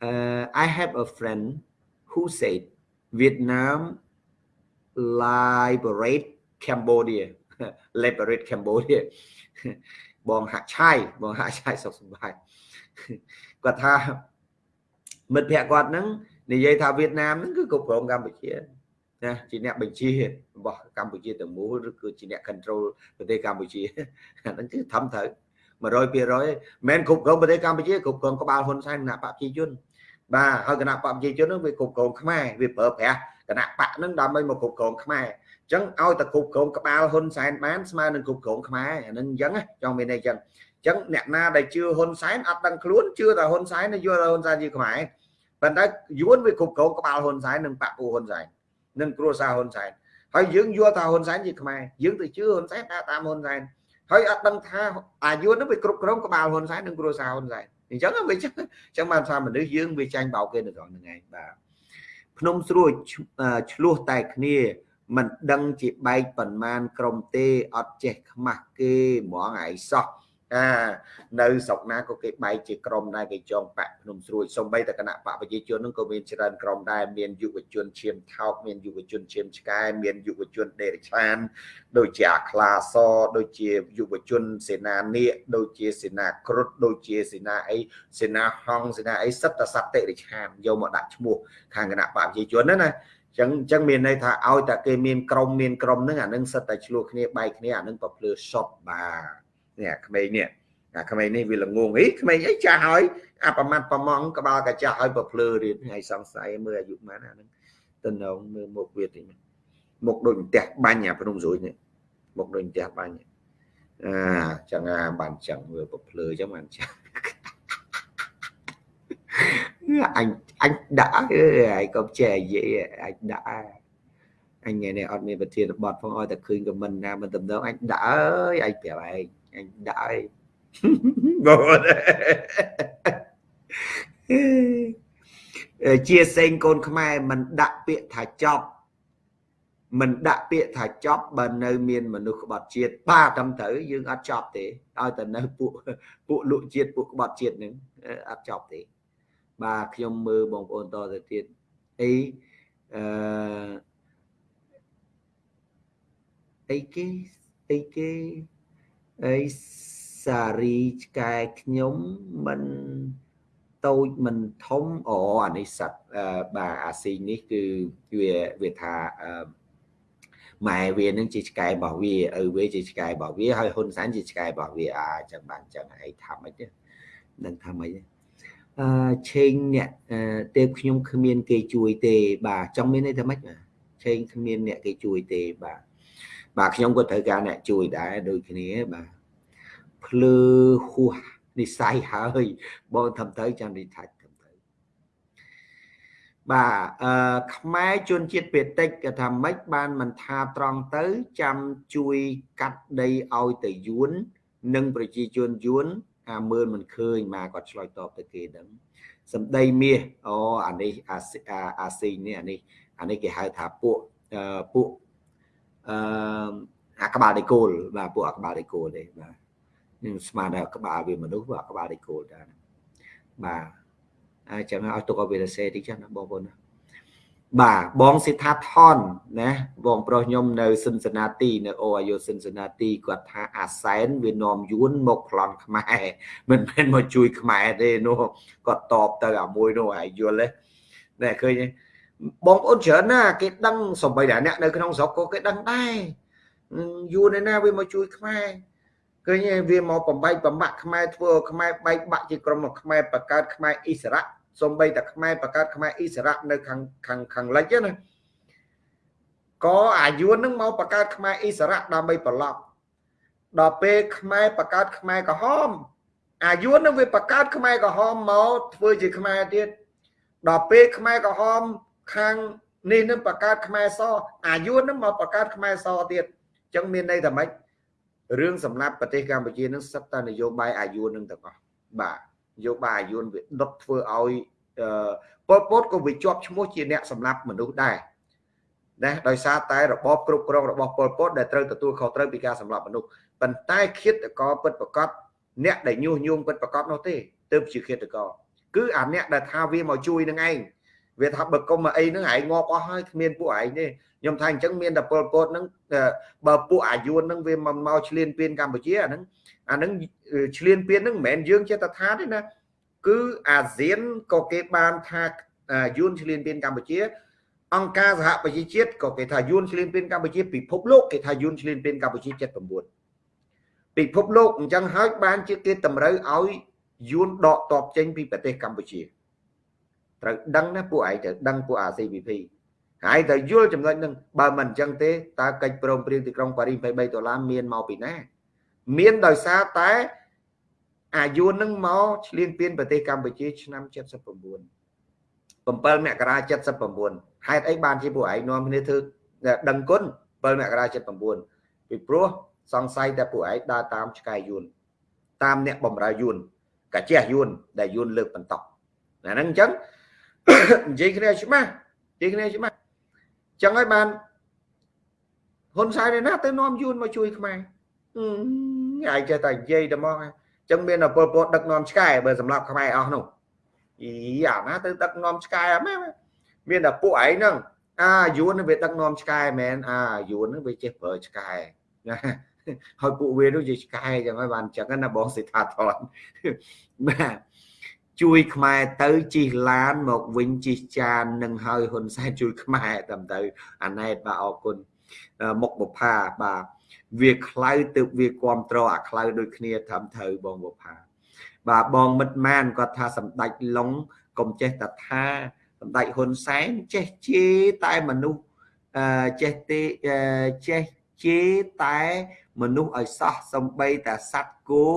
uh, I have a friend who said Vietnam liberate Cambodia liberate Cambodia បងហាក់ឆាយបងហាក់ឆាយសុខសប្បាយគាត់ថាមិត្តភ័ក្ដិគាត់ហ្នឹងនិយាយថាវៀតណាមហ្នឹងគឺគ្រប់គ្រងកម្ពុជា ណាជាអ្នកបញ្ជារបស់កម្ពុជាទាំងមូលឬគឺជាអ្នក control ប្រទេសកម្ពុជាអាហ្នឹងគឺធំត្រូវ100%មិនគ្រប់គ្រងប្រទេសកម្ពុជាគ្រប់គ្រងក្បាលហ៊ុនសែនគណៈបព្វជិជនបាទហើយគណៈបព្វជិជនហ្នឹងវាគ្រប់គ្រងខ្មែរវាប្រើប្រាស់គណៈបកហ្នឹងដើម្បីមកគ្រប់គ្រងខ្មែរអញ្ចឹងឲ្យតែគ្រប់គ្រងក្បាលហ៊ុនសែនបានស្មើនឹងគ្រប់គ្រងខ្មែរអាហ្នឹងអញ្ចឹងចង់មានន័យអញ្ចឹងអញ្ចឹងអ្នកណាដែលជឿហ៊ុនសែនអត់ដឹងខ្លួនជឿតែហ៊ុនសែនយល់ថាហ៊ុនសែនជាខ្មែរប៉ុន្តែយួនវាគ្រប់គ្រងក្បាលហ៊ុនសែននិងបពូហ៊ុនសែន និងគ្រួសារហ៊ុនសែនហើយយើងយល់ថាហ៊ុនសែនជាខ្មែរយើងទៅជឿហ៊ុនសែនដើរតាមហ៊ុនសែនហើយអត់ដឹងថាអាយុនោះវាគ្រប់គ្រងក្បាលហ៊ុនសែននិងគ្រួសារហ៊ុនសែនអញ្ចឹងវាអញ្ចឹងបានថាមនុស្សយើងវាចាញ់បោកគេនៅត្រង់ហ្នឹងឯងបាទភ្នំស្រួចឆ្លោះតែគ្នាមិនដឹងជាបែកប៉ុន្មានក្រុមទេអត់ចេះខ្មាស់គេហ្មងឯងសោះ អានៅស្រុកណាក៏គេបែកជាក្រុមដែរគេចងបាក់ភ្នំស្រួយសំបីតែគណៈបកប្រជាជននឹងក៏មានច្រើនក្រុមដែរមានយុវជនឈាមថោកមានយុវជនឈាមឆ្កែមានយុវជនដេរិឆាន ដូចជាអាខ្លាសដូចជាយុវជនសេនានាគដូចជាសេនាគ្រុឌដូចជាសេនាអីសេនាហងសេនាអីសិតតសតិរិឆានយកមកដាក់ឈ្មោះខាងគណៈបកប្រជាជនណាណាចឹងចឹងមានន័យថាឲ្យតែគេមានក្រុមមានក្រុមហ្នឹងអានឹងសិតតែឆ្លោះគ្នាបែកគ្នាអានឹងប្រភ្លឺសុតបាទ នេះអាក្មេងនេះអាក្មេងនេះវាល្ងងអីក្មេងអីចាស់ហើយអាប្រមាត់ប្រម៉ងក្បាលកាចាស់ហើយប្រភ្លឺរៀនថ្ងៃសង្ស័យមើលអាយុប៉ុន្មានអាហ្នឹងទៅនងមើលមុខវាតិចមុខដូចផ្ទះបាញ់អាភ្នំស្រួយនេះមុខដូចផ្ទះបាញ់អាចឹងអាបានចឹងមើលប្រភ្លឺចឹងបានចឹងអញអញដាក់អើយក៏ចេះនិយាយអញដាក់អញថ្ងៃនេះអត់មានប្រធានបទផងឲ្យតែឃើញខមមិនណាមិនតំណងអញដាក់អើយអញប្រាប់ឯងអញ ដាក់អើយបងជាសេងកូនខ្មែរមិនដាក់ពាក្យថាចប់មិនដាក់ពាក្យថាចប់បើនៅមានមនុស្សក្បត់ជាតិបាទត្រឹមត្រូវយើងអត់ចប់ទេឲ្យតែនៅពួកពួកលក់ជាតិពួកក្បត់ជាតិនឹងអត់ចប់ទេបាទខ្ញុំមើលបងប្អូនតទៅទៀតអីអឺអីគេអីគេ អីសារីឆ្កែខ្ញុំមិនតូចមិនធំអូអានេះសัตว์បាទអាស៊ីងនេះគឺវាវាថាម៉ែវានឹងជាឆ្កែរបស់វាឪវាជាឆ្កែរបស់វាហើយហ៊ុនសែនជាឆ្កែរបស់វាអាចឹងបានចឹងឯងថាម៉េចទេនឹងថាម៉េចទេអឺឆេងអ្នកទេខ្ញុំគ្មាន គេជួយទេ បាទចង់មានន័យថាម៉េចបាទឆេងគ្មានអ្នកគេជួយទេបាទ បាទខ្ញុំក៏ត្រូវការអ្នកជួយដែរដូចគ្នាបាទភ្លឺហួសនិស័យហើយបងធ្វើទៅចាំនិថាច់ធ្វើទៅបាទអឺខ្មែរជនជាតិពេតិចគេថាម៉េចបានមិនថាត្រង់ទៅចាំជួយកាត់ដីឲ្យទៅយួននិងប្រជាជនយួនអាមើលមិនឃើញមកគាត់ឆ្លើយតបទៅគេដឹងសម្ដីមាសអូអានេះអាអាស៊ីងនេះអានេះអានេះគេហៅថាពួកពួក អឺអាក្បាលដេកូលបាទពួកអាក្បាលដេកូលទេបាទនឹងស្មានថាក្បាលវាមនុស្សពួកអាក្បាលដេកូលដែរបាទអញ្ចឹងឲ្យទុកឲ្យវារសេតិចណាបងប្អូនណាបាទបងសិដ្ឋាថនណាបងប្រុសខ្ញុំនៅសិនសណាទីនៅអូអាយុសិនសណាទីគាត់ថាអាសែនវានាំយួនមកប្លន់ខ្មែរមិនមែនមកជួយខ្មែរទេនោះគាត់តបទៅអាមួយនោះហើយយល់ទេណែឃើញទេ បងប្អូនច្រើនណាគេដឹងសំបីតែអ្នកនៅក្នុងស្រុកក៏គេដឹងដែរយួនឯណាវាមកជួយខ្មែរឃើញវាមកបំបែកបំបាក់ខ្មែរធ្វើខ្មែរបែកបាក់ជាក្រុមខ្មែរបកកើតខ្មែរអ៊ីស្រាអែលសំបីតែខ្មែរបកកើតខ្មែរអ៊ីស្រាអែលនៅខាងខាងខាងលិចណាក៏អាយុនឹងមកបកកើតខ្មែរអ៊ីស្រាអែលដើម្បីប្រឡប់ដល់ពេលខ្មែរបកកើតខ្មែរក្រហមអាយុនឹងវាបកកើតខ្មែរក្រហមមកធ្វើជាខ្មែរទៀតដល់ពេលខ្មែរក្រហម ខាងនេះនឹងបកកើតខ្មែរសអាយុនឹងមកបកកើតខ្មែរសទៀតអញ្ចឹងមានន័យថាម៉េចរឿងសម្រាប់ប្រទេសកម្ពុជានឹងសិតតែនយោបាយអាយុនឹងទាំងអស់បាទនយោបាយអាយុនវាដុតធ្វើឲ្យប៉ុលពតក៏វាជាប់ឈ្មោះជាអ្នកសម្លាប់មនុស្សដែរណាដោយសារតែរបបគ្រប់គ្រងរបស់ប៉ុលពតដែលត្រូវទទួលខុសត្រូវពីការសម្លាប់មនុស្សប៉ុន្តែឃាតករពិតប្រកបអ្នកដែលញុះញង់ពិតប្រកបនោះទេទើបជាឃាតករគឺអាអ្នកដែលថាវាមកជួយនឹងឯង វាថាបើគុំមកអីហ្នឹងឯងងាប់អស់ហើយគ្មានពួកឯងទេខ្ញុំថាអញ្ចឹងមានតែពលពតហ្នឹងបើពួកអាយុនហ្នឹងវាមកមកឆ្លៀនពៀនកម្ពុជាអាហ្នឹងអាហ្នឹងឆ្លៀនពៀនហ្នឹងមិនមែនយើងចេះតែថាទេណាគឺអាស៊ានក៏គេបានថាយួនឆ្លៀនពៀនកម្ពុជា អង្គការសហប្រជាជាតិក៏គេថាយួនឆ្លៀនពៀនកម្ពុជាពិភពលោកគេថាយួនឆ្លៀនពៀនកម្ពុជា79ពិភពលោកអញ្ចឹងហើយបានជាគេតម្រូវឲ្យយួនដកតបចេញពីប្រទេសកម្ពុជា ត្រូវដឹងណាពួកឯងត្រូវដឹងពួក ACPP ហើយត្រូវយល់ចំណុចហ្នឹងបើមិនអញ្ចឹងទេតើកិច្ចព្រមព្រៀងទីក្រុងប៉ារីស23ដុល្លារមានមកពីណា មានដោយសារតែអាយុនឹងមកឆ្លៀនពៀនប្រទេសកម្ពុជាឆ្នាំ79 7មករា79ហេតុអីបានជាពួកឯងនាំគ្នាធ្វើដឹងគុណ7មករា79ពីព្រោះសង្ស័យតែពួកឯងដើរតាមឆ្កែយួនតាមអ្នកបំរើយួនកាជះយួនដែលយួនលើកបន្តអាហ្នឹងអញ្ចឹង និយាយគ្នាច្បាស់និយាយគ្នាច្បាស់ចឹងហើយបានហ៊ុនសែនឯណាទៅនាំយួនមកជួយខ្មែរឯងចេះតែនិយាយតែមកចឹងមានតែពលពតដឹកនាំឆ្កែបើសម្រាប់ខ្មែរអស់នោះអីអាណាទៅដឹកនាំឆ្កែអត់មែនមានតែពួកឯងហ្នឹងអាយួនវាដឹកនាំឆ្កែមែនអាយួនវាចេះប្រើឆ្កែណាហើយពួកវានោះជាឆ្កែចឹងហើយបានចឹងណាបងសិដ្ឋាថនបាទ ជួយខ្មែរទៅជិះឡានមកវិញជិះចាននឹងហើយហ៊ុនសែនជួយខ្មែរតាមទៅអាណែតបាទអរគុណមុខបុផាបាទវាខ្លៅទៅវាគ្រប់ត្រអាខ្លៅដូចគ្នាត្រឹមត្រូវបងបុផាបាទបងមិត្តម៉ានគាត់ថាសម្ដេចឡុងកុំចេះតែថាសម្ដេចហ៊ុនសែនចេះជេរតែមនុស្សអឺចេះទេចេះជេរតែមនុស្សឲ្យសោះសំបីតែសัตว์គោ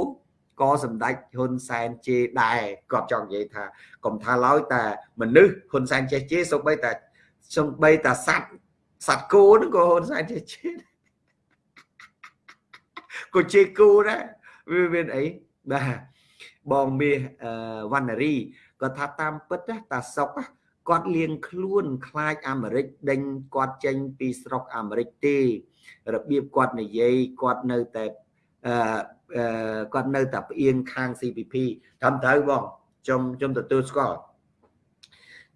ក៏សម្ដេចហ៊ុនសែនជេរដែរគាត់ចង់និយាយថាកុំថាឡើយតែមនុស្សហ៊ុនសែនចេះជេរសូម្បីតែសូម្បីតែសត្វសត្វគោនឹងក៏ហ៊ុនសែនចេះជេរក៏ជេរគោដែរវាមានអីបាទបងមាសវណ្ណរីគាត់ថាតាមពិតតាសុកគាត់លៀងខ្លួនខ្លាចអាមេរិកដេញគាត់ចេញពីស្រុកអាមេរិកទេរបៀបគាត់និយាយគាត់នៅតែអឺ គាត់នៅតែផ្អៀងខាង CPP ត្រឹមត្រូវបងខ្ញុំខ្ញុំទទួលស្គាល់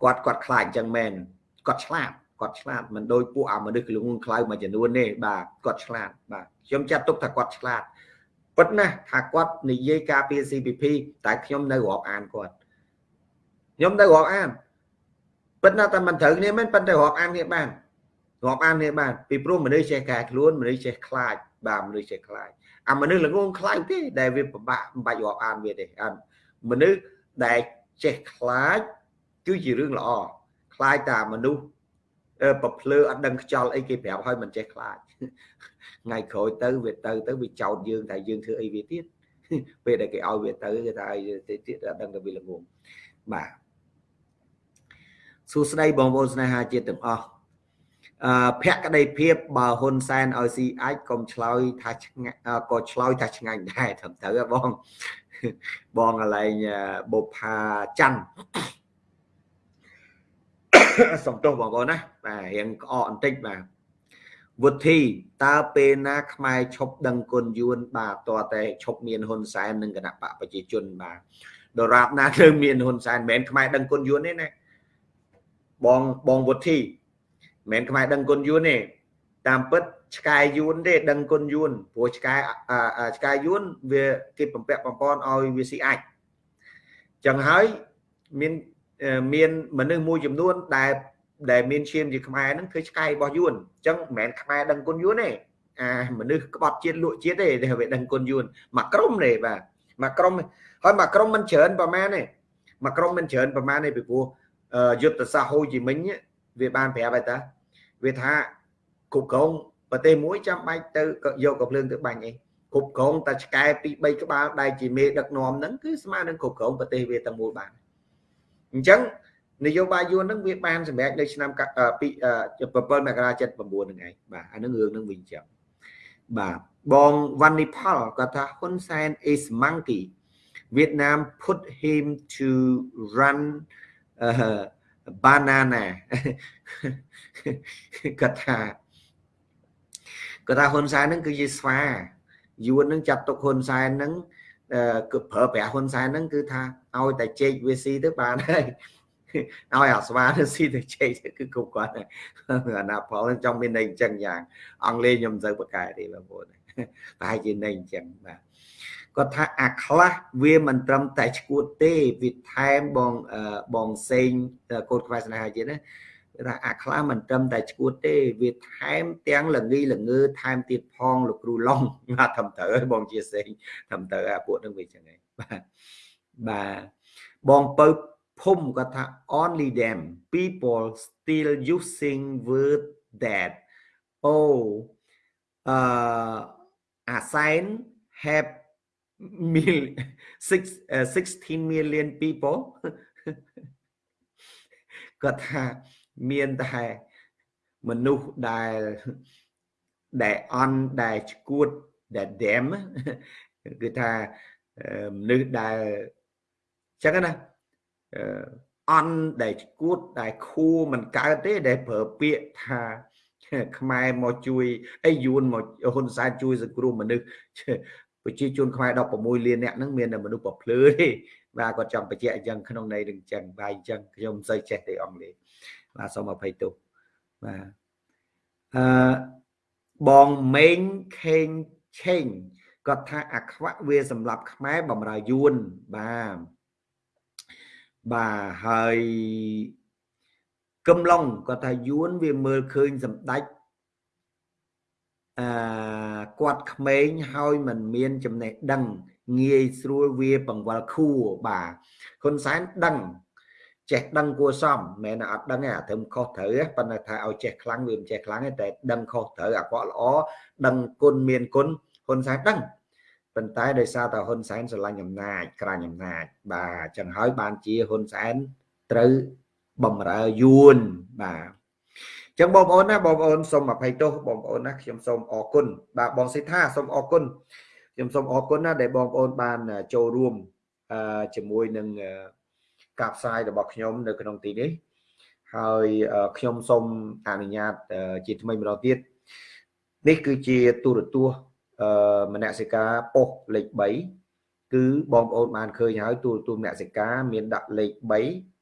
គាត់គាត់ខ្លាចអញ្ចឹងមែនគាត់ឆ្លាតគាត់ឆ្លាតមិនដូចពួកអាមនុស្សក្លងខ្លៅមួយចំនួនទេបាទគាត់ឆ្លាតបាទខ្ញុំចាត់ទុកថាគាត់ឆ្លាតពិតណាស់ថាគាត់និយាយការពារ CPP តែខ្ញុំនៅរាប់អានគាត់ខ្ញុំនៅរាប់អានពិតណាស់តែមិនត្រូវគ្នាមែនប៉ុន្តែរាប់អានគ្នាបានរាប់អានគ្នាបានពីព្រោះមនុស្សចេះកែខ្លួនមនុស្សចេះខ្លាចបាទមនុស្សចេះខ្លាច អាមនុស្សល្ងងខ្លាំងទេដែលវាពិបាកមិនបាច់រាប់អានវាទេអាមនុស្សដែលចេះខ្លាចគឺជារឿងល្អខ្លាចតែមនុស្សប្រភ្លើអត់ដឹងខ្យល់អីគេប្រាប់ឲ្យមិនចេះខ្លាចថ្ងៃក្រោយទៅវាទៅទៅវាចោតយើងតែយើងធ្វើអីវាទៀតពេលដែលគេឲ្យវាទៅគេថាទៀតអត់ដឹងតែវាល្ងងបាទសួស្តីបងប្អូនស្នេហាជាតិទាំងអស់អឺ ភក្តីភាពបើហ៊ុនសែនឲ្យស៊ីអាចកុំឆ្លើយថាឆ្ងាញ់ក៏ឆ្លើយថាឆ្ងាញ់ដែរត្រឹមត្រូវបងបងកន្លែងបុផាច័ន្ទសំទោសបងប្អូនណាបាទរៀងក្អកបន្តិចបាទវុធីតើពេលណាខ្មែរឈប់ដឹងគុណយួនបាទតើតែឈប់មានហ៊ុនសែននិងគណៈបកប្រជាជនបាទដរាបណាទៅមានហ៊ុនសែនមិនមែនខ្មែរដឹងគុណយួនទេណាបងបងវុធី មិនមែនខ្មែរដឹងគុណយួនទេតាមពិតឆ្កែយួនទេដឹងគុណយួនព្រោះឆ្កែឆ្កែយួនវាគេបំពាក់បំពន់ឲ្យវាស៊ីអាចចឹងហើយមានមានមនុស្សមួយចំនួនដែលដែលមានឈាមជាខ្មែរហ្នឹងគឺឆ្កែរបស់យួនអញ្ចឹងមិនមែនខ្មែរដឹងគុណយួនទេអាមនុស្សក្បត់ជាតិលក់ជាតិទេដែលវាដឹងគុណយួនមួយក្រុមទេបាទមួយក្រុមហើយមួយក្រុមមិនច្រើនប្រហែលទេមួយក្រុមមិនច្រើនប្រហែលទេពីព្រោះយុទ្ធសាស្ត្រហូជីមិញ វាបានប្រាប់ហើយតាវាថាគ្រប់គ្រងប្រទេសមួយចាំបាច់ទៅយកកំភ្លើងទៅបាញ់អីគ្រប់គ្រងតែឆ្កែពី3ក្បាលដែលជាមេដឹកនាំហ្នឹងគឺស្មើនឹងគ្រប់គ្រងប្រទេសវាទាំងមូលបានអញ្ចឹងនយោបាយយួនហ្នឹងវាបានសម្រេចនៅឆ្នាំពី7មករា79ហ្នឹងឯងបាទអានឹងរឿងហ្នឹងវិញចឹងបាទបងវ៉ាន់នីផលគាត់ថាហ៊ុនសែន is monkey Vietnam put him to run uh, banana គាត់ថាគាត់ថាហ៊ុនសែនហ្នឹងគឺជាស្វាយួនហ្នឹងចាត់ទុកហ៊ុនសែនហ្នឹងគឺប្រើប្រាស់ហ៊ុនសែនហ្នឹងគឺថាឲ្យតែជែកវាស៊ីទៅបានហើយឲ្យអាស្វាទៅស៊ីទៅជែកទៅគឺគ្រប់គាត់អាណាផលចង់មានន័យអញ្ចឹងយ៉ាងអង់គ្លេសខ្ញុំមិនសូវប្រកែទេបងប្អូនប្រហែលជាន័យអញ្ចឹងបាទ គាត់ថាអាខ្លះវាមិនត្រឹមតែឈួតទេវាថែមបងបងសេងកូនខ្វែស្នេហាជាតិណាថាអាខ្លះមិនត្រឹមតែឈួតទេវាថែមទាំងលងីលងើថែមទៀតផងលោកគ្រូឡុងបាទត្រឹមត្រូវហើយបងជាសេងត្រឹមត្រូវអាពួកនឹងវាចឹងហើយបាទបាទបងពៅភូមិគាត់ថា only them people still using word that oh uh assign have mil, six, uh, 16 million people គាត់ថាមានតែមនុស្សដែលដែលអន់ដែលឈួតដែល them គឺថាមនុស្សដែលចឹងណាអន់ដែលឈួតដែលខួមិនកើតទេដែលប្រើពាក្យថាខ្មែរមកជួយអីយួនមកហ៊ុនសែនជួយសង្គ្រោះមនុស្ស ប្រជាជនខ្មែរ16លានអ្នកហ្នឹងមានតែមនុស្សប្រភ្លឺទេបាទគាត់ចង់បញ្ជាក់អញ្ចឹងក្នុងន័យនឹងអញ្ចឹងបាទអញ្ចឹងខ្ញុំមិនសូវចេះទេអង់គ្លេសបាទសូមអភ័យទោសបាទអឺបងមេងខេងឆេងគាត់ថាអាខ្វាក់វាសម្រាប់ខ្មែរបំរើយួនបាទបាទហើយកំឡុងគាត់ថាយួនវាមើលឃើញសម្ដេច អឺគាត់ក្មេងហើយមិនមានចំណេះដឹងងាយស្រួលវាបង្វិលខួរបាទហ៊ុនសែនដឹងចេះដឹងគួរសមមិនមែនអត់ដឹងទេអាត្រឹមខុសត្រូវប៉ុន្តែថាឲ្យចេះខ្លាំងវាមិនចេះខ្លាំងទេតែដឹងខុសត្រូវអាក្រក់ល្អដឹងគុណមានគុណហ៊ុនសែនដឹងប៉ុន្តែដោយសារតែហ៊ុនសែនស្រឡាញ់អំណាចក្រាញអំណាចបាទចឹងហើយបានជាហ៊ុនសែនត្រូវបំរើយួនបាទ ចឹងបងប្អូនណាបងប្អូនសូមអភ័យទោសបងប្អូនណាខ្ញុំសូមអរគុណបាទបងសិដ្ឋាសូមអរគុណខ្ញុំសូមអរគុណណាដែលបងប្អូនបានចូលរួមជាមួយនឹងការផ្សាយរបស់ខ្ញុំនៅក្នុងទីនេះហើយខ្ញុំសូមអនុញ្ញាតជាថ្មីម្ដងទៀតនេះគឺជាទូរទស្សន៍មនសិការប៉ុស្តិ៍លេខ3គឺបងប្អូនបានឃើញហើយទូរទស្សន៍មនសិការមានដាក់លេខ3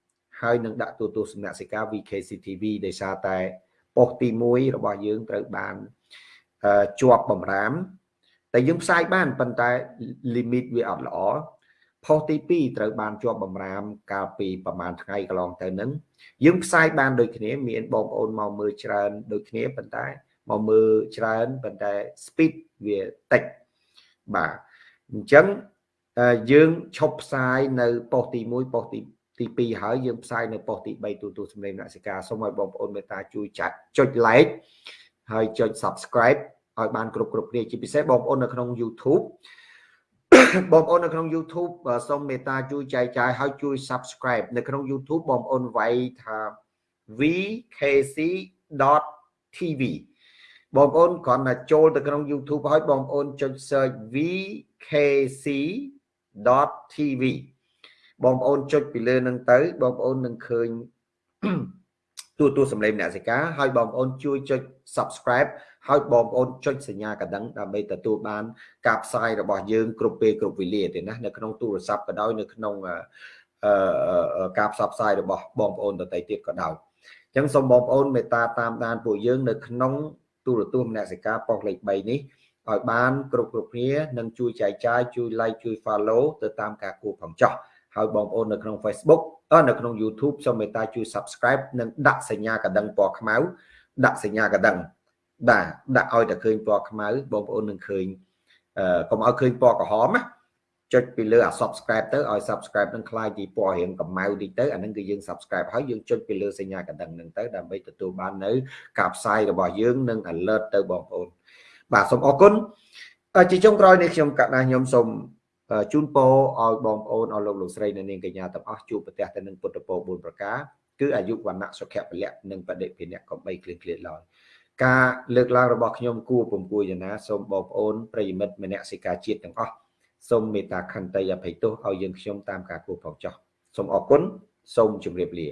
ហើយនឹងដាក់ទូរទស្សន៍មនសិការ VKCTV ដោយសារតែប៉ុស្តិ៍ទី1របស់យើងត្រូវបានជាប់បំរាមតែយើងផ្សាយបានប៉ុន្តែ limit វាអត់ល្អផុសទី2ត្រូវបានជាប់បំរាមកាលពីប្រហែលថ្ងៃកន្លងទៅនឹងយើងផ្សាយបានដូចគ្នាមានបងប្អូនមកមើលច្រើន ដូចគ្នាប៉ុន្តែមកមើលច្រើនប៉ុន្តែ speed វាតិចបាទអញ្ចឹងយើងឈប់ផ្សាយនៅប៉ុស្តិ៍ទី1ប៉ុស្តិ៍ទី ទី2ហើយយើងផ្សាយនៅប៉ុស្តិ៍ទី3ទូទូសម្លេងអ្នកសិកាសូមឲ្យបងប្អូនមេត្តាជួយចាត់ចុច like ហើយចុច subscribe ឲ្យបានគ្រប់គ្រប់គ្នាជាពិសេសបងប្អូននៅក្នុង YouTube បងប្អូននៅក្នុង YouTube សូមមេត្តាជួយចែកចាយហើយជួយ subscribe នៅក្នុង YouTube បងប្អូនវាយថា vkc.tv បងប្អូនគ្រាន់តែចូលទៅក្នុង YouTube ហើយបងប្អូនចុច search vkc.tv បងប្អូនចុចពីលើនឹងទៅបងប្អូននឹងឃើញទូទួលសម្លេងអ្នកសិកាហើយបងប្អូនជួយចុច subscribe ហើយបងប្អូនចុចសញ្ញាកណ្ដឹងដើម្បីទទួលបានការផ្សាយរបស់យើងគ្រប់ពេលគ្រប់វេលាទេណានៅក្នុងទូរស័ព្ទក៏ដោយនៅក្នុងការផ្សព្វផ្សាយរបស់បងប្អូនដទៃទៀតក៏ដោយអញ្ចឹងសូមបងប្អូនមេត្តាតាមដានពួកយើងនៅក្នុងទូរទស្សន៍មនសិការប៉ុស្តិ៍លេខ3នេះឲ្យបានគ្រប់គ្រប់គ្នានិងជួយចែកចាយជួយ like ជួយ follow ទៅតាមការគួរផងចោះ ហើយបងប្អូននៅក្នុង Facebook អនៅក្នុង YouTube សូមមេត្តាជួយ subscribe និងដាក់សញ្ញាកណ្ដឹងពណ៌ខ្មៅដាក់សញ្ញាកណ្ដឹងបាទដាក់ឲ្យតែឃើញពណ៌ខ្មៅបងប្អូននឹងឃើញអឺកុំឲ្យឃើញពណ៌ក្រហមណាចុចពីលើអា subscribe ទៅឲ្យ subscribe នឹងคล้ายជាពណ៌រៀងកម្ៅតិចទៅអានឹងគឺយើង subscribe ហើយយើងចុចពីលើសញ្ញាកណ្ដឹងនឹងទៅដើម្បីទទួលបាននៅការផ្សាយរបស់យើងនិង alert ទៅបងប្អូនបាទសូមអរគុណជាចុងក្រោយនេះខ្ញុំកណាខ្ញុំសូម ជូនពរឲ្យបងប្អូនអស់លោកលោកស្រីនៅនាងកញ្ញាទាំងអស់ជួបប្រទះទៅនឹងពុទ្ធពរ4ប្រការគឺអាយុវណ្ណៈសុខៈពលៈនិងបដិភិនៈកំបីគ្លៀនគ្លៀនឡើយការលើកឡើងរបស់ខ្ញុំគួរពំគួរយ៉ាងណាសូមបងប្អូនប្រិយមិត្តមនសិការជាតិទាំងអស់សូមមេត្តាខន្តីអភ័យទោសឲ្យយើងខ្ញុំតាមការគួរផងចោះសូមអរគុណសូមជម្រាបលា